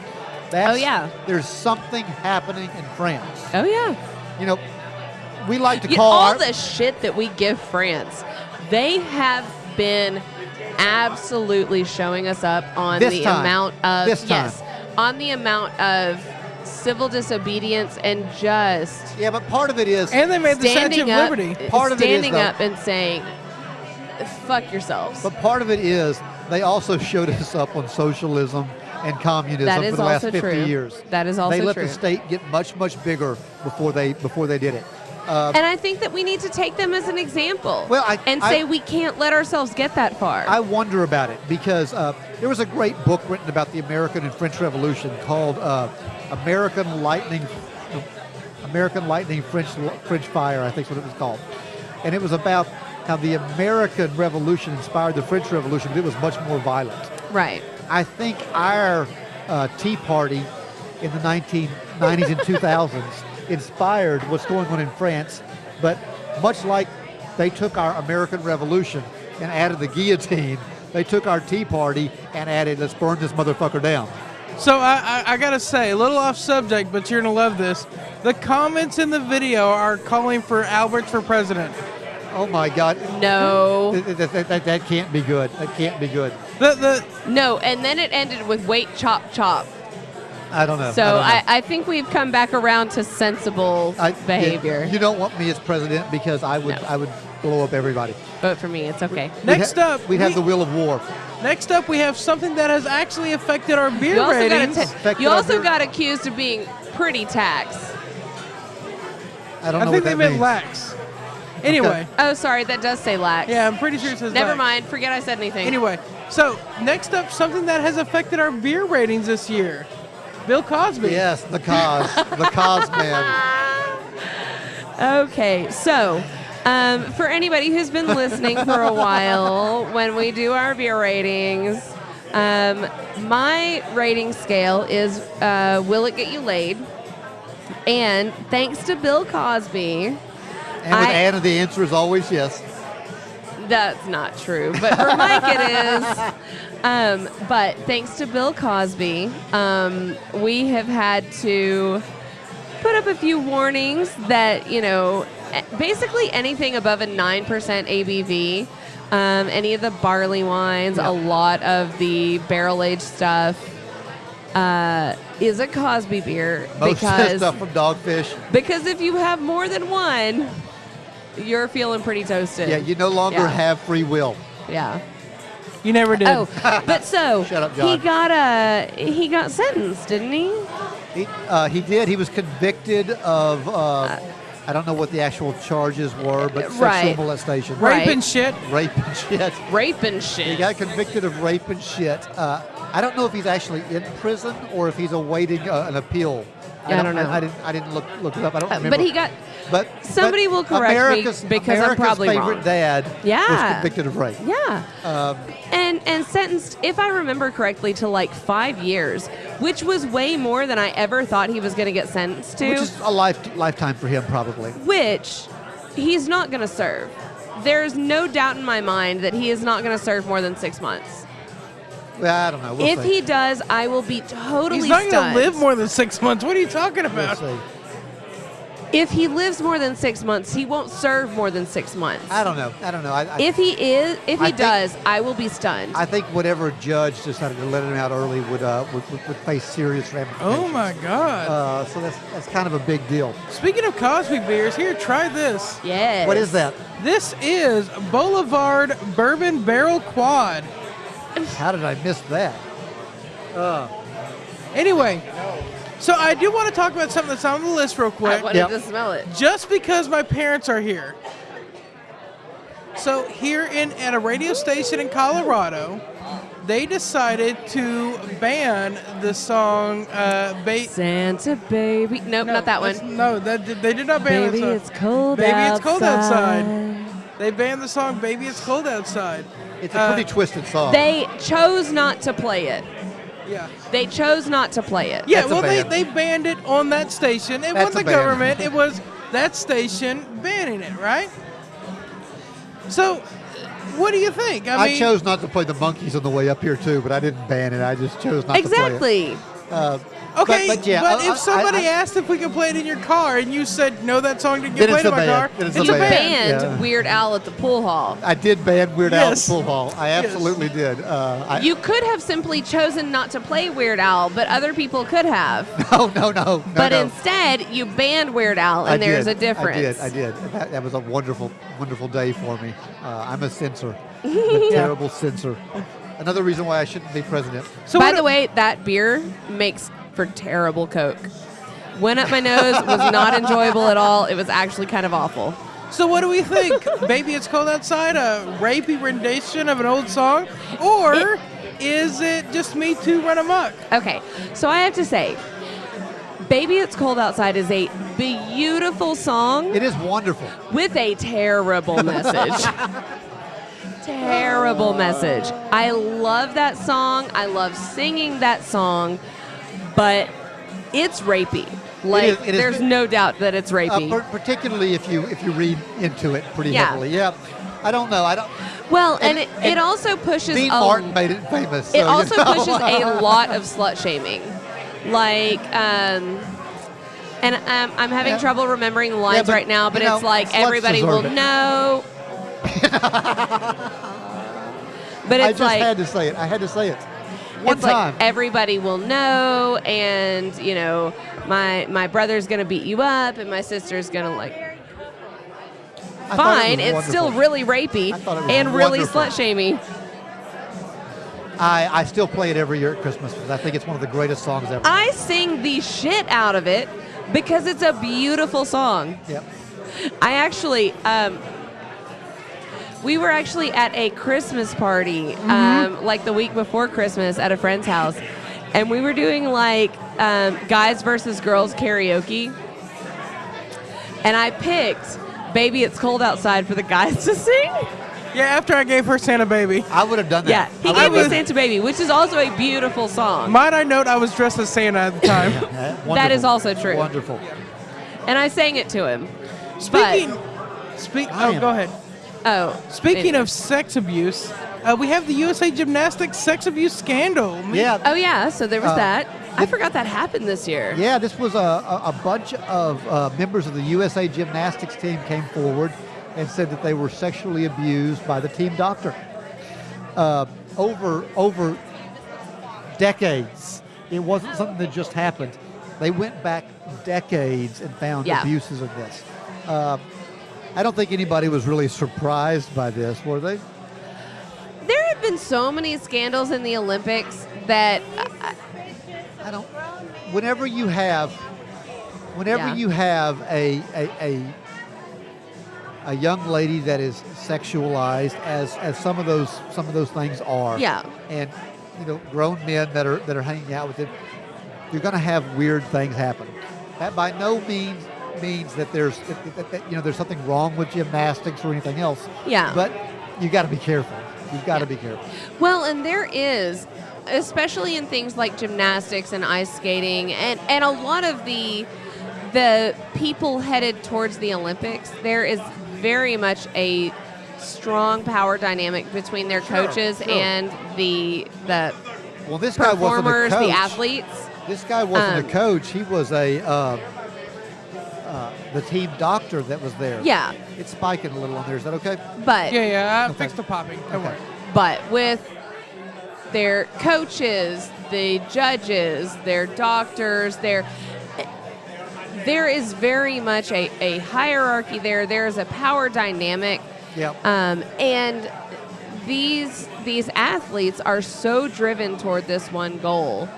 That's, Oh, yeah. There's something happening in France. Oh yeah. You know, we like to call all our, the shit that we give France, they have been absolutely showing us up on the time. amount of This time. yes, on the amount of civil disobedience and just Yeah, but part of it is And they made the Statue standing of up, Liberty. Part of it is, standing though- up and saying, "Fuck yourselves." But part of it is they also showed us up on socialism and communism That for the last also 50 true. years. That is also they let true. the state get much much bigger before they before they did it. Uh, And I think that we need to take them as an example. Well, I- and I- say we can't let ourselves get that far. I wonder about it because uh, there was a great book written about the American and French Revolution called uh, American Lightning, American Lightning French French Fire, I think is what it was called, and it was about how the American Revolution inspired the French Revolution, but it was much more violent. right. I think our uh, Tea Party in the 1990s and 2000s inspired what's going on in France, but much like they took our American Revolution and added the guillotine, they took our Tea Party and added, let's burn this motherfucker down. So I, I, I gotta say, a little off subject, but you're gonna love this. The comments in the video are calling for Albert for president. Oh my God. No. That, that- that- that- that can't be good. That can't be good. The the No, and then it ended with wait, chop, chop. I don't know. So I, don't know. I, I think we've come back around to sensible I- behavior. You, you don't want me as president because I would No. I would blow up everybody. Vote for me. It's okay. We'd Next ha- up, we'd have the wheel of war. next up we have something that has actually affected our beer You also, ratings. got, Affected you also beer- got accused of being pretty tax. I don't I think what they that meant means. lax. Anyway, Oh, sorry, that does say lax. yeah, I'm pretty sure it says Never lax. mind. Forget I said anything. Anyway, so next up, something that has affected our beer ratings this year. Bill Cosby. Yes, the cause, the cause man. Okay, so um, for anybody who's been listening for a while, when we do our beer ratings, um, my rating scale is uh, Will It Get You Laid? And thanks to Bill Cosby, And with I- Anna, the answer is always yes. That's not true, but for Mike it is. Um, but thanks to Bill Cosby, um, we have had to put up a few warnings that you know, basically anything above a nine percent ABV, um, any of the barley wines, Yeah. a lot of the barrel aged stuff. Uh, is a Cosby beer Most of because stuff from Dogfish. because if you have more than one, you're feeling pretty toasted. Yeah, you no longer Yeah. have free will. yeah. You never did. Oh, but so Shut up, he got a he got sentenced, didn't he? He, uh, he did. He was convicted of. Uh, I don't know what the actual charges were, but sexual Right. molestation, Rape right. and shit. rape and shit. Rape and shit. He got convicted of rape and shit. Uh, I don't know if he's actually in prison or if he's awaiting uh, an appeal. Yeah, I don't know. I, didn't. I didn't look look it up. I don't remember. but he got But somebody but will correct me America's, because I'm America's probably favorite wrong. dad Yeah. was convicted of rape. yeah, Um, and and sentenced, if I remember correctly, to like five years, which was way more than I ever thought he was going to get sentenced to. which is a life lifetime for him, probably. which he's not going to serve. There's no doubt in my mind that he is not going to serve more than six months. Well, I don't know. We'll if see. he does, I will be totally stunned. He's not going to live more than six months. What are you talking We'll about? If he lives more than six months, he won't serve more than six months. I don't know. I don't know. I, I, If he is, if he I think- does, I will be stunned. I think whatever judge decided to let him out early would uh, would, would, would face serious ramifications. Oh my God. Uh, so that's that's kind of a big deal. Speaking of Cosby beers, here, try this. yes. What is that? This is Boulevard Bourbon Barrel Quad. How did I miss that? Uh, Anyway, so I do want to talk about something that's on the list real quick. I quick. wanted Yep. to smell it. just because my parents are here. So here in at a radio station in Colorado, they decided to ban the song uh, ba- Santa baby. Nope, no, not that one. No, that they did not ban Baby, that song. it's cold Baby, outside. it's cold outside. They banned the song "Baby, It's Cold Outside." it's a Uh, pretty twisted song. They chose not to play it. Yeah. They chose not to play it. Yeah, That's well, they, they banned it on that station. It wasn't the ban. government, it was that station banning it, right? So, what do you think? I, I mean, chose not to play the Monkees on the way up here too, but I didn't ban it. I just chose not to play it. Exactly. Uh, Okay, but, but yeah, but I- I- if somebody I- asked if we could play it in your car and you said no, that song didn't get Then it's played in my band. car, Then it's it's a a band. band. Yeah. Weird Al at the pool hall. I did ban Weird Al Yes. at Pool Hall. I absolutely did. Uh, I, You could have simply chosen not to play Weird Al, but other people could have. no, no, no, no. But no. instead, you banned Weird Al, I and there's did. a difference. I did. I did. That, that was a wonderful, wonderful day for me. Uh, I'm a censor, a terrible censor. Another reason why I shouldn't be president. So By the way, that beer makes for terrible Coke. Went up my nose, was not enjoyable at all. It was actually kind of awful. So what do we think? Baby, it's cold outside. A rapey rendition of an old song, or is it just me too run amok? Okay, so I have to say, Baby It's Cold Outside is a beautiful song It is wonderful. with a terrible message. terrible message. I love that song. I love singing that song, but it's rapey. Like is- it is- there's no doubt that it's Uh, rapey. par- particularly if you if you read into it pretty Yeah. heavily. Yeah. I don't know. I don't. well, and, and- it, and it also pushes Dean a Martin made it famous. so, It you also know. pushes a lot of slut shaming. Like, um, and um, I'm having Yeah. trouble remembering the lines but, right now, but you know, it's like everybody will it. know. but it's I just like had to say it. I had to say it. One it's time. like everybody will know, and you know, my my brother's gonna beat you up, and my sister's gonna like. Thought it Fine, it's still really rapey I it was and really slut shamey. I, I still play it every year at Christmas because I think it's one of the greatest songs ever. I sing the shit out of it because it's a beautiful song. yep. I actually, um, we were actually at a Christmas party, um, like the week before Christmas at a friend's house, and we were doing like um, guys versus girls karaoke. And I picked "Baby It's Cold Outside" for the guys to sing. Yeah, after I gave her Santa Baby. I would have done that. Yeah, he I gave me "Santa Baby," which is also a beautiful song. Might I note I was dressed as Santa at the time. That is also true. Wonderful. And I sang it to him. Speaking, speak. Oh, go ahead. Oh, Speaking anyway. of sex abuse, uh, we have the USA Gymnastics sex abuse scandal. Yeah. Oh yeah, so there was Uh, that. I forgot that happened this year. Yeah, this was a, a, a bunch of uh, members of the USA Gymnastics team came forward and said that they were sexually abused by the team doctor uh, over over decades. It wasn't something that just happened. They went back decades and found Yeah. abuses of this. I don't think anybody was really surprised by this, were they? There have been so many scandals in the Olympics that uh, I don't. Whenever you have, whenever Yeah. you have a, a a a young lady that is sexualized, as as some of those some of those things are, Yeah. and you know, grown men that are that are hanging out with it, you're going to have weird things happen. That by no means means that there's that, that- that, you know there's something wrong with gymnastics or anything else. Yeah. But you got to be careful. You've got to Yeah. be careful. well, and there is, especially in things like gymnastics and ice skating, and and a lot of the the people headed towards the Olympics. There is very much a strong power dynamic between their Sure, coaches sure. and the the Well, this guy wasn't a coach. the athletes. This guy wasn't Um, a coach. He was a uh, uh, the team doctor that was there. Yeah, It's spiking a little on there. Is that okay? but Yeah, yeah. I Okay. fixed the popping. Don't Okay. worry. but with their coaches, the judges, their doctors, their there is very much a, a hierarchy there. There is a power dynamic, Yeah. um, and these these athletes are so driven toward this one goal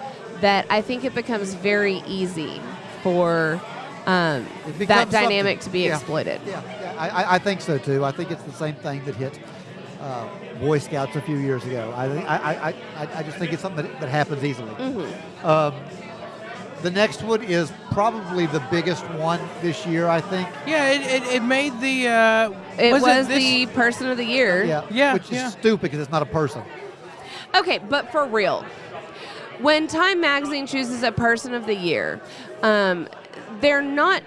that I think it becomes very easy for um, that dynamic something. to be Yeah. exploited. Yeah, yeah. I, I- I think so too. I think it's the same thing that hit uh, Boy Scouts a few years ago. I, I, I, I, I just think it's something that, that happens easily. Mm-hmm. Um, the next one is probably the biggest one this year. I think. Yeah, it, it, it made the. Uh, It was, this- the person of the year. Yeah. Yeah, Which is yeah. stupid because it's not a person. Okay, but for real, when Time Magazine chooses a person of the year, um, they're not.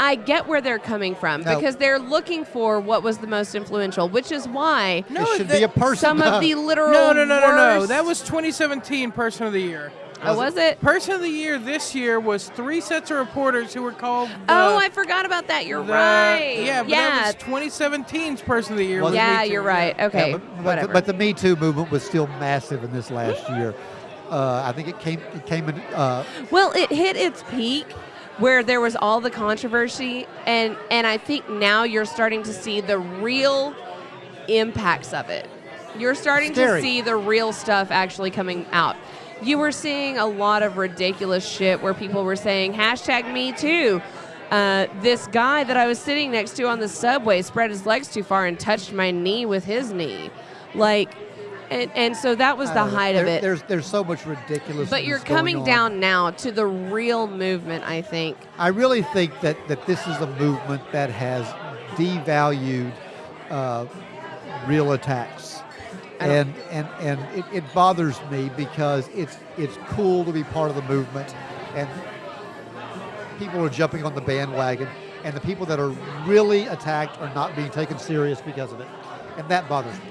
I get where they're coming from No. because they're looking for what was the most influential, which is why No, it should that- be a person. some of the literal No, no, no, no, no. That was 2017 Person of the Year. Oh, was it? Person of the year this year was three sets of reporters who were called. oh, I forgot about that. You're the- right. Yeah, but yeah. that was 2017's Person of the Year. Was was yeah, Me you're right. Okay, Yeah, but, but, whatever. the, but the Me Too movement was still massive in this last year. Uh, I think it came it came in. Uh, Well, it hit its peak where there was all the controversy and and I think now you're starting to see the real impacts of it. You're starting Scary. to see the real stuff actually coming out. You were seeing a lot of ridiculous shit where people were saying hashtag me too. Uh, this guy that I was sitting next to on the subway spread his legs too far and touched my knee with his knee. Like, and, and so that was the know. height of it. There's there's so much ridiculous. But you're coming down now to the real movement, I think. I really think that, that this is a movement that has devalued uh, real attacks. And and, and it, it bothers me because it's it's cool to be part of the movement and people are jumping on the bandwagon and the people that are really attacked are not being taken serious because of it. And that bothers me.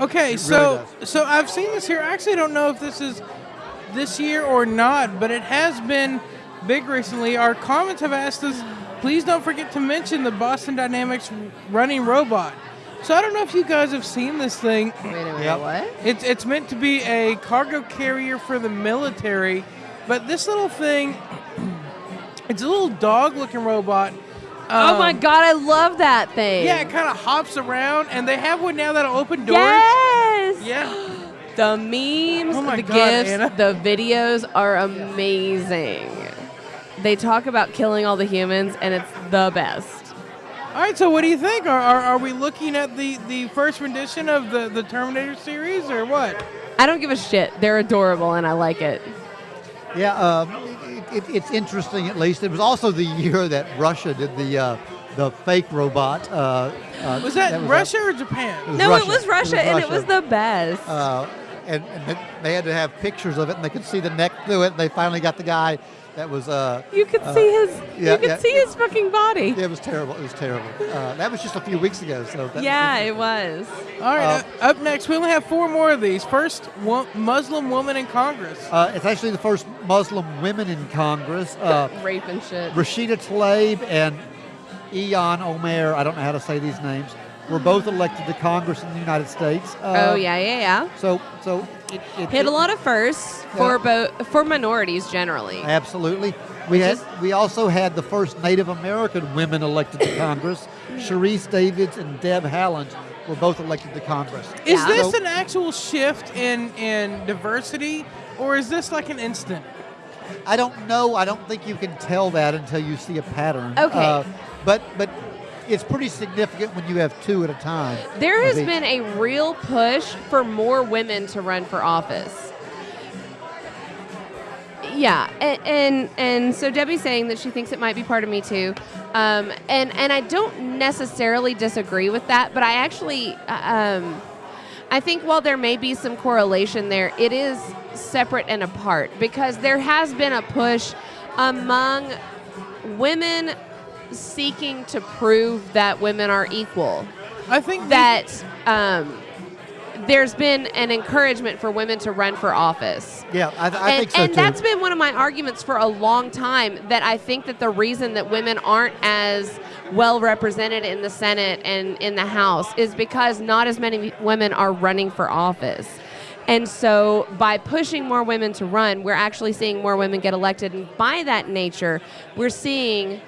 Okay, It so really so I've seen this here. I actually don't know if this is this year or not, but it has been big recently. Our comments have asked us, please don't forget to mention the Boston Dynamics running robot. So I don't know if you guys have seen this thing. Wait a minute, Yep. what? It's it's meant to be a cargo carrier for the military, but this little thing, it's a little dog-looking robot. Oh my Um, god, I love that thing. Yeah, it kind of hops around, and they have one now that'll open doors. Yes. Yeah. The memes, Oh the God, gifts, Anna. the videos are amazing. They talk about killing all the humans, and it's the best. All right, so what do you think? Are, are, are we looking at the, the first rendition of the, the Terminator series or what? I don't give a shit. They're adorable, and I like it. Yeah, um, it, it, it's interesting. At least it was also the year that Russia did the uh, the fake robot. Uh, uh, Was that, was, uh, Russia or Japan? it was no, Russia. it was Russia, and it was the best. Uh, and, and they- they had to have pictures of it, and they could see the neck through it. And they finally got the guy that was. Uh, you could uh, see his. yeah, you could yeah. see his fucking body. Yeah, It was terrible. It was terrible. Uh, that was just a few weeks ago. So that, Yeah, it was. All right, Uh, uh, up next, we only have four more of these. First, wo- Muslim woman in Congress. Uh, it's actually the first Muslim women in Congress. Uh, Rape and shit. Rashida Tlaib and Ilhan Omar, I don't know how to say these names, were both elected to Congress in the United States. Uh, oh yeah, yeah, yeah. So, so it, it Hit a lot of firsts for Yeah. both for minorities generally. Absolutely. We Which had is- we also had the first Native American women elected to Congress. Sharice Davids and Deb Haaland were both elected to Congress. Is Yeah. this So- an actual shift in, in diversity, or is this like an instant? I don't know. I don't think you can tell that until you see a pattern. Okay. Uh, but but it's pretty significant when you have two at a time. There has been a real push for more women to run for office. Yeah, and, and and so Debbie's saying that she thinks it might be part of me too, um, and and I don't necessarily disagree with that, but I actually, uh, um, I think while there may be some correlation there, it is separate and apart because there has been a push among women seeking to prove that women are equal I think that um, there's been an encouragement for women to run for office. Yeah, I, I and think so and too. that's been one of my arguments for a long time that I think that the reason that women aren't as well represented in the Senate and in the House is because not as many women are running for office. And so by pushing more women to run, we're actually seeing more women get elected. And by that nature, we're seeing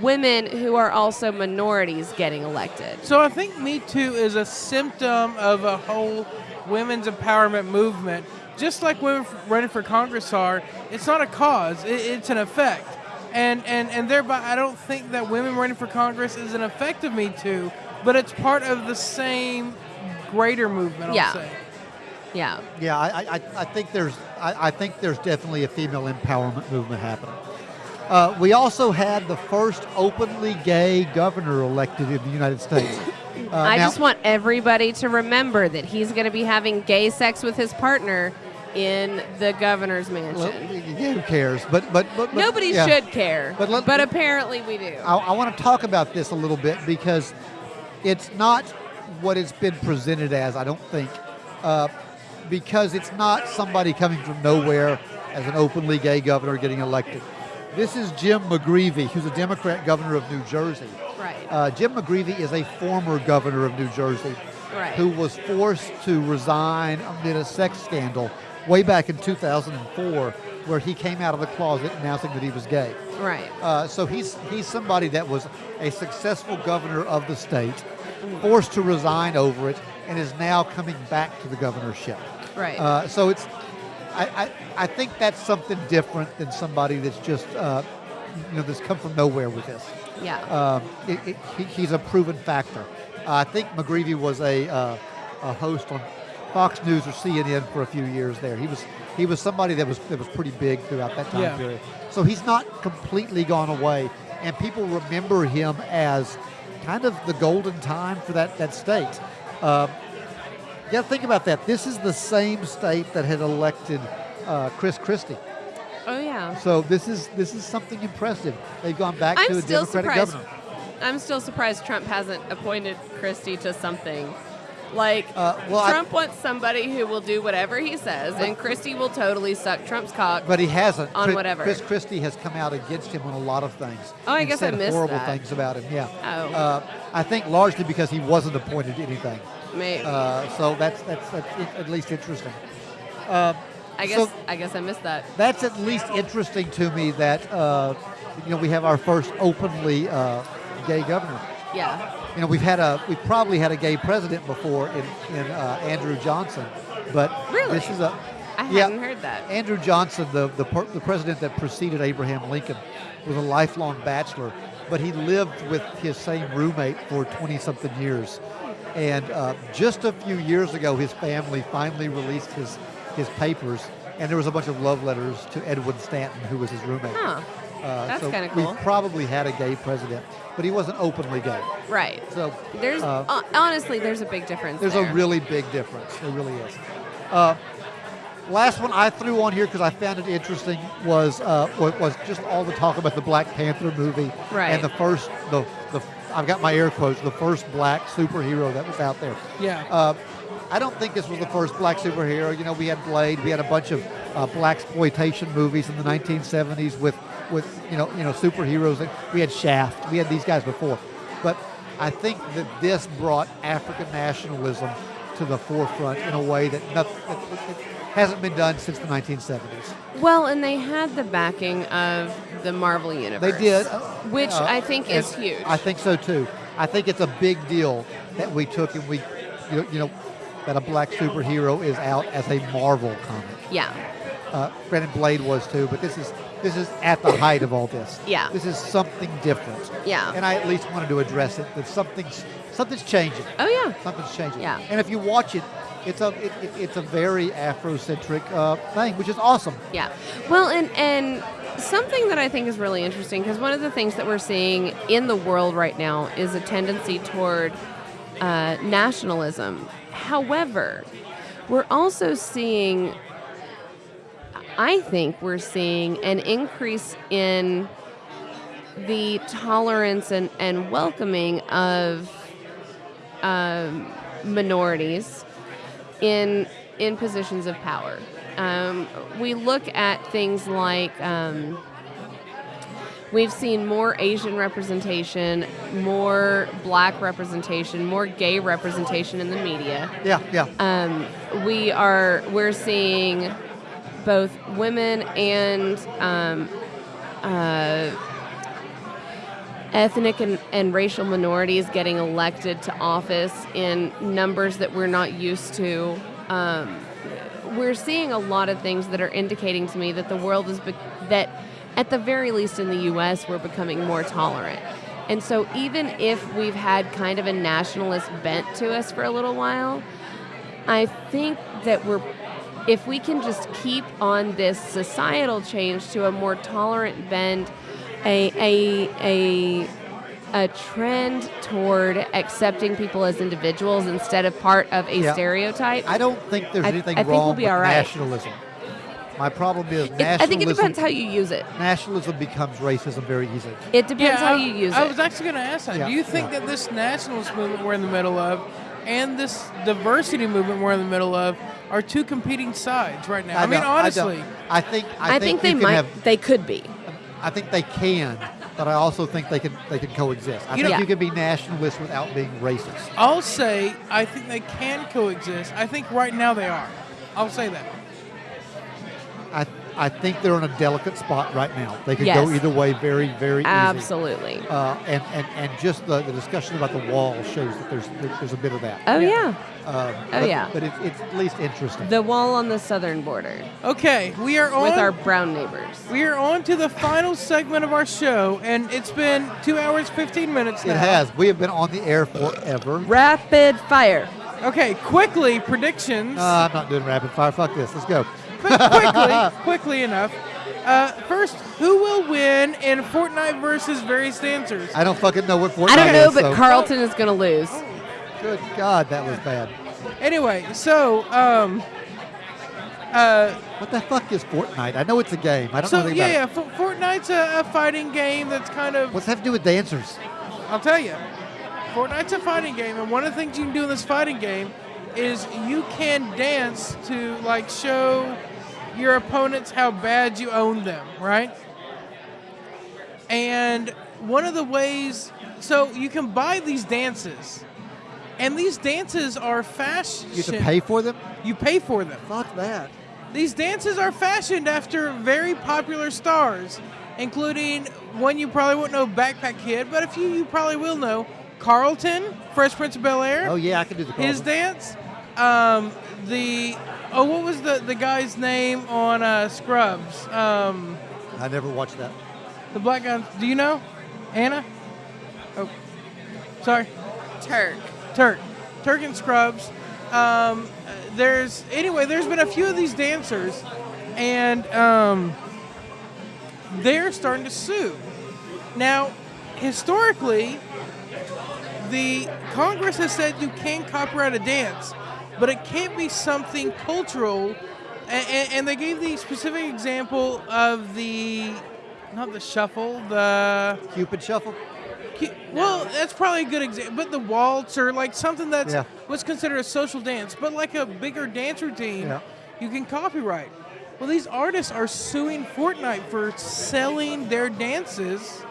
women who are also minorities getting elected. So I think Me Too is a symptom of a whole women's empowerment movement. Just like women f- running for Congress are, it's not a cause; it's an effect. And and and thereby, I don't think that women running for Congress is an effect of Me Too, but it's part of the same greater movement. I'll Yeah. say. Yeah. Yeah, I, I, I think there's I, I think there's definitely a female empowerment movement happening. Uh, we also had the first openly gay governor elected in the United States. Uh, I now- just want everybody to remember that he's going to be having gay sex with his partner in the governor's well, mansion. yeah, who cares? But but but, but Nobody yeah. should care, But but, apparently we do. I, I want to talk about this a little bit because it's not what it's been presented as. I don't think. Uh, because it's not somebody coming from nowhere as an openly gay governor getting elected. This is Jim McGreevey, who's a Democrat governor of New Jersey. Right. Uh, Jim McGreevey is a former governor of New Jersey Right. who was forced to resign amid a sex scandal way back in 2004 where he came out of the closet announcing that he was gay. right. Uh, so he's he's somebody that was a successful governor of the state, forced to resign over it, and is now coming back to the governorship. Right. Uh, so it's, I, I I think that's something different than somebody that's just uh, you know that's come from nowhere with this. yeah. Um, it, it, he, he's a proven factor. Uh, I think McGreevey was a, uh, a host on Fox News or CNN for a few years there. He was he was somebody that was that was pretty big throughout that time Yeah. period. So he's not completely gone away, and people remember him as kind of the golden time for that that state. Um, to think about that. This is the same state that had elected uh, Chris Christie. oh yeah. So this is this is something impressive. They've gone back I'm to a still Democratic surprised. governor. I'm still surprised Trump hasn't appointed Christie to something. Like Uh, well, I- Trump wants somebody who will do whatever he says, and Christie will totally suck Trump's cock. But he hasn't. On Chris, whatever. Chris Christie has come out against him on a lot of things. Oh, I guess I missed horrible that. things about him. Yeah. Oh. Uh, I think largely because he wasn't appointed to anything. Maybe. Uh, so that's that's, that's at least interesting. Uh, I guess so- I guess I missed that. that's at least interesting to me that uh, you know we have our first openly uh, gay governor. Yeah. You know we've had a we've probably had a gay president before in in uh, Andrew Johnson, but Really? this is a I yeah, hadn't heard that. Andrew Johnson, the, the, per- the president that preceded Abraham Lincoln, was a lifelong bachelor, but he lived with his same roommate for 20 something years. And uh, just a few years ago, his family finally released his, his papers, and there was a bunch of love letters to Edwin Stanton, who was his roommate. Huh. Uh, That's so kinda cool. We've probably had a gay president, but he wasn't openly gay. Right. So There's uh, uh, honestly there's a big difference. there's there. a really big difference. There really is. Uh, last one I threw on here because I found it interesting was uh, was just all the talk about the Black Panther movie Right. and the first the the I've got my air quotes the first black superhero that was out there. Yeah. Uh, I don't think this was the first black superhero. You know, we had Blade, we had a bunch of uh, black exploitation movies in the 1970s with, with you know, you know, superheroes. We had Shaft. We had these guys before, but I think that this brought African nationalism to the forefront in a way that, nothing, that that- that hasn't been done since the 1970s. Well, and they had the backing of the Marvel universe. They did, which uh, I think is huge. I think so too. I think it's a big deal that we took and we, you know, you know that a black superhero is out as a Marvel comic. yeah. Uh, Brandon Blade was too, but this is this is at the height of all this. Yeah. This is something different. Yeah. And I at least wanted to address it. That something's something's changing. Oh yeah. Something's changing. Yeah. And if you watch it, it's a it, it, it's a very Afrocentric uh, thing, which is awesome. Yeah. Well, and and something that I think is really interesting because one of the things that we're seeing in the world right now is a tendency toward uh, nationalism. However, we're also seeing, I think we're seeing an increase in the tolerance and, and welcoming of um, minorities in in positions of power. Um, we look at things like um, we've seen more Asian representation, more Black representation, more gay representation in the media. Yeah, yeah. Um, we are we're seeing both women and um, uh, ethnic and, and racial minorities getting elected to office in numbers that we're not used to. Um, we're seeing a lot of things that are indicating to me that the world is be- that at the very least in the US we're becoming more tolerant. And so even if we've had kind of a nationalist bent to us for a little while, I think that we're if we can just keep on this societal change to a more tolerant bend, a a a a trend toward accepting people as individuals instead of part of a Yeah. stereotype. I don't think there's I- anything I think we'll wrong be with all right. nationalism. My problem is It- nationalism. I think it depends how you use it. nationalism becomes racism very easily. It depends how I, you use I it. I was actually going to ask that. Yeah, Do you think yeah. that this nationalist movement we're in the middle of and this diversity movement we're in the middle of are two competing sides right now. I, I mean, don't- I honestly, I, think I, I, think, they you might. Have, they could be. I think they can, but I also think they can they can coexist. I You think know- you can be nationalist without being racist. I'll say I think they can coexist. I think right now they are. I'll say that. I I think they're in a delicate spot right now. They could Yes. go either way very very easy. Absolutely. Uh, and, and, and just the, the discussion about the wall shows that there's there's a bit of that. Oh Yeah. yeah. Um, Oh, but, yeah. But it's, it's at least interesting. The wall on the southern border Okay, we are on with our brown neighbors. we are on to the final segment of our show, and it's been two hours fifteen minutes now. it has. We have been on the air forever. Rapid fire. Okay, quickly predictions. Uh, I'm not doing rapid fire. Fuck this. Let's go. Quick- quickly, quickly enough. Uh, first, who will win in Fortnite versus various dancers? I don't fucking know what Fortnite is. I don't know, is, but so- Carlton is going to lose. Good God, that was bad. Anyway, so um, uh, What the fuck is Fortnite? I know it's a game. I don't know so anything yeah, yeah, about it. F- Fortnite's a, a fighting game that's kind of What's that have to do with dancers? I'll tell you, Fortnite's a fighting game, and one of the things you can do in this fighting game is you can dance to like show your opponents how bad you own them, right? And one of the ways, so you can buy these dances, and these dances are fashion. You have to pay for them? You pay for them. Fuck that. These dances are fashioned after very popular stars, including one you probably won't know, Backpack Kid, but a few you probably will know, Carlton, Fresh Prince of Bel Air, Oh yeah, I can do the his dance. Um, the oh, what was the the guy's name on uh, Scrubs? Um, I never watched that. the black guy. Do you know? Anna? Oh, sorry. Turk. Turk, Turk and Scrubs. Um, there's anyway. There's been a few of these dancers, and um, they're starting to sue. Now, historically, the Congress has said you can't copyright a dance, but it can't be something cultural. And, and they gave the specific example of the not the shuffle, the Cupid Shuffle. Well, that's probably a good example. But the waltz or like something that's Yeah. what's considered a social dance, but like a bigger dance routine, Yeah. you can copyright. Well, these artists are suing Fortnite for selling their dances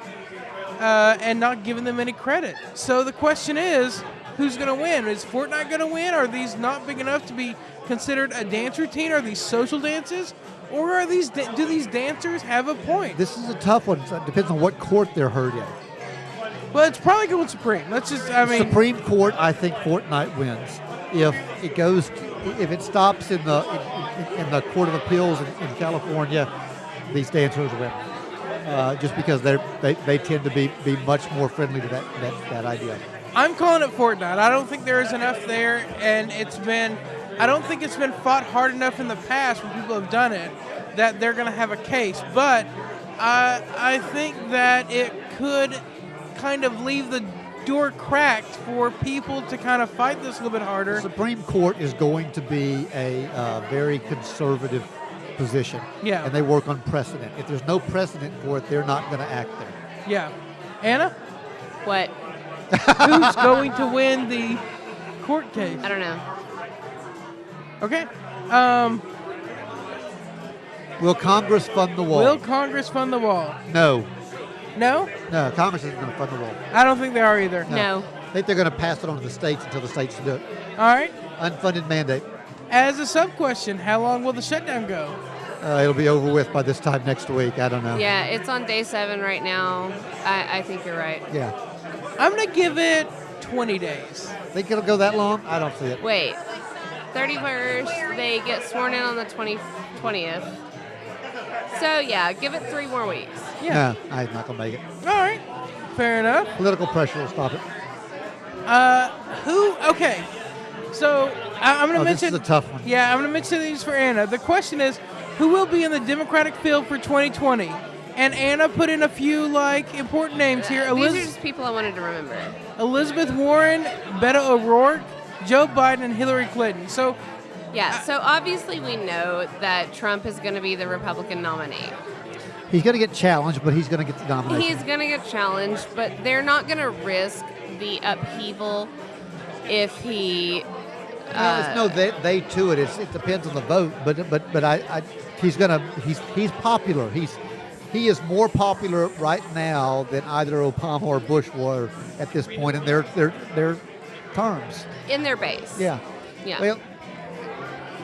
uh, and not giving them any credit. So the question is, who's going to win? Is Fortnite going to win? Are these not big enough to be considered a dance routine? Are these social dances? Or are these do these dancers have a point? This is a tough one. It depends on what court they're heard in. Well, it's probably going Supreme. Let's just, I mean, Supreme Court, I think Fortnite wins. If it goes, if it stops in the in, in, in the Court of Appeals in, in California, these dancers win. Uh, just because they're, they they tend to be, be much more friendly to that, that, that idea. I'm calling it Fortnite. I don't think there is enough there, and it's been. I don't think it's been fought hard enough in the past when people have done it that they're going to have a case. But I I think that it could kind of leave the door cracked for people to kind of fight this a little bit The harder. Supreme Court is going to be a uh, very conservative position. Yeah. And they work on precedent. If there's no precedent for it, they're not going to act there. Yeah, Anna, What? Who's going to win the court case? I don't know. Okay. Um, Will Congress fund the wall? will Congress fund the wall? no. No, No, Congress isn't going to fund the wall. I don't think they are either. No. I think they're going to pass it on to the states until the states do it. All right. Unfunded mandate. As a sub question, how long will the shutdown go? Uh, it'll be over with by this time next week. I don't know. Yeah, it's on day seven right now. I, I think you're right. Yeah. I'm gonna give it 20 days. Think it'll go that long? I don't see it. Wait, 31st, they get sworn in on the 20, 20th. So, yeah, give it three more weeks. Yeah. No, I'm not going to make it. All right. Fair enough. Political pressure will stop it. Uh, who? Okay. So I, I'm gonna Oh, this mention. is a tough one. Yeah, I'm gonna mention these for Anna. The question is, who will be in the Democratic field for 2020? And Anna put in a few like important names here. Uh, These are just people I wanted to remember. Elizabeth Warren, Beto O'Rourke, Joe Biden, and Hillary Clinton. So Yeah, so obviously we know that Trump is going to be the Republican nominee. He's going to get challenged, but he's going to get the nomination. He's going to get challenged, but they're not going to risk the upheaval if he Well, there's no they, they to it. It's, it depends on the vote, but but but I, I he's gonna he's he's popular. He's he is more popular right now than either Obama or Bush were at this point in their their their terms. in their base. Yeah. Yeah. Well,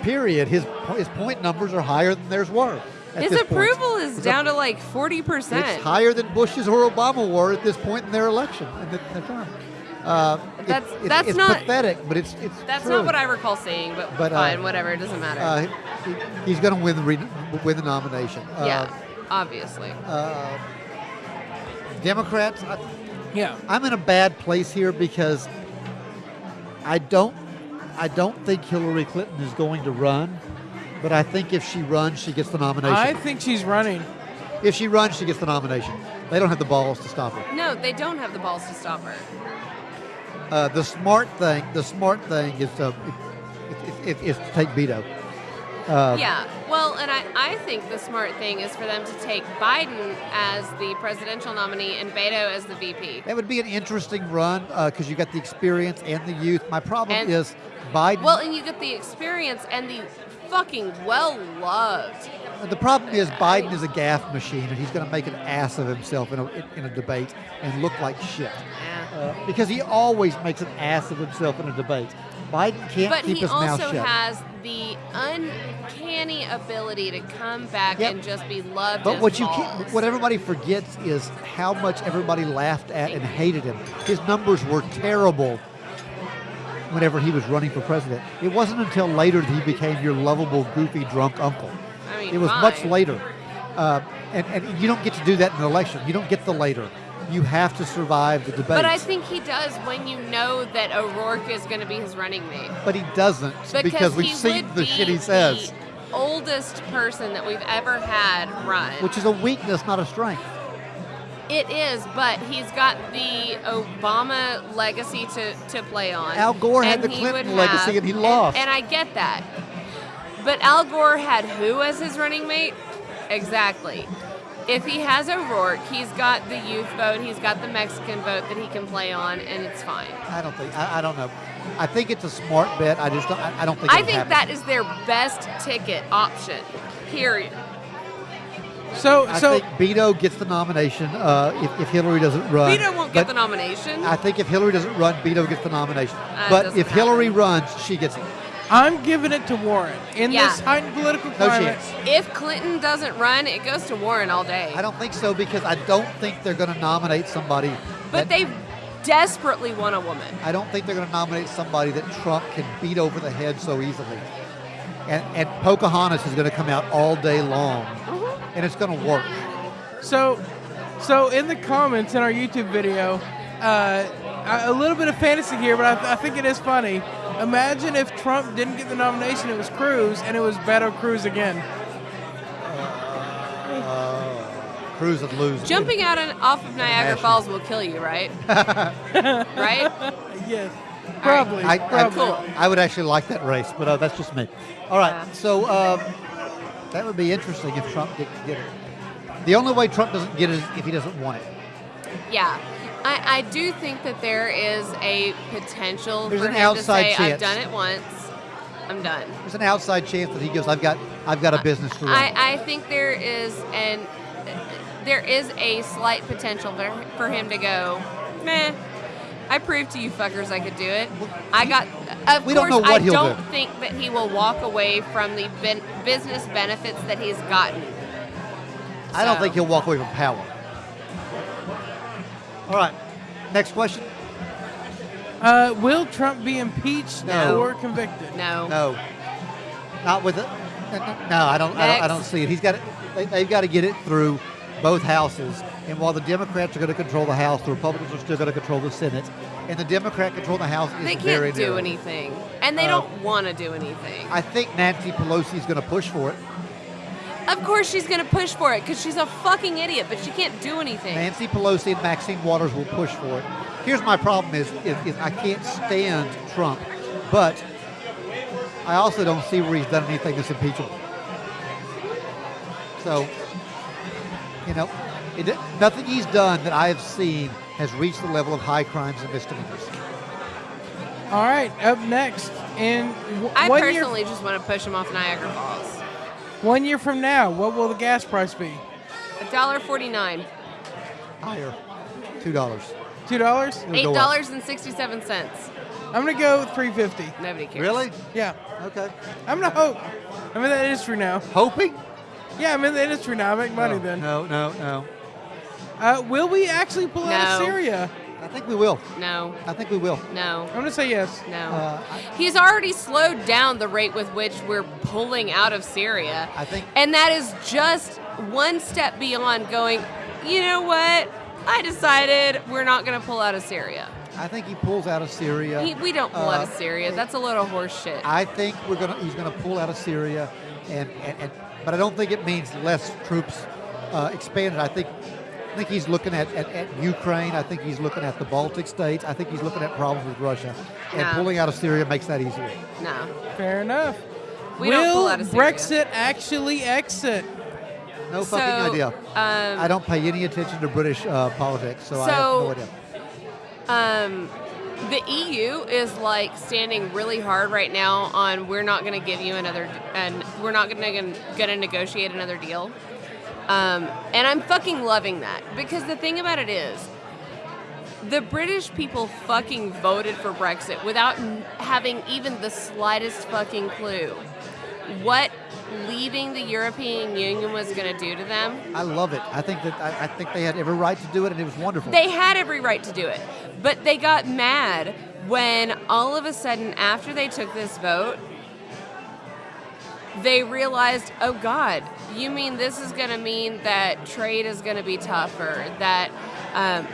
period. His his point numbers are higher than theirs were. His this point. approval is It's down to like 40%. It's higher than Bush's or Obama were at this point in their election in the, their term. Uh, it- That's- that's it's not- pathetic, but it's it's That's true. not what I recall seeing, but, But, uh, fine, whatever. It doesn't matter. Uh, he, he's going to win the re- win the nomination. Uh, yeah, obviously. Uh, Democrats, I, Yeah. I'm in a bad place here because I don't I don't think Hillary Clinton is going to run, but I think if she runs, she gets the nomination. I think she's running. if she runs, she gets the nomination. They don't have the balls to stop her. No, they don't have the balls to stop her. Uh, the smart thing, the smart thing is to is, is, is to take Beto. Uh, Yeah, well, and I, I think the smart thing is for them to take Biden as the presidential nominee and Beto as the VP. That would be an interesting run because you got the experience and the youth. My problem And- is Biden. Well, and you get the experience and the fucking well loved. the problem is Biden is a gaff machine, and he's going to make an ass of himself in a, in a debate and look like shit. Yeah. Uh, because he always makes an ass of himself in a debate. Biden can't But keep his mouth shut. But he also has the uncanny ability to come back Yep. and just be loved. But what you can't, what everybody forgets is how much everybody laughed at and hated him. His numbers were terrible whenever he was running for president. It wasn't until later that he became your lovable, goofy, drunk uncle. I mean, It was much later. Uh, and, and you don't get to do that in an election. You don't get the later. You have to survive the debate. But I think he does when you know that O'Rourke is going to be his running mate. But he doesn't because, we've he seen would the be shit he says, The oldest person that we've ever had run. which is a weakness, not a strength. it is, but he's got the Obama legacy to, to play on. Al Gore had the Clinton legacy have- and he lost. And I get that. But Al Gore had who as his running mate? Exactly. If he has O'Rourke, he's got the youth vote, he's got the Mexican vote that he can play on, and it's fine. I don't think. I, I don't know. I think it's a smart bet. I just don't. I, I don't think. I think happen. that is their best ticket option. Period. So I so think Beto gets the nomination uh, if, if Hillary doesn't run. Beto won't get the nomination. I think if Hillary doesn't run, Beto gets the nomination. Uh, but doesn't if Hillary runs, she gets it. I'm giving it to Warren in Yeah. this heightened political No climate. chance. if Clinton doesn't run, it goes to Warren all day. I don't think so because I don't think they're going to nominate somebody. but that- they desperately want a woman. I don't think they're going to nominate somebody that Trump can beat over the head so easily. And, and Pocahontas is going to come out all day long, and it's going to work. So, so in the comments in our YouTube video, uh, a a little bit of fantasy here, but I, th- I think it is funny. Imagine if Trump didn't get the nomination, it was Cruz, and it was Beto Cruz again. Cruz would lose. Jumping out on, off of Niagara Passion. Falls will kill you, right? right? Yes, probably. I, I, probably. Cool. I would actually like that race, but uh, that's just me. All right, Yeah. so um, that would be interesting if Trump didn't get it. The only way Trump doesn't get it is if he doesn't want it. Yeah. I, I do think that there is a potential There's for an him outside to say, I've done it once, I'm done. There's an outside chance that he goes, "I've got, I've got a business to run." I, I think there is an there is a slight potential for, for him to go, meh. I proved to you fuckers I could do it. I got. Of We don't course, know what I don't do. think that he will walk away from the ben- business benefits that he's gotten. I don't think he'll walk away from power. All right, next question. Uh, will Trump be impeached No. or convicted? No. No, not with it. No, I don't. I don't, I don't see it. He's got. It, they, they've got to get it through both houses. And while the Democrats are going to control the House, the Republicans are still going to control the Senate. And the Democrat control the House is They very can't do narrow. anything, and they Uh, don't want to do anything. I think Nancy Pelosi is going to push for it. Of course, she's gonna push for it because she's a fucking idiot, but she can't do anything. Nancy Pelosi and Maxine Waters will push for it. Here's my problem: is, is, is I can't stand Trump, but I also don't see where he's done anything that's impeachable. So, you know, it, nothing he's done that I have seen has reached the level of high crimes and misdemeanors. All right, up next, and w- I one personally year, just want to push him off Niagara Falls. One year from now, what will the gas price be? A dollar forty-nine. Higher. Two dollars. Two dollars? Eight dollars and sixty-seven. I'm gonna go three fifty. Nobody cares. Really? Yeah, Okay. I'm gonna hope. I'm in the industry now. Hoping? Yeah, I'm in the industry now. I make money no, then. No, no, no. Uh, will we actually pull out of No. Syria? I think we will. No. I think we will. No. I'm gonna say yes. No. Uh, I, He's already slowed down the rate with which we're pulling out of Syria. I think- And that is just one step beyond going, you know what? I decided we're not going to pull out of Syria. I think he pulls out of Syria. He, we don't pull out of Uh, Syria. That's a load of horse shit. I think we're gonna. He's gonna pull out of Syria, and, and, and but I don't think it means less troops uh, expanded. I think. I think he's looking at, at, at Ukraine. I think he's looking at the Baltic states. I think he's looking at problems with Russia. And pulling out of Syria makes that easier. no. Fair enough. We will don't pull out of Syria. Brexit actually exit? No So, fucking idea. Um, I don't pay any attention to British uh, politics, so, I have So- no idea. Um, the EU is like standing really hard right now on we're not going to give you another and we're not going to going to negotiate another deal. Um, and I'm fucking loving that because the thing about it is the British people fucking voted for Brexit without n- having even the slightest fucking clue what leaving the European Union was going to do to them. I love it. I think that I, I think they had every right to do it, and it was wonderful. They had every right to do it, but they got mad when all of a sudden, after they took this vote, they realized, oh God, you mean this is going to mean that trade is going to be tougher, that, um,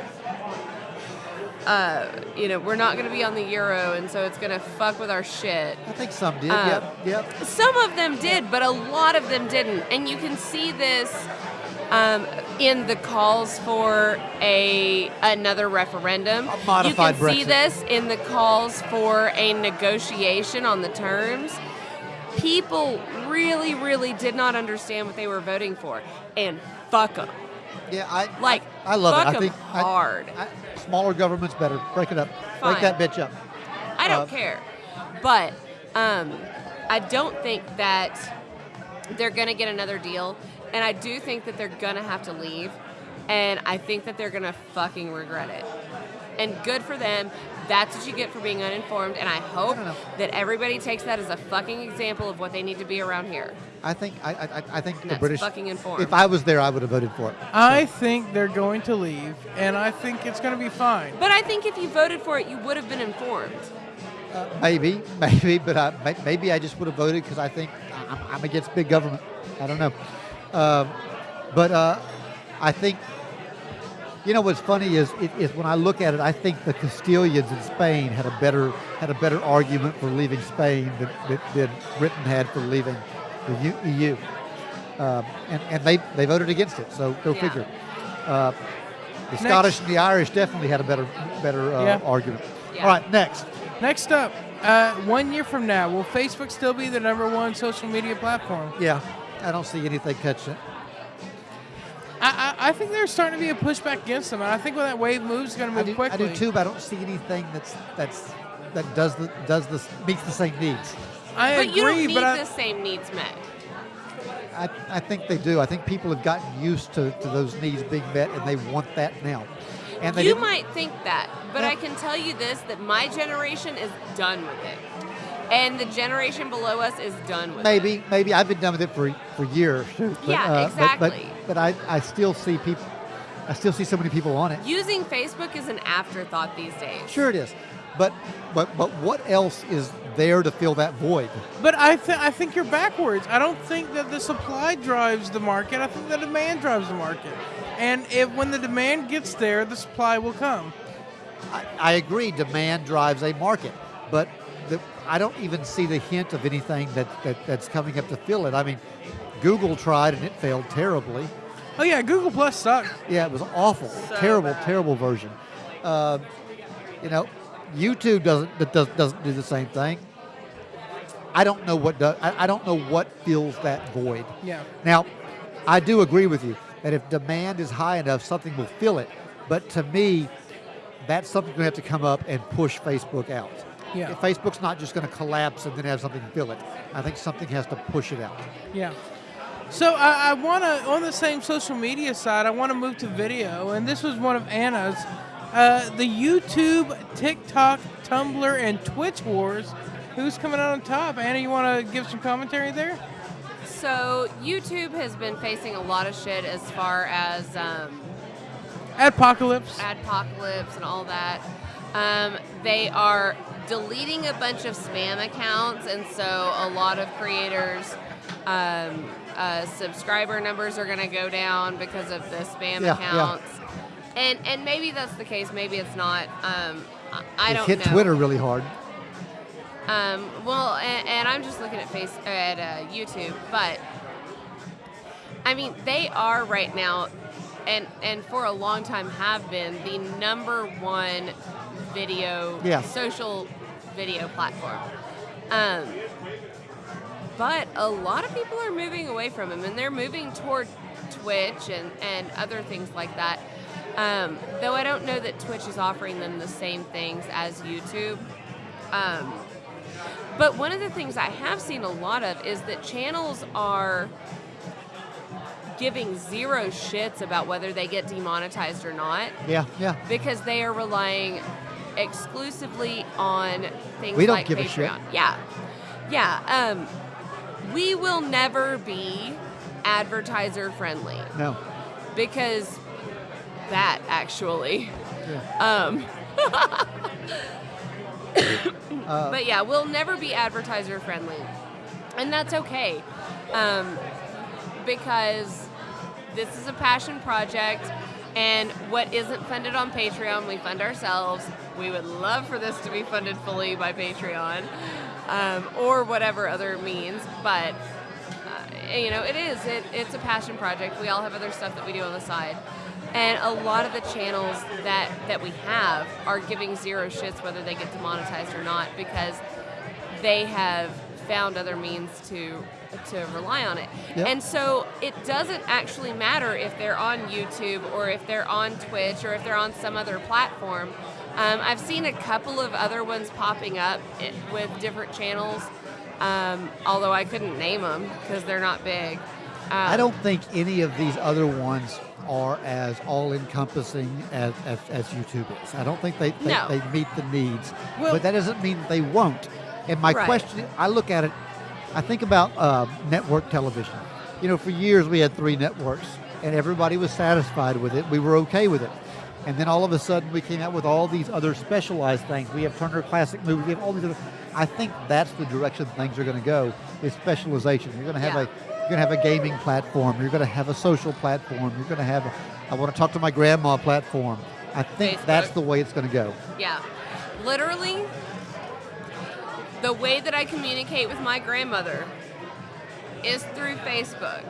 uh, you know, we're not going to be on the euro, and so it's going to fuck with our shit. I think some did. Uh, yep, yep. Some of them did, but a lot of them didn't. And you can see this um, in the calls for a another referendum. A modified you can see this in the calls for a negotiation on the terms. People really, really did not understand what they were voting for, and fuck them. Yeah, I Like, I, I love fuck it. I think I- hard. I, smaller government's better. Break it up. Fine. Break that bitch up. I don't Uh, care. But um, I don't think that they're going to get another deal. And I do think that they're going to have to leave. And I think that they're going to fucking regret it. And good for them. That's what you get for being uninformed. And I hope don't know. that everybody takes that as a fucking example of what they need to be around here. I think I, I, I think the British. fucking informed. If I was there, I would have voted for it. I think they're going to leave, and I think it's going to be fine. But I think if you voted for it, you would have been informed. Uh, maybe, maybe, but I, maybe I just would have voted because I think I'm, I'm against big government. I don't know. Um, but uh, I think, you know, what's funny is, it, is when I look at it, I think the Castilians in Spain had a better had a better argument for leaving Spain than, than, than Britain had for leaving the EU, um, and, and they they voted against it. So go Yeah. figure. Uh, the Scottish and the Irish definitely had a better better uh, Yeah. argument. Yeah. All right, next. Next up, uh, one year from now, will Facebook still be the number one social media platform? Yeah, I don't see anything catching it. I, I, I think there's starting to be a pushback against them, and I think when that wave moves, it's going to I move do, I quickly. do too, but I don't see anything that's that's that does the does the meets the same needs. I But agree, you don't need but I, the same needs met. I, I think they do. I think people have gotten used to, to those needs being met, and they want that now. And they you might think that, but Yeah. I can tell you this that my generation is done with it. And the generation below us is done with it. maybe maybe I've been done with it for for years. But, Yeah, uh, but- but, exactly. But, I, I still see people. I still see so many people on it. Using Facebook is an afterthought these days. Sure, it is. But but but what else is there to fill that void? but I, th- I think you're backwards. I don't think that the supply drives the market. I think the demand drives the market. And if when the demand gets there, the supply will come. I, I agree. Demand drives a market, but the, I don't even see the hint of anything that, that that's coming up to fill it. I mean, Google tried and it failed terribly. Oh yeah, Google Plus sucks. Yeah, it was awful, So terrible, bad. terrible version. Um, you know, YouTube doesn't does, doesn't do the same thing. I don't know what does. I, I don't know what fills that void. Yeah. Now, I do agree with you that if demand is high enough, something will fill it. But to me, that's something going to have to come up and push Facebook out. Yeah. Facebook's not just going to collapse and then have something fill it. I think something has to push it out. Yeah. So I, I want to, on the same social media side, I want to move to video, and this was one of Anna's. Uh, the YouTube, TikTok, Tumblr, and Twitch wars. Who's coming out on top? Anna, you want to give some commentary there? So YouTube has been facing a lot of shit as far as um, Adpocalypse. adpocalypse and all that. Um, they are deleting a bunch of spam accounts, and so a lot of creators. Um, uh, subscriber numbers are going to go down because of the spam Yeah, yeah. accounts, and and maybe that's the case. Maybe it's not. Um, I, it don't know. hit know. Twitter really hard. Um, well, and, and I'm just looking at face at uh, YouTube, but I mean they are right now, and and for a long time have been the number one video Yeah. social video platform. Um, but a lot of people are moving away from them, and they're moving toward Twitch and and other things like that. Um, though I don't know that Twitch is offering them the same things as YouTube. Um, but one of the things I have seen a lot of is that channels are giving zero shits about whether they get demonetized or not Yeah, yeah. because they are relying exclusively on things We don't like give a shit. Yeah. Yeah. Um, we will never be advertiser friendly No. because that actually. Yeah. Um, Uh, but yeah, we'll never be advertiser friendly, and that's okay, um, because this is a passion project, and what isn't funded on Patreon, we fund ourselves. We would love for this to be funded fully by Patreon, um, or whatever other means, but. Uh, you know, it is. It, it's a passion project. We all have other stuff that we do on the side. And a lot of the channels that, that we have are giving zero shits whether they get demonetized or not because they have found other means to to rely on it. Yep. And so it doesn't actually matter if they're on YouTube or if they're on Twitch or if they're on some other platform. Um, I've seen a couple of other ones popping up with different channels, um, although I couldn't name them because they're not big. Um, I don't think any of these other ones are as all-encompassing as, as, as YouTube is. I don't think they, they, No. they meet the needs. Well- but that doesn't mean they won't. And my Right. question, I look at it, I think about uh, network television. You know, for years we had three networks, and everybody was satisfied with it. We were okay with it. And then all of a sudden we came out with all these other specialized things. We have Turner Classic Movies. We have all these other. I think that's the direction things are going to go is specialization. You're going to have Yeah. a you're going to have a gaming platform. You're going to have a social platform. You're going to have, a, I want to talk to my grandma platform. I think that's the way it's going to go. Yeah. Literally, the way that I communicate with my grandmother is through Facebook.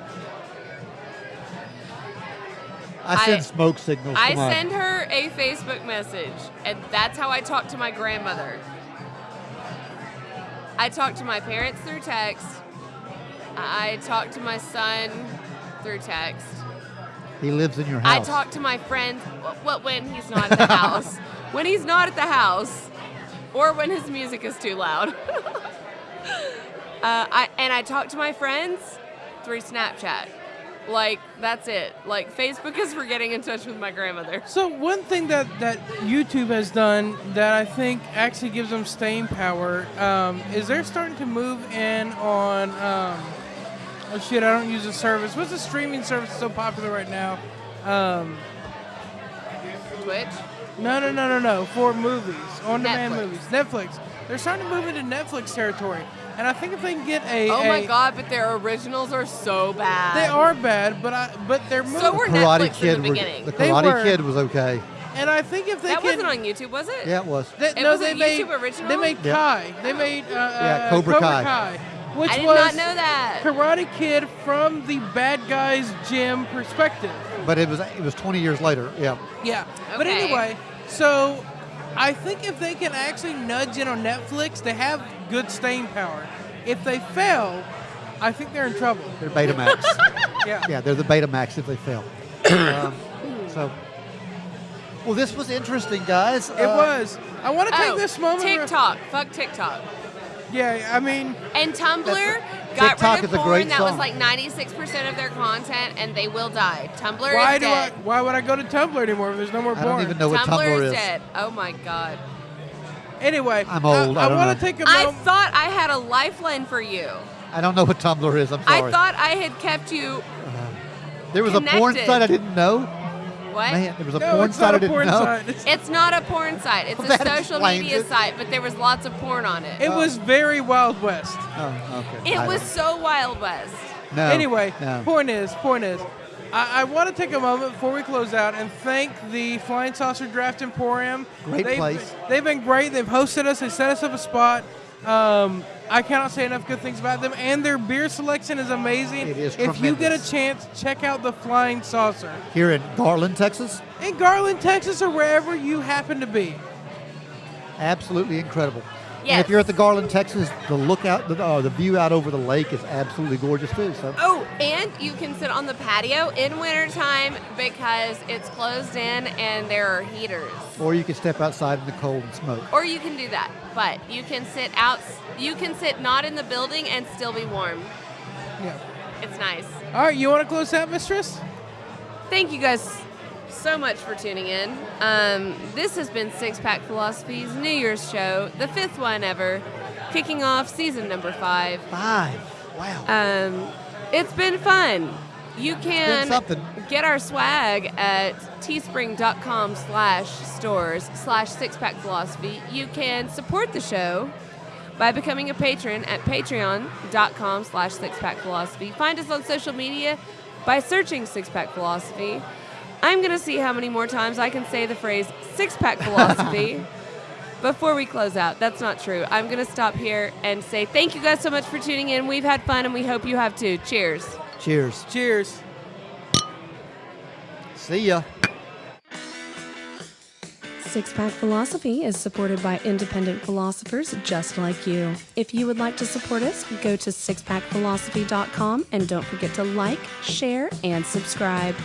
I send I- smoke signals. I send her a Facebook message, and that's how I talk to my grandmother. I talk to my parents through text. I talk to my son through text. He lives in your house. I talk to my friends. What when he's not at the house? When he's not at the house, or when his music is too loud. uh, I and I talk to my friends through Snapchat. Like that's it. Like Facebook is for getting in touch with my grandmother. So one thing that, that YouTube has done that I think actually gives them staying power um, is they're starting to move in on. Um, oh shit! I don't use the service. What's the streaming service so popular right now? Um, Twitch. no, no, no, no, no. For movies, on-demand movies, Netflix. They're starting to move into Netflix territory, and I think if they can get a, Oh my a- god, but their originals are so bad. they are bad, but I but they're moving. So were Karate Netflix in Kid. the was- beginning. the They Karate were. Kid was okay. and I think if they That can, wasn't on YouTube, was it? Yeah, it was. They, It no, was a they made, YouTube original? They made Yeah. Kai. They made uh, uh, Cobra Kai. which I did was not know that. Karate Kid from the bad guy's gym perspective. But it was it was 20 years later. Yeah. Yeah. But Okay. anyway, so I think if they can actually nudge in on Netflix, they have good staying power. If they fail, I think they're in trouble. They're Betamax. Yeah. yeah, they're the Betamax if they fail. um, so Well, this was interesting, guys. It was. I want to take oh, this moment. TikTok. Fuck TikTok. Yeah, I mean, And Tumblr That's- got TikTok rid of is a porn great that was like 96% of their content, and they will die. Tumblr why is do I? dead. Why would I go to Tumblr anymore if there's no more I porn? don't even know what Tumblr, Tumblr is, is. dead. Oh my god. Anyway, I'm old, I I, don't want know. to take a I moment. thought I had a lifeline for you. I don't know what Tumblr is. I'm sorry. I thought I had kept you. Uh-huh. there was a porn connected. site I didn't know. What? Man, there was a no, porn it's site not I a didn't porn know. site. It's- It's not a porn site. It's Well, a social media it. site, but there was lots of porn on it. It was very Wild West. Oh, okay. It I was don't- so Wild West. no. Anyway, no. point is, point is, I, I want to take a moment before we close out and thank the Flying Saucer Draft Emporium. Great they've, place. They've been great. They've hosted us. They set us up a spot. Um, I cannot say enough good things about them, and their beer selection is amazing. It is If you get a chance, check out the Flying Saucer Here in Garland, Texas, in Garland, Texas, or wherever you happen to be. absolutely incredible. And if you're at the Garland, Texas, the lookout, the, uh, the view out over the lake is absolutely gorgeous too. So Oh, and you can sit on the patio in wintertime because it's closed in and there are heaters. or you can step outside in the cold and smoke. Or you can do that, but you can sit out. You can sit not in the building and still be warm. Yeah. It's nice. All right, you want to close out, Mistress? Thank you guys so much for tuning in. Um, this has been Six Pack Philosophy's New Year's show, the fifth one ever, kicking off season number five. Five. Wow. Um, it's been fun. You can get our swag at teespring.com slash stores slash six pack philosophy. You can support the show by becoming a patron at patreon.com slash six pack philosophy. Find us on social media by searching six pack philosophy. I'm going to see how many more times I can say the phrase six pack philosophy. Before we close out, that's not true. I'm going to stop here and say thank you guys so much for tuning in. We've had fun and we hope you have too. Cheers. Cheers. Cheers. See ya. Six Pack Philosophy is supported by independent philosophers just like you. If you would like to support us, go to sixpackphilosophy.com and don't forget to like, share, and subscribe.